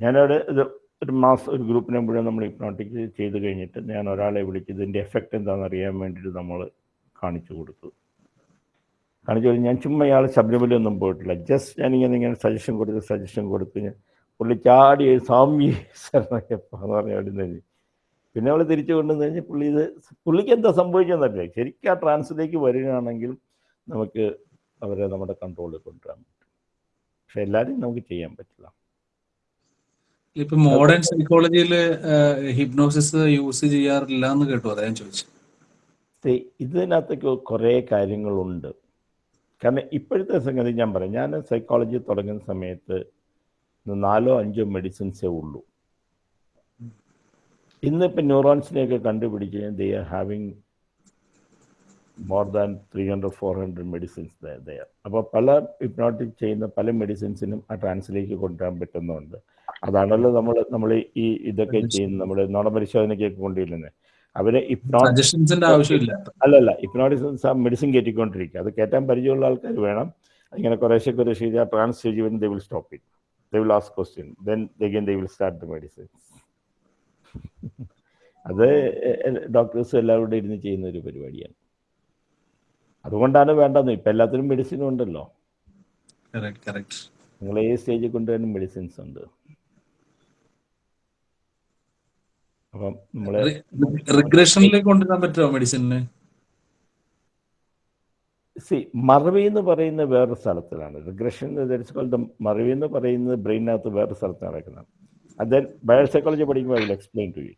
ഞാനവിടെ ഇത് ഒരു മാസ് ഒരു ഗ്രൂപ്പിനെ മുഴുവൻ നമ്മൾ ഹിപ്നോട്ടിക് ചെയ്ത് കഴിഞ്ഞിട്ട് ഞാൻ ഒരാളെ വിളിച്ച് ഇതിന്റെ എഫക്റ്റ് എന്താണെന്ന് അറിയാൻ വേണ്ടിയിട്ട് നമ്മൾ കാണിച്ചു കൊടുത്തു. കാണിച്ചു കൊടുത്ത് ഞാൻ ചുമ്മാ ഇയാൾ ശബരിമലയൊന്നും പോയിട്ടില്ല. ജസ്റ്റ് ഞാനിങ്ങനെ ഇങ്ങനെ സജഷൻ കൊടുത്ത് സജഷൻ കൊടുത്ത് ഞാൻ പുള്ളി ചാടി സ്വാമി എന്ന് പറഞ്ഞ അവിടെ പിന്നെ അവൾ തിരിച്ചു കൊണ്ടുവന്ന് കഴിഞ്ഞാൽ പുള്ളി ഇത് പുള്ളിക്ക് എന്താ സംഭവിച്ചെന്നറിയില്ല. ശരിക്കും ആ ട്രാൻസിലേക്ക് വരികയാണെങ്കിൽ നമുക്ക് അവരെ നമ്മുടെ കൺട്രോളിൽ കൊണ്ടുവരാൻ പറ്റും. പക്ഷെ എല്ലാവരും നമുക്ക് ചെയ്യാൻ പറ്റില്ല. ഇപ്പൊ മോഡേൺ സൈക്കോളജിയിൽ ഹിപ്നോസിസ് യൂസ് ചെയ്യാറില്ല എന്ന് കേട്ടു അതാ ഞാൻ ചോദിച്ചു. ഇതിനകത്തൊക്കെ കുറേ കാര്യങ്ങളുണ്ട്. കാരണം ഇപ്പോഴത്തെ സംഗതി ഞാൻ പറയാം. ഞാൻ സൈക്കോളജി തുടങ്ങുന്ന സമയത്ത് നാലോ അഞ്ചോ മെഡിസിൻസേ ഉള്ളൂ. ഇന്നിപ്പോൾ ന്യൂറോൺസിനെയൊക്കെ കണ്ടുപിടിച്ച് they are having more than three hundred four hundred medicines അപ്പോൾ പല ഹിപ്നോട്ടിക് ചെയ്യുന്ന പല മെഡിസിൻസിനും ആ ട്രാൻസിലേക്ക് കൊണ്ടുവരാൻ പറ്റുന്നുണ്ട്. അതാണല്ലോ നമ്മൾ നമ്മൾ ഈ ഇതൊക്കെ ചെയ്യുന്നത് നമ്മൾ നുണപരിശോധനയ്ക്കൊക്കെ കൊണ്ടുവരുന്നത്. അവരെ ഇപ്നോട്ട് സജഷൻസിന്റെ ആവശ്യമില്ല. അല്ലല്ല ആ മെഡിസിൻ കയറ്റിക്കൊണ്ടിരിക്കുക. അത് കയറ്റാൻ പരിചയമുള്ള ആൾക്കാർ വേണം. ഇങ്ങനെ കുറേശ്ശെ കുറേശ്ശെ ചെയ്താൽ ട്രാൻസ് സ്റ്റേജ് വരും they will stop it they will ask question then again they will start the medicine അത് ഡോക്ടേഴ്സ് എല്ലാവരും ഇരുന്ന് ചെയ്യുന്ന ഒരു പരിപാടിയാണ്. അതുകൊണ്ടാണ് വേണ്ടത്. ഇപ്പം എല്ലാത്തിനും മെഡിസിൻ ഉണ്ടല്ലോ. നിങ്ങൾ ഏത് സ്റ്റേജിൽ കൊണ്ടുവരുന്ന മെഡിസിൻസ് ഉണ്ട്. അപ്പം നമ്മൾ റിഗ്രഷനിലേക്ക് കൊണ്ടുവരാൻ പറ്റുമോ മെഡിസിനെ സി മറവി എന്ന് പറയുന്ന വേറൊരു സ്ഥലത്തിലാണ്. റിഗ്രഷൻ ദ മറവി എന്ന് പറയുന്നത് ബ്രെയിനകത്ത് വേറൊരു സ്ഥലത്ത് നടക്കുന്നതാണ് അത് ബയോസൈക്കോളജി പഠിക്കുമ്പോൾ I will explain to you